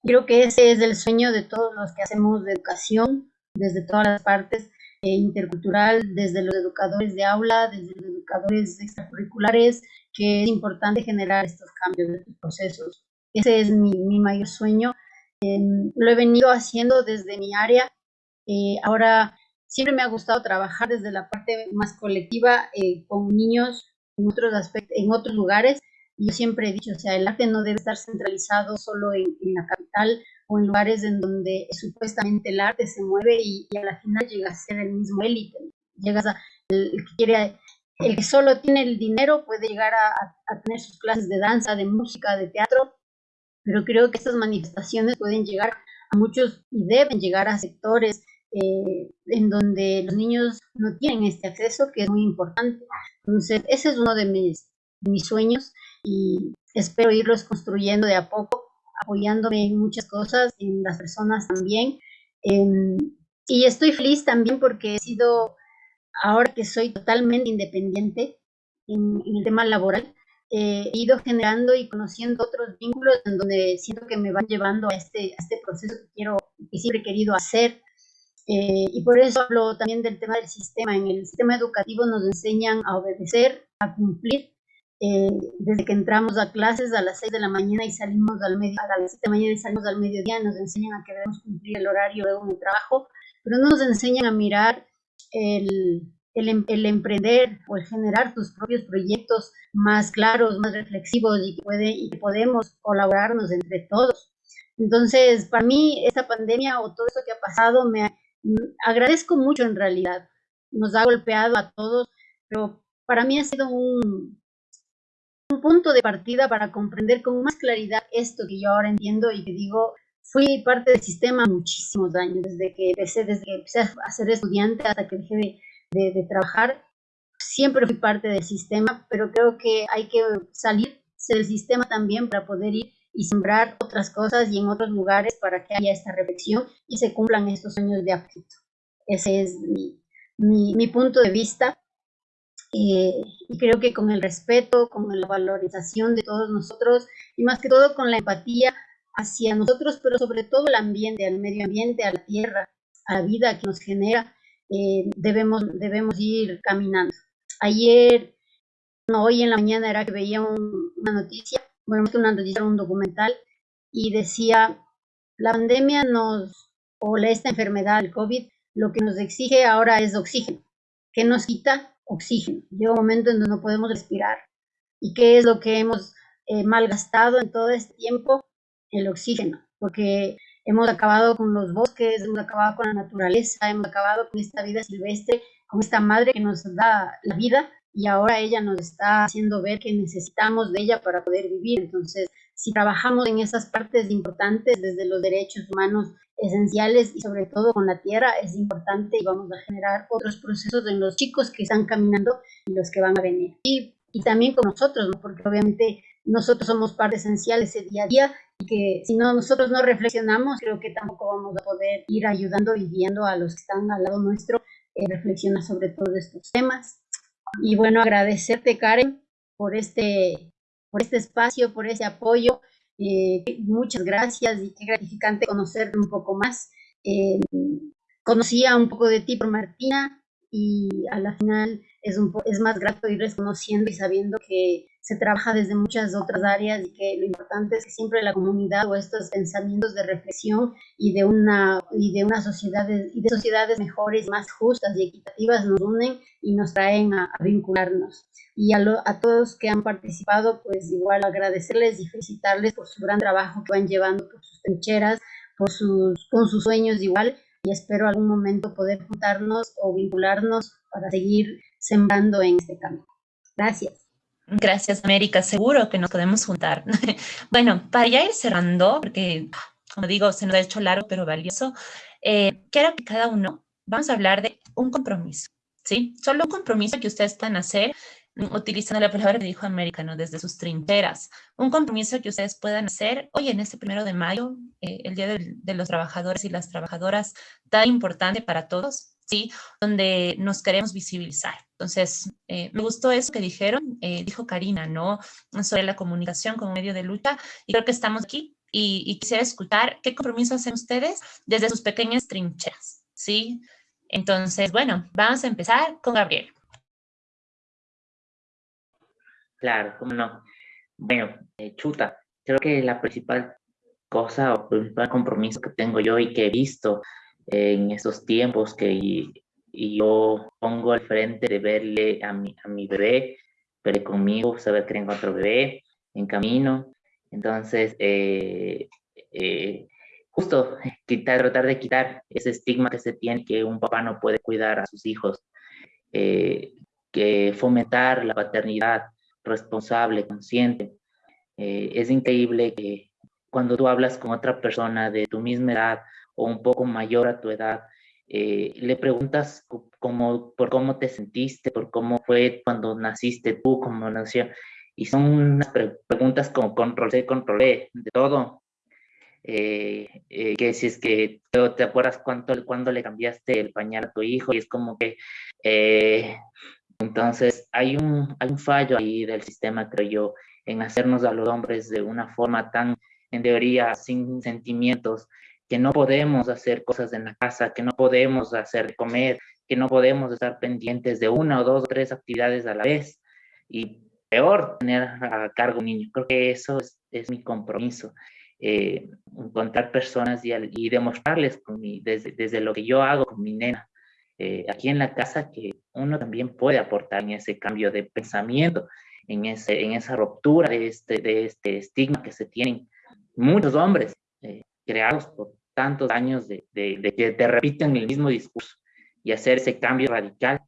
creo que ese es el sueño de todos los que hacemos de educación desde todas las partes, eh, intercultural, desde los educadores de aula, desde los educadores extracurriculares, que es importante generar estos cambios, estos procesos. Ese es mi, mi mayor sueño. Em, lo he venido haciendo desde mi área. Eh, ahora, siempre me ha gustado trabajar desde la parte más colectiva eh, con niños en otros aspectos, en otros lugares. Yo siempre he dicho, o sea, el arte no debe estar centralizado solo en, en la capital o en lugares en donde supuestamente el arte se mueve y, a la final llega a ser el mismo élite. Llegas a el, que quiere, el que solo tiene el dinero puede llegar a, tener sus clases de danza, de música, de teatro, pero creo que estas manifestaciones pueden llegar a muchos y deben llegar a sectores eh, en donde los niños no tienen este acceso, que es muy importante. Entonces, ese es uno de mis, mis sueños y espero irlos construyendo de a poco apoyándome en muchas cosas, en las personas también. Em, y estoy feliz también porque he sido, ahora que soy totalmente independiente en, el tema laboral, he ido generando y conociendo otros vínculos en donde siento que me van llevando a este, a este proceso que quiero, que siempre he querido hacer. Eh, y por eso hablo también del tema del sistema. En el sistema educativo nos enseñan a obedecer, a cumplir, eh, desde que entramos a clases a las 6 de la mañana y salimos al medio, a las 7 de la mañana y salimos al mediodía, nos enseñan a que debemos cumplir el horario en el trabajo, pero no nos enseñan a mirar el, el, em, el, emprender o el generar tus propios proyectos más claros, más reflexivos y que, puede, y que podemos colaborarnos entre todos. Entonces, para mí, esta pandemia o todo esto que ha pasado, me agradezco mucho en realidad. Nos ha golpeado a todos, pero para mí ha sido un, un punto de partida para comprender con más claridad esto que yo ahora entiendo y que digo, fui parte del sistema muchísimos años, desde que empecé, desde que empecé a ser estudiante hasta que dejé de, de, trabajar, siempre fui parte del sistema, pero creo que hay que salir del sistema también para poder ir y sembrar otras cosas y en otros lugares para que haya esta reflexión y se cumplan estos sueños de afecto. Ese es mi, mi, punto de vista eh, y creo que con el respeto, con la valorización de todos nosotros y más que todo con la empatía hacia nosotros, pero sobre todo el ambiente, al medio ambiente, a la tierra, a la vida que nos genera, eh, debemos, debemos ir caminando. Ayer, no, hoy en la mañana era que veía una noticia, que una noticia, un documental, y decía, la pandemia nos, o esta enfermedad, el COVID, lo que nos exige ahora es oxígeno. ¿Qué nos quita? oxígeno. Llega un momento en donde no podemos respirar. ¿Y qué es lo que hemos eh, malgastado en todo este tiempo? El oxígeno, porque hemos acabado con los bosques, hemos acabado con la naturaleza, hemos acabado con esta vida silvestre, con esta madre que nos da la vida y ahora ella nos está haciendo ver que necesitamos de ella para poder vivir. Entonces, si trabajamos en esas partes importantes desde los derechos humanos esenciales y sobre todo con la tierra es importante y vamos a generar otros procesos en los chicos que están caminando y los que van a venir. Y, y también con nosotros, ¿no? porque obviamente nosotros somos parte esencial ese día a día y que si no nosotros no reflexionamos, creo que tampoco vamos a poder ir ayudando y guiando a los que están al lado nuestro eh, reflexionar sobre todos estos temas. Y bueno, agradecerte Karen por este, por este espacio, por ese apoyo. Eh, muchas gracias y qué gratificante conocerte un poco más. Eh, conocía un poco de ti por Martina y a la final es, un es más grato ir reconociendo y sabiendo que se trabaja desde muchas otras áreas y que lo importante es que siempre la comunidad o estos pensamientos de reflexión y de una y de una sociedad y de sociedades mejores, más justas y equitativas nos unen y nos traen a, vincularnos. Y a, a todos que han participado, pues igual agradecerles y felicitarles por su gran trabajo que van llevando por sus trincheras, por sus, con sus sueños igual y espero algún momento poder juntarnos o vincularnos para seguir sembrando en este camino. Gracias. Gracias, América. Seguro que nos podemos juntar. bueno, para ya ir cerrando, porque, como digo, se nos ha hecho largo pero valioso, eh, quiero que cada uno vamos a hablar de un compromiso, ¿sí? Solo un compromiso que ustedes puedan hacer utilizando la palabra que dijo América, ¿no? Desde sus trincheras. Un compromiso que ustedes puedan hacer hoy en este primero de mayo, eh, el Día de los Trabajadores y las Trabajadoras, tan importante para todos, ¿sí? Donde nos queremos visibilizar. Entonces, eh, me gustó eso que dijeron, eh, dijo Karina, ¿no? Sobre la comunicación como medio de lucha, y creo que estamos aquí y, quisiera escuchar qué compromiso hacen ustedes desde sus pequeñas trincheras, ¿sí? Entonces, bueno, vamos a empezar con Gabriel. Claro, cómo no. Bueno, eh, chuta, creo que la principal cosa o principal compromiso que tengo yo y que he visto en estos tiempos que yo pongo al frente de verle a mi, a mi bebé, verle conmigo, saber que tengo otro bebé en camino. Entonces, eh, eh, justo quitar, tratar de quitar ese estigma que se tiene que un papá no puede cuidar a sus hijos, eh, que fomentar la paternidad responsable, consciente. es increíble que cuando tú hablas con otra persona de tu misma edad o un poco mayor a tu edad, eh, le preguntas cómo, por cómo te sentiste, por cómo fue cuando naciste tú, cómo nació, y son unas preguntas como control C, control de todo. Eh, eh, que si es que te acuerdas cuánto, cuándo le cambiaste el pañal a tu hijo, y es como que, entonces hay un, hay un fallo ahí del sistema, creo yo, en hacernos a los hombres de una forma tan, en teoría, sin sentimientos, que no podemos hacer cosas en la casa, que no podemos hacer comer, que no podemos estar pendientes de una o dos o tres actividades a la vez. Y peor, tener a cargo un niño. Creo que eso es, mi compromiso. Eh, encontrar personas y, y demostrarles con mi, desde, desde, lo que yo hago con mi nena eh, aquí en la casa que uno también puede aportar en ese cambio de pensamiento, en, ese, en esa ruptura de este, de este estigma que se tienen muchos hombres eh, creados por tantos años de, de, que te repiten el mismo discurso y hacer ese cambio radical,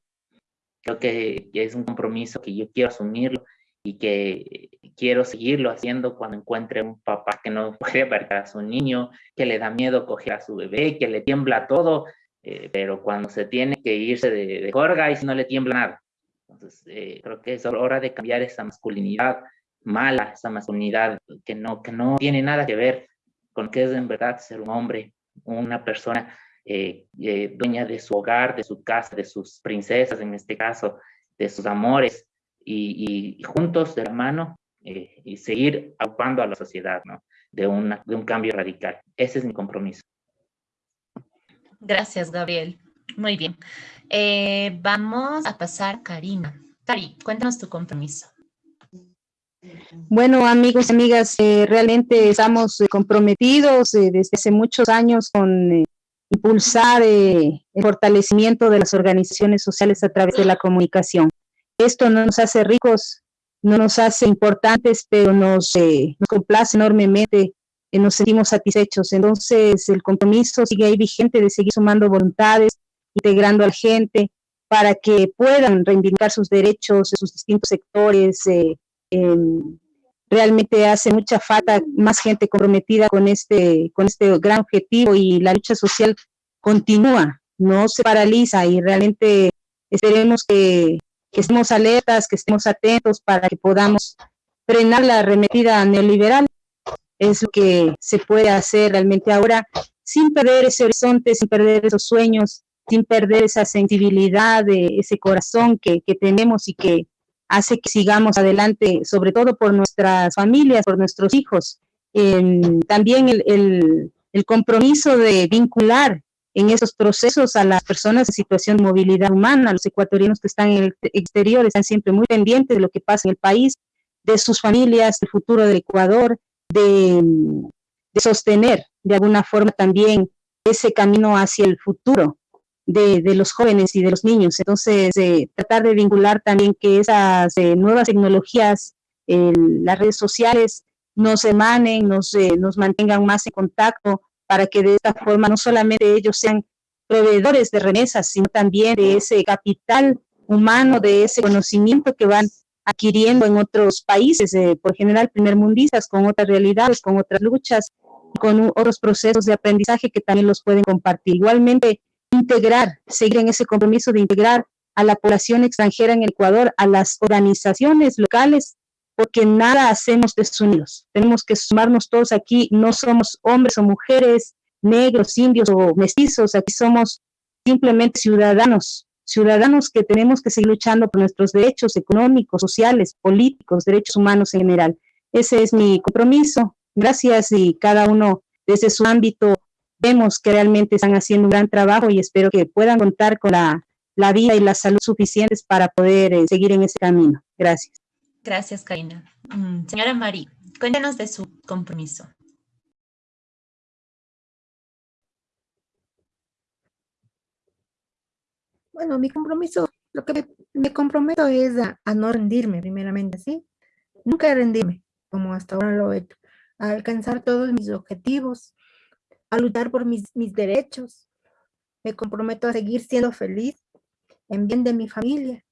creo que, es un compromiso que yo quiero asumirlo y que quiero seguirlo haciendo cuando encuentre un papá que no puede ver a su niño, que le da miedo coger a su bebé, que le tiembla todo, eh, pero cuando se tiene que irse de, de jorga y no le tiembla nada. Entonces, eh, creo que es hora de cambiar esa masculinidad mala, esa masculinidad que no, que no tiene nada que ver con qué es en verdad ser un hombre, una persona eh, eh, dueña de su hogar, de su casa, de sus princesas en este caso, de sus amores, y, juntos de la mano eh, y seguir ocupando a la sociedad, ¿no? De, una, de un cambio radical. Ese es mi compromiso. Gracias, Gabriel. Muy bien. vamos a pasar Karina. Cari, cuéntanos tu compromiso. Bueno, amigos y amigas, eh, realmente estamos eh, comprometidos eh, desde hace muchos años con impulsar el fortalecimiento de las organizaciones sociales a través de la comunicación. Esto no nos hace ricos, no nos hace importantes, pero nos, nos complace enormemente, nos sentimos satisfechos. Entonces, el compromiso sigue ahí vigente de seguir sumando voluntades, integrando a la gente para que puedan reivindicar sus derechos en sus distintos sectores, realmente hace mucha falta más gente comprometida con este, con este gran objetivo y la lucha social continúa, no se paraliza y realmente esperemos que, que estemos alertas, que estemos atentos para que podamos frenar la arremetida neoliberal. Es lo que se puede hacer realmente ahora sin perder ese horizonte, sin perder esos sueños, sin perder esa sensibilidad, ese corazón que, que tenemos y que hace que sigamos adelante, sobre todo por nuestras familias, por nuestros hijos. también el, el, el, compromiso de vincular en esos procesos a las personas en situación de movilidad humana, los ecuatorianos que están en el exterior están siempre muy pendientes de lo que pasa en el país, de sus familias, del futuro del Ecuador, de, de sostener de alguna forma también ese camino hacia el futuro de, los jóvenes y de los niños. Entonces, eh, tratar de vincular también que esas eh, nuevas tecnologías, las redes sociales, nos emanen, nos, nos mantengan más en contacto para que de esta forma no solamente ellos sean proveedores de remesas, sino también de ese capital humano, de ese conocimiento que van adquiriendo en otros países, por general primermundistas, con otras realidades, con otras luchas, con otros procesos de aprendizaje que también los pueden compartir. Igualmente, integrar, seguir en ese compromiso de integrar a la población extranjera en Ecuador, a las organizaciones locales, porque nada hacemos desunidos. Tenemos que sumarnos todos aquí, no somos hombres o mujeres, negros, indios o mestizos, aquí somos simplemente ciudadanos, ciudadanos que tenemos que seguir luchando por nuestros derechos económicos, sociales, políticos, derechos humanos en general. Ese es mi compromiso. Gracias y cada uno desde su ámbito vemos que realmente están haciendo un gran trabajo y espero que puedan contar con la, la vida y la salud suficientes para poder eh, seguir en ese camino. Gracias. Gracias, Karina. Mm, señora Mari, cuéntanos de su compromiso. Bueno, mi compromiso, lo que me, comprometo es a, no rendirme primeramente, ¿sí? Nunca rendirme, como hasta ahora lo he hecho, a alcanzar todos mis objetivos, a luchar por mis, mis derechos. Me comprometo a seguir siendo feliz en bien de mi familia,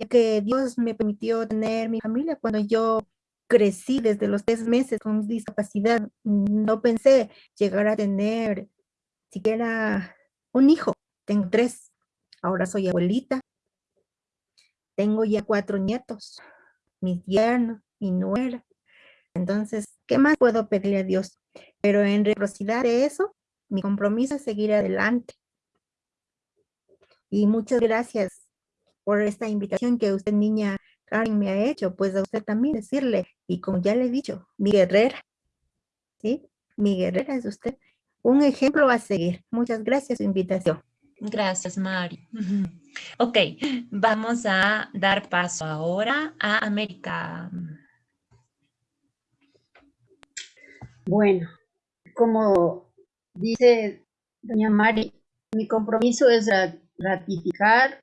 ya que Dios me permitió tener mi familia cuando yo crecí desde los tres meses con discapacidad. No pensé llegar a tener siquiera un hijo. Tengo tres. Ahora soy abuelita. Tengo ya cuatro nietos, mis yernos, mi nuera. Entonces, ¿qué más puedo pedirle a Dios? Pero en reciprocidad de eso, mi compromiso es seguir adelante. Y muchas gracias por esta invitación que usted, niña Karen, me ha hecho. Pues a usted también decirle, y como ya le he dicho, mi guerrera, ¿sí? Mi guerrera es usted. Un ejemplo a seguir. Muchas gracias su invitación. Gracias, Mari. Ok, vamos a dar paso ahora a América. Bueno, como dice doña Mari, mi compromiso es ratificar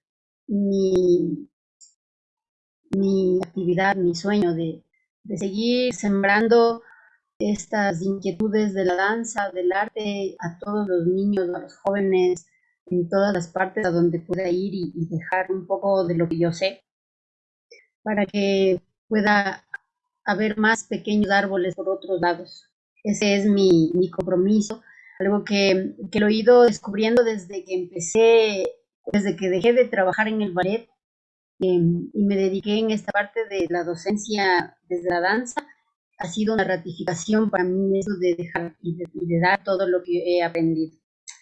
mi, mi actividad, mi sueño de, de seguir sembrando estas inquietudes de la danza, del arte a todos los niños, a los jóvenes, en todas las partes a donde pueda ir y, y, dejar un poco de lo que yo sé, para que pueda haber más pequeños árboles por otros lados. Ese es mi, mi compromiso, algo que, que, lo he ido descubriendo desde que empecé, desde que dejé de trabajar en el ballet eh, y me dediqué en esta parte de la docencia desde la danza. Ha sido una ratificación para mí eso de dejar y de, y de dar todo lo que he aprendido.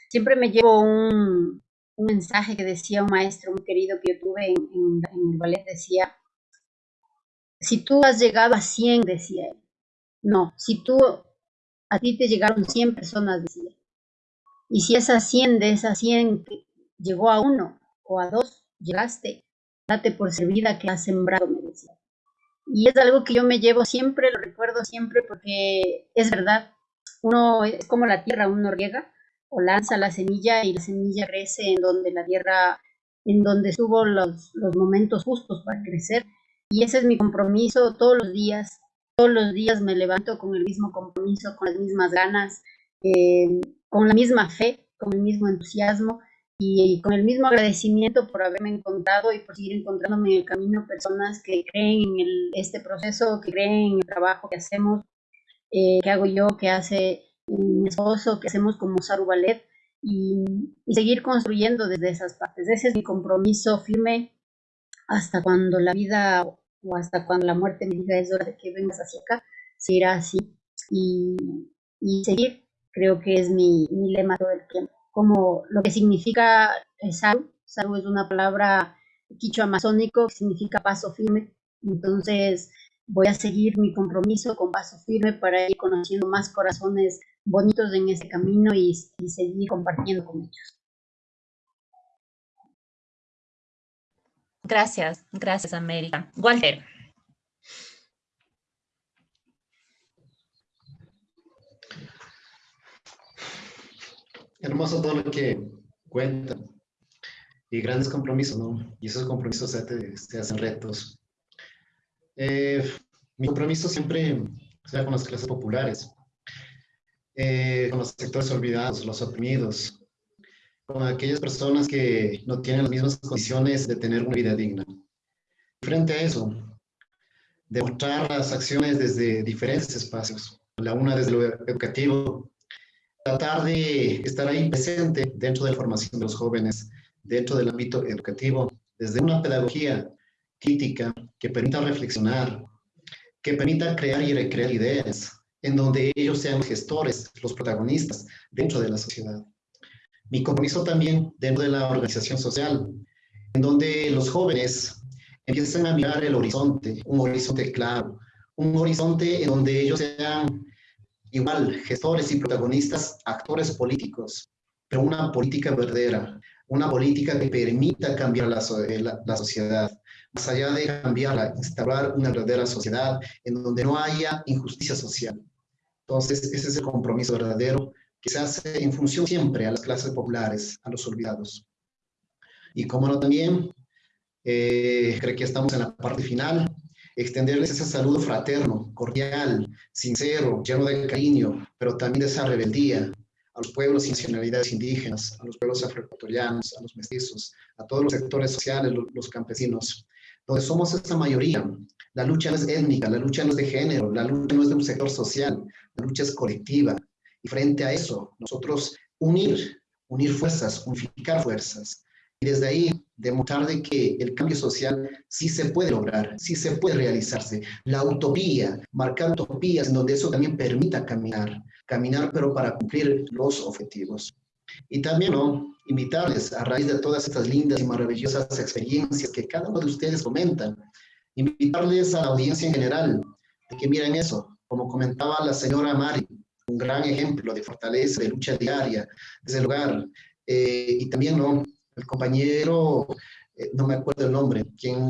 Siempre me llevo un, un, mensaje que decía un maestro muy querido que yo tuve en, el ballet, decía, si tú has llegado a 100, decía él, no, si tú a ti te llegaron 100 personas, decía. Y si esas 100 de esas 100 llegó a uno o a dos, llegaste, date por servida que has sembrado, me decía. Y es algo que yo me llevo siempre, lo recuerdo siempre porque es verdad. Uno es como la tierra, uno riega o lanza la semilla y la semilla crece en donde la tierra, en donde estuvo los, los momentos justos para crecer. Y ese es mi compromiso todos los días, todos los días me levanto con el mismo compromiso, con las mismas ganas, eh, con la misma fe, con el mismo entusiasmo y con el mismo agradecimiento por haberme encontrado y por seguir encontrándome en el camino personas que creen en el, este proceso, que creen en el trabajo que hacemos, eh, que hago yo, que hace mi esposo, que hacemos como Saru Ballet y, y, seguir construyendo desde esas partes. Ese es mi compromiso firme hasta cuando la vida o hasta cuando la muerte me diga es hora de que vengas hacia acá, seguirá así y, y seguir, creo que es mi, mi lema todo el tiempo como lo que significa Saru. Saru es una palabra quicho amazónico que significa paso firme. Entonces voy a seguir mi compromiso con paso firme para ir conociendo más corazones bonitos en este camino y, y seguir compartiendo con ellos. Gracias, gracias América. Walter. hermoso todo lo que cuentan. Y grandes compromisos, ¿no? Y esos compromisos se, se hacen retos. Eh, mi compromiso siempre sea con las clases populares, eh, con los sectores olvidados, los oprimidos, con aquellas personas que no tienen las mismas condiciones de tener una vida digna. Frente a eso, demostrar las acciones desde diferentes espacios, la una desde lo educativo, tratar de estar ahí presente dentro de la formación de los jóvenes, dentro del ámbito educativo, desde una pedagogía crítica que permita reflexionar, que permita crear y recrear ideas, en donde ellos sean gestores, los protagonistas dentro de la sociedad. Mi compromiso también dentro de la organización social, en donde los jóvenes empiecen a mirar el horizonte, un horizonte claro, un horizonte en donde ellos sean igual gestores y protagonistas, actores políticos, pero una política verdadera, una política que permita cambiar la, eh, la, la, sociedad, más allá de cambiarla, instaurar una verdadera sociedad en donde no haya injusticia social. Entonces, ese es el compromiso verdadero que se hace en función siempre a las clases populares, a los olvidados. Y como no también, eh, creo que estamos en la parte final, extenderles ese saludo fraterno, cordial, sincero, lleno de cariño, pero también de esa rebeldía a los pueblos y nacionalidades indígenas, a los pueblos afroecuatorianos, a los mestizos, a todos los sectores sociales, los, los campesinos, donde somos esa mayoría. La lucha no es étnica, la lucha no es de género, la lucha no es de un sector social, lucha es colectiva. Y frente a eso, nosotros unir, unir fuerzas, unificar fuerzas. Y desde ahí demostrar de que el cambio social sí se puede lograr, sí se puede realizarse. La utopía, marcar utopías en donde eso también permita caminar, caminar pero para cumplir los objetivos. Y también ¿no? invitarles a raíz de todas estas lindas y maravillosas experiencias que cada uno de ustedes comentan, invitarles a la audiencia en general de que miren eso, como comentaba la señora Mari, un gran ejemplo de fortaleza, de lucha diaria desde el hogar, eh, y también ¿no? el compañero, eh, no me acuerdo el nombre, quien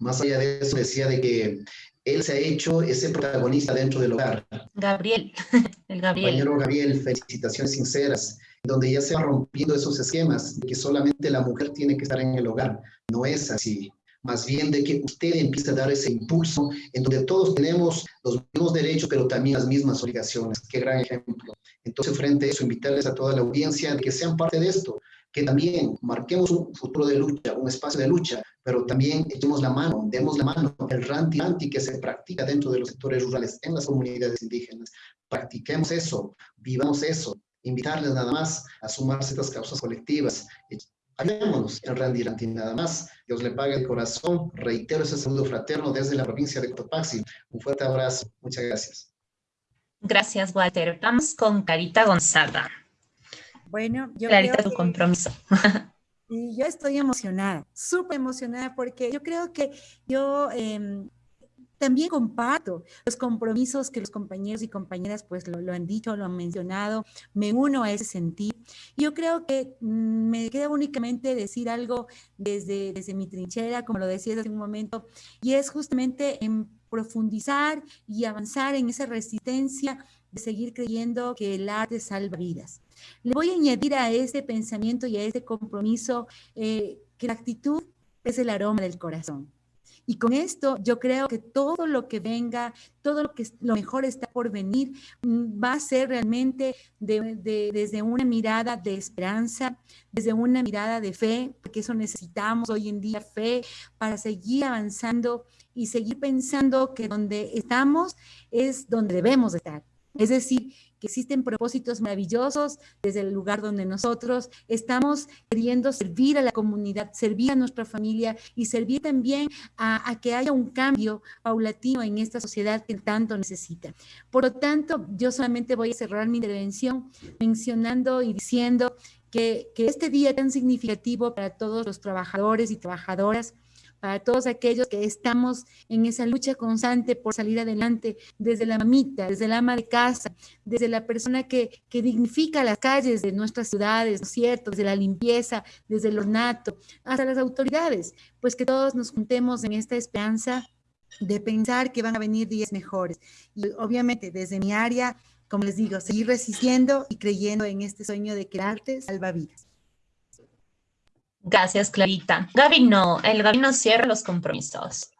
más allá de eso decía de que él se ha hecho ese protagonista dentro del hogar. Gabriel, el Gabriel. Compañero Gabriel, felicitaciones sinceras, donde ya se va rompiendo esos esquemas de que solamente la mujer tiene que estar en el hogar. No es así. Más bien de que usted empiece a dar ese impulso en donde todos tenemos los mismos derechos, pero también las mismas obligaciones. Qué gran ejemplo. Entonces, frente a eso, invitarles a toda la audiencia de que sean parte de esto, que también marquemos un futuro de lucha, un espacio de lucha, pero también echemos la mano, demos la mano, el ranti-ranti que se practica dentro de los sectores rurales, en las comunidades indígenas. Practiquemos eso, vivamos eso, invitarles nada más a sumarse a estas causas colectivas. Ayudémonos en Randy nada más. Dios le pague el corazón. Reitero ese saludo fraterno desde la provincia de Cotopaxi. Un fuerte abrazo. Muchas gracias. Gracias, Walter. Vamos con Carita Gonzaga. Bueno, yo Clarita, creo tu que, compromiso. y yo estoy emocionada, súper emocionada, porque yo creo que yo eh, también comparto los compromisos que los compañeros y compañeras pues lo, lo, han dicho, lo han mencionado, me uno a ese sentir. Yo creo que mm, me queda únicamente decir algo desde, desde mi trinchera, como lo decía hace un momento, y es justamente en profundizar y avanzar en esa resistencia de seguir creyendo que el arte salva vidas. Le voy a añadir a ese pensamiento y a ese compromiso eh, que la actitud es el aroma del corazón. Y con esto yo creo que todo lo que venga, todo lo que lo mejor está por venir, mm, va a ser realmente desde una mirada de esperanza, desde una mirada de fe, porque eso necesitamos hoy en día, fe, para seguir avanzando y seguir pensando que donde estamos es donde debemos estar. Es decir, que existen propósitos maravillosos desde el lugar donde nosotros estamos queriendo servir a la comunidad, servir a nuestra familia y servir también a, que haya un cambio paulatino en esta sociedad que tanto necesita. Por lo tanto, yo solamente voy a cerrar mi intervención mencionando y diciendo que, que este día tan significativo para todos los trabajadores y trabajadoras para todos aquellos que estamos en esa lucha constante por salir adelante, desde la mamita, desde la ama de casa, desde la persona que, que dignifica las calles de nuestras ciudades, ¿no es cierto? Desde la limpieza, desde el ornato, hasta las autoridades, pues que todos nos juntemos en esta esperanza de pensar que van a venir días mejores. Y obviamente desde mi área, como les digo, seguir resistiendo y creyendo en este sueño de que el arte salva vidas. Gracias, Clarita. Gaby no, el Gaby no cierra los compromisos.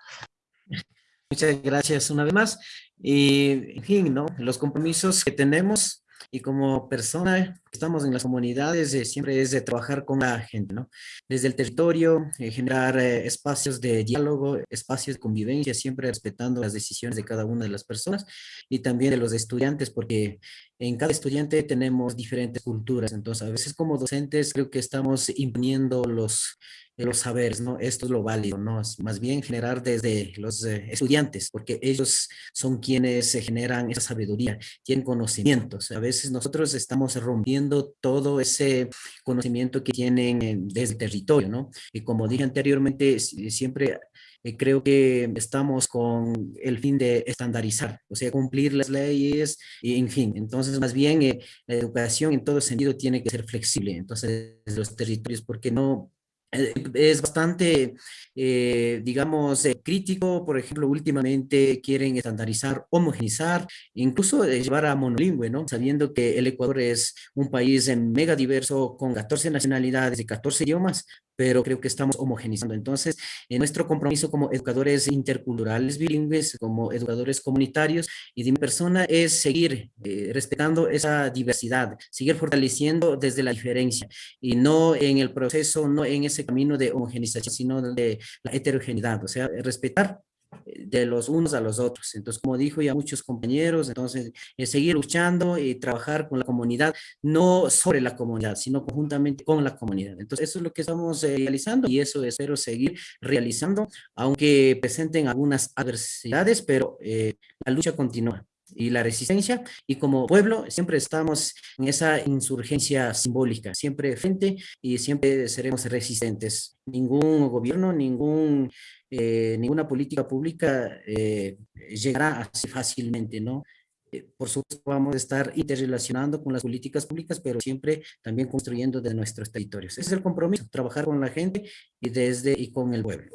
Muchas gracias una vez más. Y, en fin, ¿no? Los compromisos que tenemos y como persona estamos en las comunidades, eh, siempre es de trabajar con la gente, ¿no? Desde el territorio, eh, generar eh, espacios de diálogo, espacios de convivencia, siempre respetando las decisiones de cada una de las personas y también de los estudiantes, porque en cada estudiante tenemos diferentes culturas, entonces a veces como docentes creo que estamos imponiendo los los saberes, ¿no? Esto es lo válido, ¿no? más bien generar desde los eh, estudiantes, porque ellos son quienes generan esa sabiduría, tienen conocimientos. A veces nosotros estamos rompiendo todo ese conocimiento que tienen desde el territorio, ¿no? Y como dije anteriormente, siempre eh, creo que estamos con el fin de estandarizar, o sea, cumplir las leyes, y, en fin. Entonces, más bien, eh, la educación en todo sentido tiene que ser flexible. Entonces, los territorios, porque no eh, es bastante, eh, digamos, eh, crítico. Por ejemplo, últimamente quieren estandarizar, homogenizar, incluso llevar a monolingüe, ¿no? Sabiendo que el Ecuador es un país mega diverso, con 14 nacionalidades y 14 idiomas, pero creo que estamos homogenizando. Entonces, en nuestro compromiso como educadores interculturales bilingües, como educadores comunitarios y de mi persona es seguir eh, respetando esa diversidad, seguir fortaleciendo desde la diferencia y no en el proceso, no en ese camino de homogenización, sino de la heterogeneidad, o sea, respetar de los unos a los otros. Entonces, como dijo ya muchos compañeros, entonces es seguir luchando y trabajar con la comunidad, no sobre la comunidad, sino conjuntamente con la comunidad. Entonces, eso es lo que estamos eh, realizando y eso espero seguir realizando, aunque presenten algunas adversidades, pero eh, la lucha continúa y la resistencia y como pueblo siempre estamos en esa insurgencia simbólica, siempre frente y siempre seremos resistentes. Ningún gobierno, ningún eh, ninguna política pública eh, llegará así fácilmente, ¿no? Eh, por supuesto, vamos a estar interrelacionando con las políticas públicas, pero siempre también construyendo de nuestros territorios. Ese es el compromiso, trabajar con la gente y desde y con el pueblo.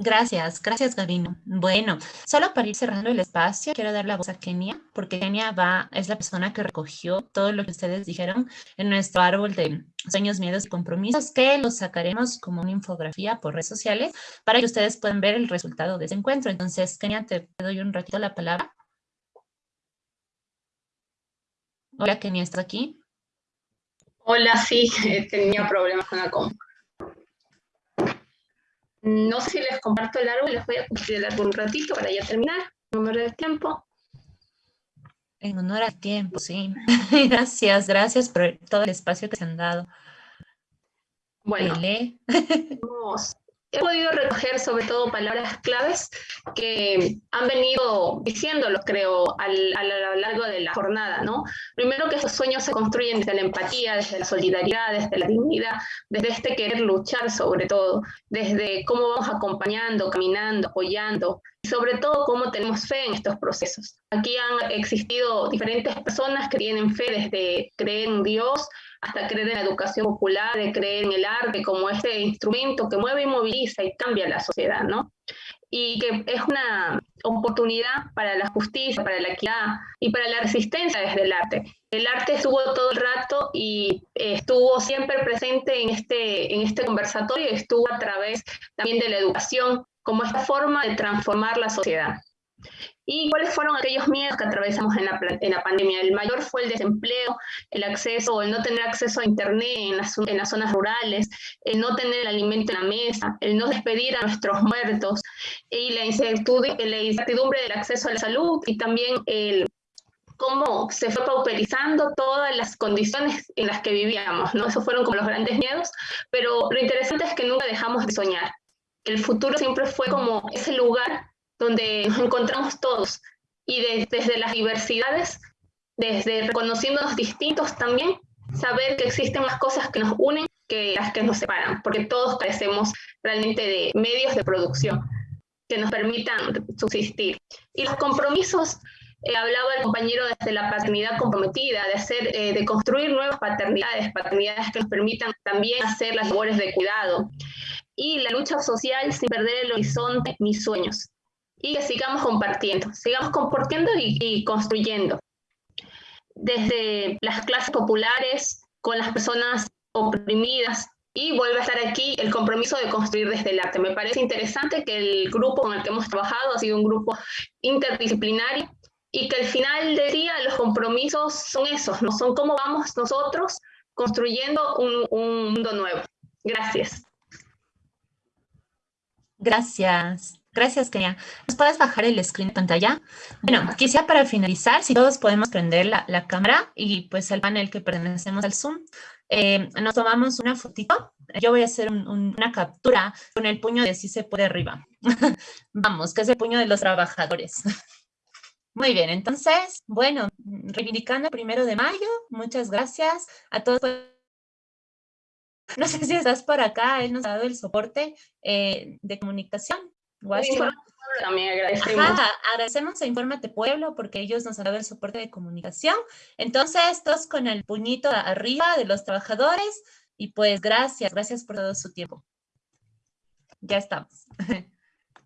Gracias, gracias Gabino. Bueno, solo para ir cerrando el espacio, quiero dar la voz a Kenia, porque Kenia va, es la persona que recogió todo lo que ustedes dijeron en nuestro árbol de sueños, miedos y compromisos, que los sacaremos como una infografía por redes sociales para que ustedes puedan ver el resultado de ese encuentro. Entonces, Kenia, te doy un ratito la palabra. Hola, Kenia, ¿estás aquí? Hola, sí, tenía problemas con la compu. No sé si les comparto el árbol, les voy a compartir el árbol un ratito para ya terminar, en honor del tiempo. En honor al tiempo, sí. gracias, gracias por todo el espacio que se han dado. Bueno, vamos he podido recoger sobre todo palabras claves que han venido diciéndolo, creo, a lo largo de la jornada, ¿no? Primero que esos sueños se construyen desde la empatía, desde la solidaridad, desde la dignidad, desde este querer luchar sobre todo, desde cómo vamos acompañando, caminando, apoyando, y sobre todo cómo tenemos fe en estos procesos. Aquí han existido diferentes personas que tienen fe desde creer en Dios, hasta creer en la educación popular, de creer en el arte como ese instrumento que mueve y moviliza y cambia la sociedad, ¿no? y que es una oportunidad para la justicia, para la equidad y para la resistencia desde el arte. El arte estuvo todo el rato y estuvo siempre presente en este, en este conversatorio estuvo a través también de la educación como esta forma de transformar la sociedad. ¿Y cuáles fueron aquellos miedos que atravesamos en la, en la pandemia? El mayor fue el desempleo, el acceso o el no tener acceso a Internet en las, en las zonas rurales, el no tener el alimento en la mesa, el no despedir a nuestros muertos y la incertidumbre, la incertidumbre del acceso a la salud y también el cómo se fue pauperizando todas las condiciones en las que vivíamos, ¿no? Esos fueron como los grandes miedos, pero lo interesante es que nunca dejamos de soñar. El futuro siempre fue como ese lugar donde nos encontramos todos y desde las diversidades, desde reconociéndonos distintos también, saber que existen más cosas que nos unen que las que nos separan, porque todos carecemos realmente de medios de producción que nos permitan subsistir. Y los compromisos, eh, hablaba el compañero desde la paternidad comprometida, de hacer, eh, de construir nuevas paternidades, paternidades que nos permitan también hacer las labores de cuidado. Y la lucha social sin perder el horizonte ni sueños y que sigamos compartiendo, sigamos compartiendo y, construyendo. Desde las clases populares, con las personas oprimidas, y vuelve a estar aquí el compromiso de construir desde el arte. Me parece interesante que el grupo con el que hemos trabajado ha sido un grupo interdisciplinario y que al final del día los compromisos son esos, no son cómo vamos nosotros construyendo un, un mundo nuevo. Gracias. Gracias. Gracias, Kenia. ¿Nos puedes bajar el screen de pantalla? Bueno, quisiera para finalizar, si todos podemos prender la, cámara y pues el panel que pertenecemos al Zoom, eh, nos tomamos una fotito. Yo voy a hacer una captura con el puño de si se puede arriba. Vamos, que es el puño de los trabajadores. Muy bien, entonces, bueno, reivindicando el primero de mayo, muchas gracias a todos. No sé si estás por acá, él nos ha dado el soporte eh, de comunicación también agradecemos. agradecemos a Infórmate Pueblo porque ellos nos han dado el soporte de comunicación. Entonces, todos con el puñito arriba de los trabajadores y pues gracias, gracias por todo su tiempo. Ya estamos.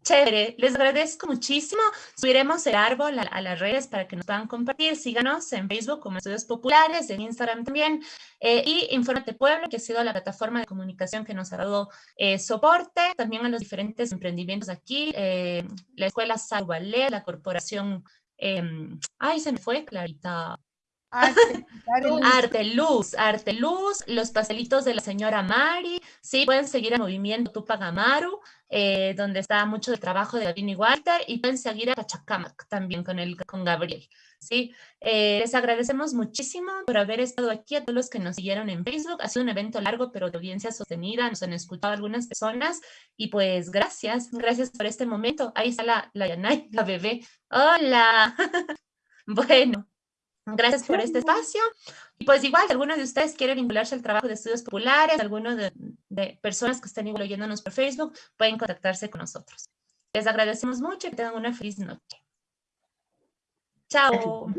Chévere, les agradezco muchísimo. Subiremos el árbol a, las redes para que nos puedan compartir. Síganos en Facebook como Estudios Populares, en Instagram también. Eh, y Infórmate Pueblo, que ha sido la plataforma de comunicación que nos ha dado eh, soporte también a los diferentes emprendimientos aquí. Eh, la Escuela Salvalé, la Corporación... Em, ay, se me fue, Clarita. Arte, luz, arte luz, los pastelitos de la señora Mari, sí, pueden seguir el movimiento Tupac Amaru, eh, donde está mucho de trabajo de Gavin y Walter, y pueden seguir a Pachacamac también con, el, con Gabriel, sí. Eh, les agradecemos muchísimo por haber estado aquí, a todos los que nos siguieron en Facebook, ha sido un evento largo, pero de audiencia sostenida, nos han escuchado algunas personas, y pues gracias, gracias por este momento, ahí está la, la la bebé, hola, bueno. Gracias por este espacio. Y pues igual, si alguno de ustedes quiere vincularse al trabajo de estudios populares, alguno de, de personas que están igual oyéndonos por Facebook, pueden contactarse con nosotros. Les agradecemos mucho y que tengan una feliz noche. Chao.